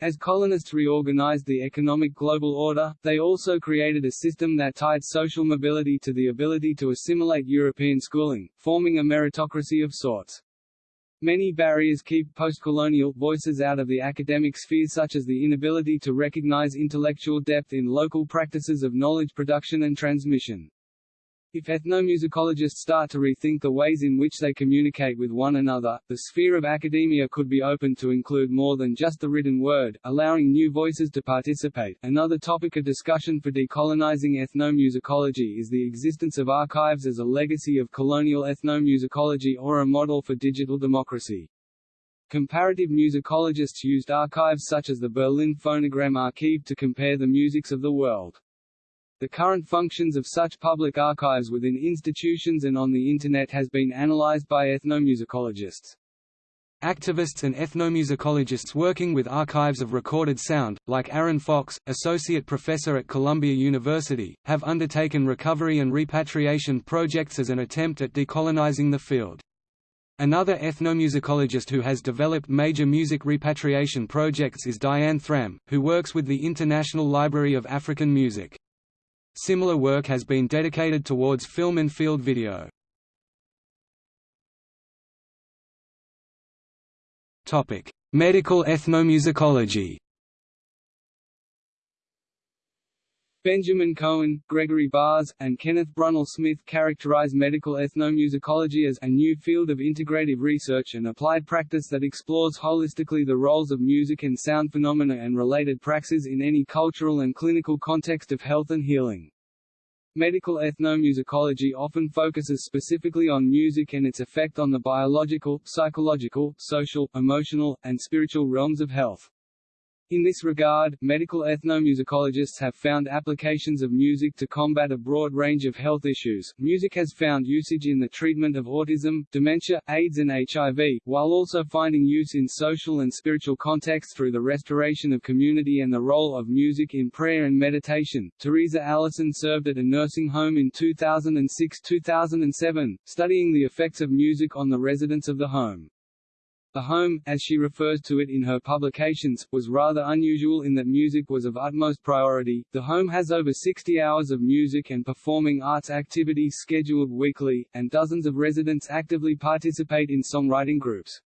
As colonists reorganized the economic global order, they also created a system that tied social mobility to the ability to assimilate European schooling, forming a meritocracy of sorts. Many barriers keep postcolonial voices out of the academic sphere such as the inability to recognize intellectual depth in local practices of knowledge production and transmission. If ethnomusicologists start to rethink the ways in which they communicate with one another, the sphere of academia could be opened to include more than just the written word, allowing new voices to participate. Another topic of discussion for decolonizing ethnomusicology is the existence of archives as a legacy of colonial ethnomusicology or a model for digital democracy. Comparative musicologists used archives such as the Berlin Phonogram Archive to compare the musics of the world. The current functions of such public archives within institutions and on the Internet has been analyzed by ethnomusicologists. Activists and ethnomusicologists working with archives of recorded sound, like Aaron Fox, associate professor at Columbia University, have undertaken recovery and repatriation projects as an attempt at decolonizing the field. Another ethnomusicologist who has developed major music repatriation projects is Diane Thram, who works with the International Library of African Music. Similar work has been dedicated towards film and field video. Medical ethnomusicology. Benjamin Koen, Gregory Barz, and Kenneth Brummel Smith characterize medical ethnomusicology as a new field of integrative research and applied practice that explores holistically the roles of music and sound phenomena and related praxis in any cultural and clinical context of health and healing. Medical ethnomusicology often focuses specifically on music and its effect on the biological, psychological, social, emotional, and spiritual realms of health. In this regard, medical ethnomusicologists have found applications of music to combat a broad range of health issues. Music has found usage in the treatment of autism, dementia, AIDS, and HIV, while also finding use in social and spiritual contexts through the restoration of community and the role of music in prayer and meditation. Theresa Allison served at a nursing home in 2006-2007, studying the effects of music on the residents of the home. The home, as she refers to it in her publications, was rather unusual in that music was of utmost priority. The home has over 60 hours of music and performing arts activities scheduled weekly, and dozens of residents actively participate in songwriting groups.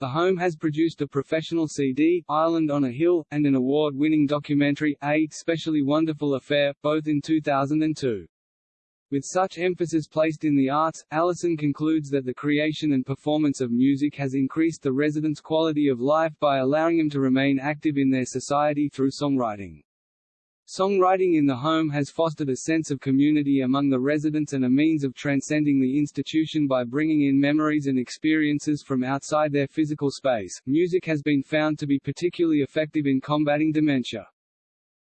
The home has produced a professional CD, Island on a Hill, and an award-winning documentary, A Specially Wonderful Affair, both in 2002. With such emphasis placed in the arts, Allison concludes that the creation and performance of music has increased the residents' quality of life by allowing them to remain active in their society through songwriting. Songwriting in the home has fostered a sense of community among the residents and a means of transcending the institution by bringing in memories and experiences from outside their physical space. Music has been found to be particularly effective in combating dementia.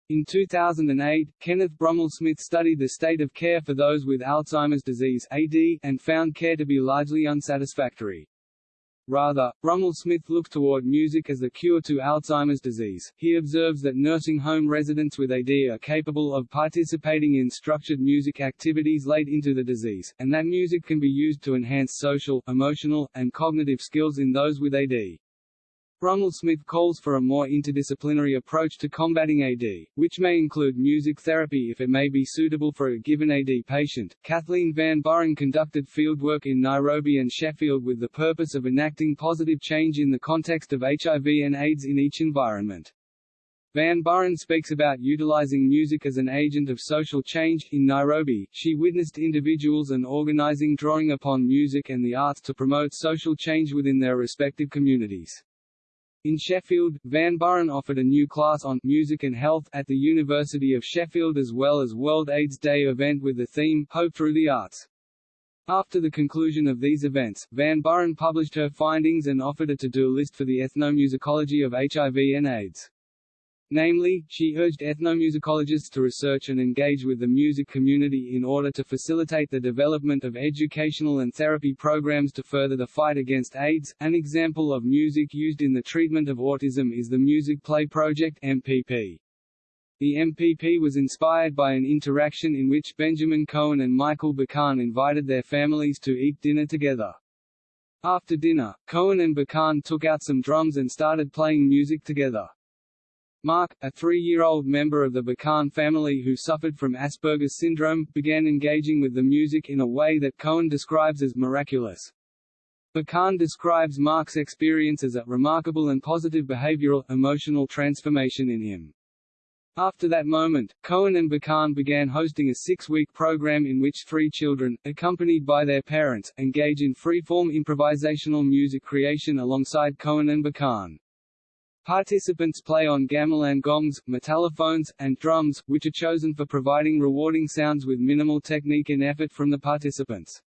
In 2008, Kenneth Brummel Smith studied the state of care for those with Alzheimer's disease AD, and found care to be largely unsatisfactory. Rather, Brummel Smith looked toward music as the cure to Alzheimer's disease. He observes that nursing home residents with AD are capable of participating in structured music activities late into the disease, and that music can be used to enhance social, emotional, and cognitive skills in those with AD. Brummel Smith calls for a more interdisciplinary approach to combating AD, which may include music therapy if it may be suitable for a given AD patient. Kathleen Van Buren conducted fieldwork in Nairobi and Sheffield with the purpose of enacting positive change in the context of HIV and AIDS in each environment. Van Buren speaks about utilizing music as an agent of social change. In Nairobi, she witnessed individuals and organizing drawing upon music and the arts to promote social change within their respective communities. In Sheffield, Van Buren offered a new class on music and health at the University of Sheffield as well as World AIDS Day event with the theme Hope Through the Arts. After the conclusion of these events, Van Buren published her findings and offered a to-do list for the ethnomusicology of HIV and AIDS. Namely, she urged ethnomusicologists to research and engage with the music community in order to facilitate the development of educational and therapy programs to further the fight against AIDS. An example of music used in the treatment of autism is the Music Play Project MPP. The MPP was inspired by an interaction in which Benjamin Koen and Michael Bakan invited their families to eat dinner together. After dinner, Koen and Bakan took out some drums and started playing music together. Mark, a three-year-old member of the Bakan family who suffered from Asperger's syndrome, began engaging with the music in a way that Koen describes as miraculous. Bakan describes Mark's experience as a remarkable and positive behavioral, emotional transformation in him. After that moment, Koen and Bakan began hosting a six-week program in which three children, accompanied by their parents, engage in free-form improvisational music creation alongside Koen and Bakan. Participants play on gamelan gongs, metallophones, and drums, which are chosen for providing rewarding sounds with minimal technique and effort from the participants.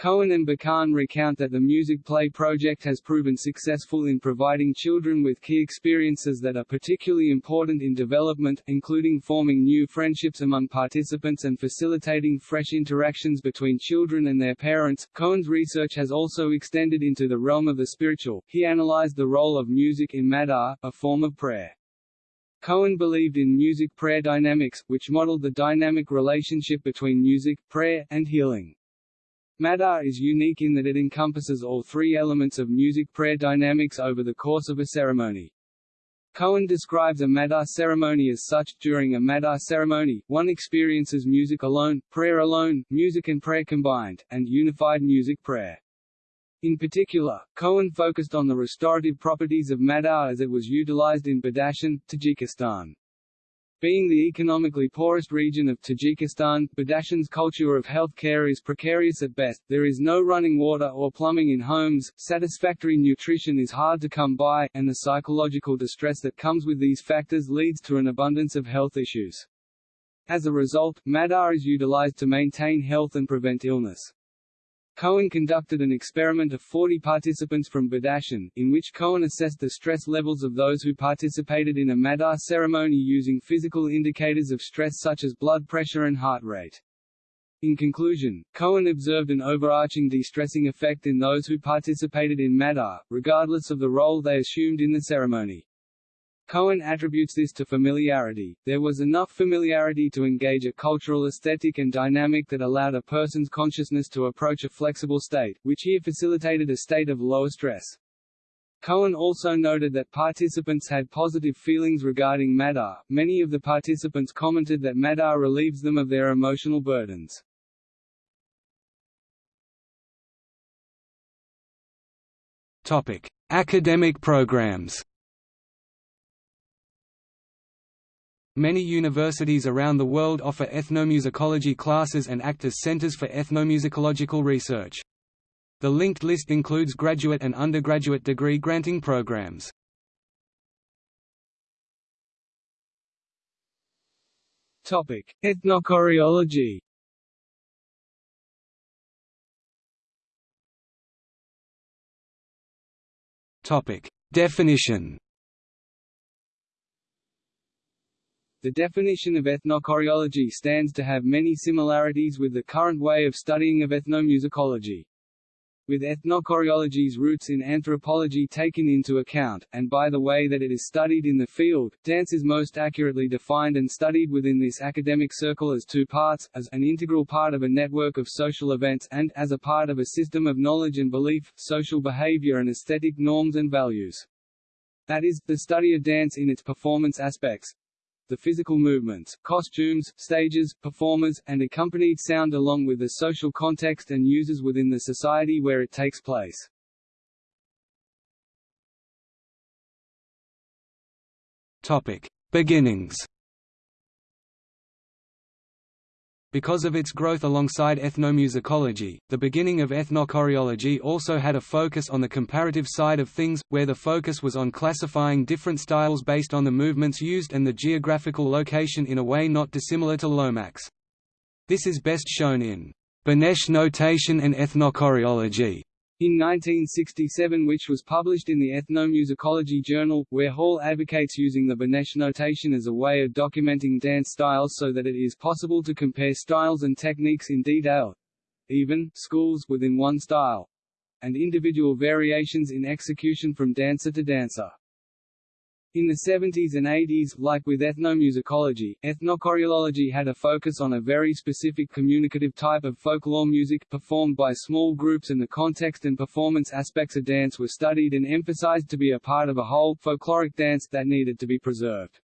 Koen and Bakan recount that the Music Play project has proven successful in providing children with key experiences that are particularly important in development, including forming new friendships among participants and facilitating fresh interactions between children and their parents. Koen's research has also extended into the realm of the spiritual. He analyzed the role of music in Madar, a form of prayer. Koen believed in music prayer dynamics, which modeled the dynamic relationship between music, prayer, and healing. Madar is unique in that it encompasses all three elements of music prayer dynamics over the course of a ceremony. Koen describes a Madar ceremony as such. During a Madar ceremony, one experiences music alone, prayer alone, music and prayer combined, and unified music prayer. In particular, Koen focused on the restorative properties of Madar as it was utilized in Badakhshan, Tajikistan. Being the economically poorest region of Tajikistan, Badakhshan's culture of health care is precarious at best, there is no running water or plumbing in homes, satisfactory nutrition is hard to come by, and the psychological distress that comes with these factors leads to an abundance of health issues. As a result, Madar is utilized to maintain health and prevent illness. Koen conducted an experiment of 40 participants from Badakhshan, in which Koen assessed the stress levels of those who participated in a Madar ceremony using physical indicators of stress such as blood pressure and heart rate. In conclusion, Koen observed an overarching de-stressing effect in those who participated in Madar, regardless of the role they assumed in the ceremony. Koen attributes this to familiarity. There was enough familiarity to engage a cultural aesthetic and dynamic that allowed a person's consciousness to approach a flexible state, which here facilitated a state of lower stress. Koen also noted that participants had positive feelings regarding Madar. Many of the participants commented that Madar relieves them of their emotional burdens. Topic: Academic programs. Many universities around the world offer ethnomusicology classes and act as centers for ethnomusicological research. The linked list includes graduate and undergraduate degree granting programs. Topic: Ethnochoreology. Topic: Definition. The definition of ethnochoreology stands to have many similarities with the current way of studying of ethnomusicology. With ethnochoreology's roots in anthropology taken into account, and by the way that it is studied in the field, dance is most accurately defined and studied within this academic circle as two parts, as an integral part of a network of social events and, as a part of a system of knowledge and belief, social behavior and aesthetic norms and values. That is, the study of dance in its performance aspects, the physical movements, costumes, stages, performers, and accompanied sound along with the social context and users within the society where it takes place. Topic: beginnings Because of its growth alongside ethnomusicology, the beginning of ethnochoreology also had a focus on the comparative side of things, where the focus was on classifying different styles based on the movements used and the geographical location in a way not dissimilar to Lomax. This is best shown in Benesh notation and ethnochoreology, in 1967 which was published in the Ethnomusicology Journal, where Hall advocates using the Benesh notation as a way of documenting dance styles so that it is possible to compare styles and techniques in detail even schools within one style and individual variations in execution from dancer to dancer. In the 70s and 80s, like with ethnomusicology, ethnochoreology had a focus on a very specific communicative type of folklore music, performed by small groups and the context and performance aspects of dance were studied and emphasized to be a part of a whole, folkloric dance that needed to be preserved.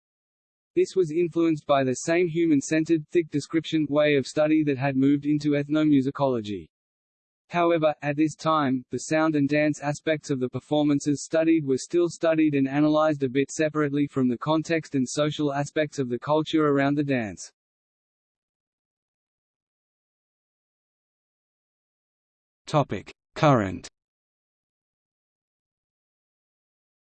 This was influenced by the same human-centered, thick description, way of study that had moved into ethnomusicology. However, at this time, the sound and dance aspects of the performances studied were still studied and analyzed a bit separately from the context and social aspects of the culture around the dance. Topic: Current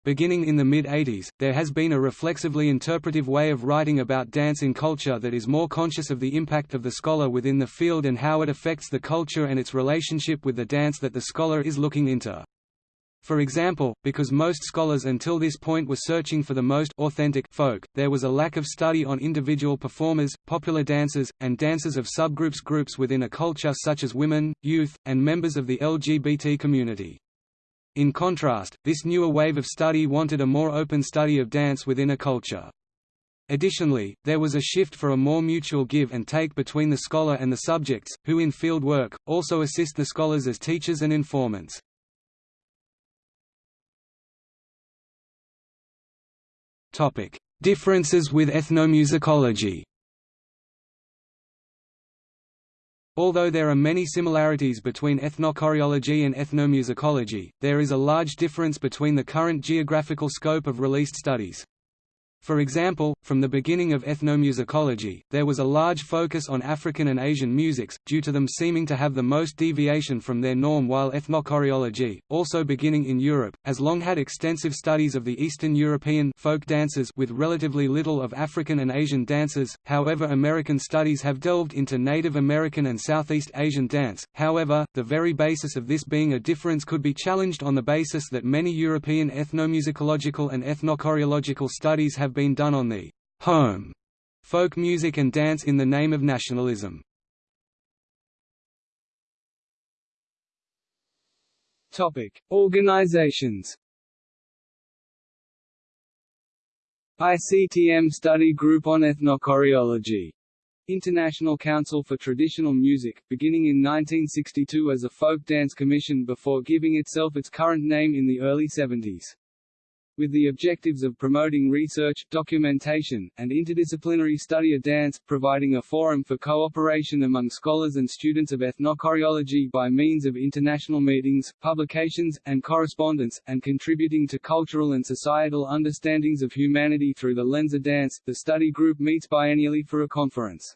Beginning in the mid-80s, there has been a reflexively interpretive way of writing about dance in culture that is more conscious of the impact of the scholar within the field and how it affects the culture and its relationship with the dance that the scholar is looking into. For example, because most scholars until this point were searching for the most authentic folk, there was a lack of study on individual performers, popular dancers, and dancers of subgroups groups within a culture such as women, youth, and members of the LGBT community. In contrast, this newer wave of study wanted a more open study of dance within a culture. Additionally, there was a shift for a more mutual give and take between the scholar and the subjects, who in field work, also assist the scholars as teachers and informants. Differences with ethnomusicology Although there are many similarities between ethnochoreology and ethnomusicology, there is a large difference between the current geographical scope of released studies. For example, from the beginning of ethnomusicology, there was a large focus on African and Asian musics, due to them seeming to have the most deviation from their norm while ethnochoreology, also beginning in Europe, has long had extensive studies of the Eastern European folk dances with relatively little of African and Asian dances, however American studies have delved into Native American and Southeast Asian dance, however, the very basis of this being a difference could be challenged on the basis that many European ethnomusicological and ethnochoreological studies have been done on the home folk music and dance in the name of nationalism. Topic: Organizations. ICTM Study Group on Ethnochoreology. International Council for Traditional Music, beginning in 1962 as a folk dance commission before giving itself its current name in the early 70s with the objectives of promoting research, documentation, and interdisciplinary study of dance, providing a forum for cooperation among scholars and students of ethnochoreology by means of international meetings, publications, and correspondence, and contributing to cultural and societal understandings of humanity through the lens of dance. The study group meets biennially for a conference.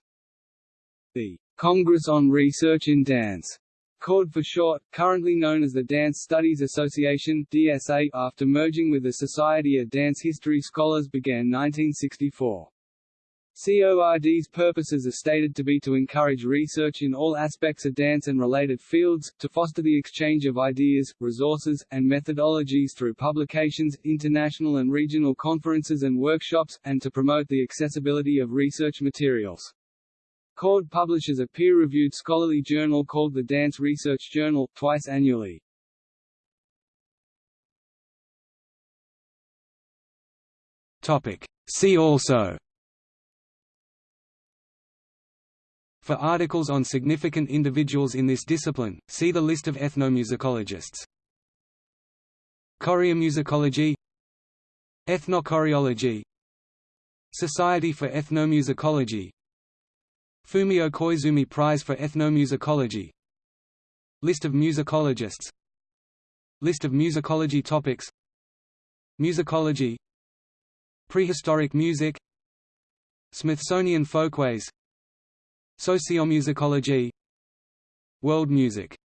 The Congress on Research in Dance CORD for short, currently known as the Dance Studies Association DSA, after merging with the Society of Dance History Scholars began 1964. CORD's purposes are stated to be to encourage research in all aspects of dance and related fields, to foster the exchange of ideas, resources, and methodologies through publications, international and regional conferences and workshops, and to promote the accessibility of research materials. CORD publishes a peer-reviewed scholarly journal called the Dance Research Journal, twice annually. See also. For articles on significant individuals in this discipline, see the list of ethnomusicologists. Choreomusicology. Ethnochoreology. Society for Ethnomusicology Fumio Koizumi Prize for Ethnomusicology. List of musicologists. List of musicology topics. Musicology. Prehistoric music. Smithsonian Folkways. Sociomusicology. World music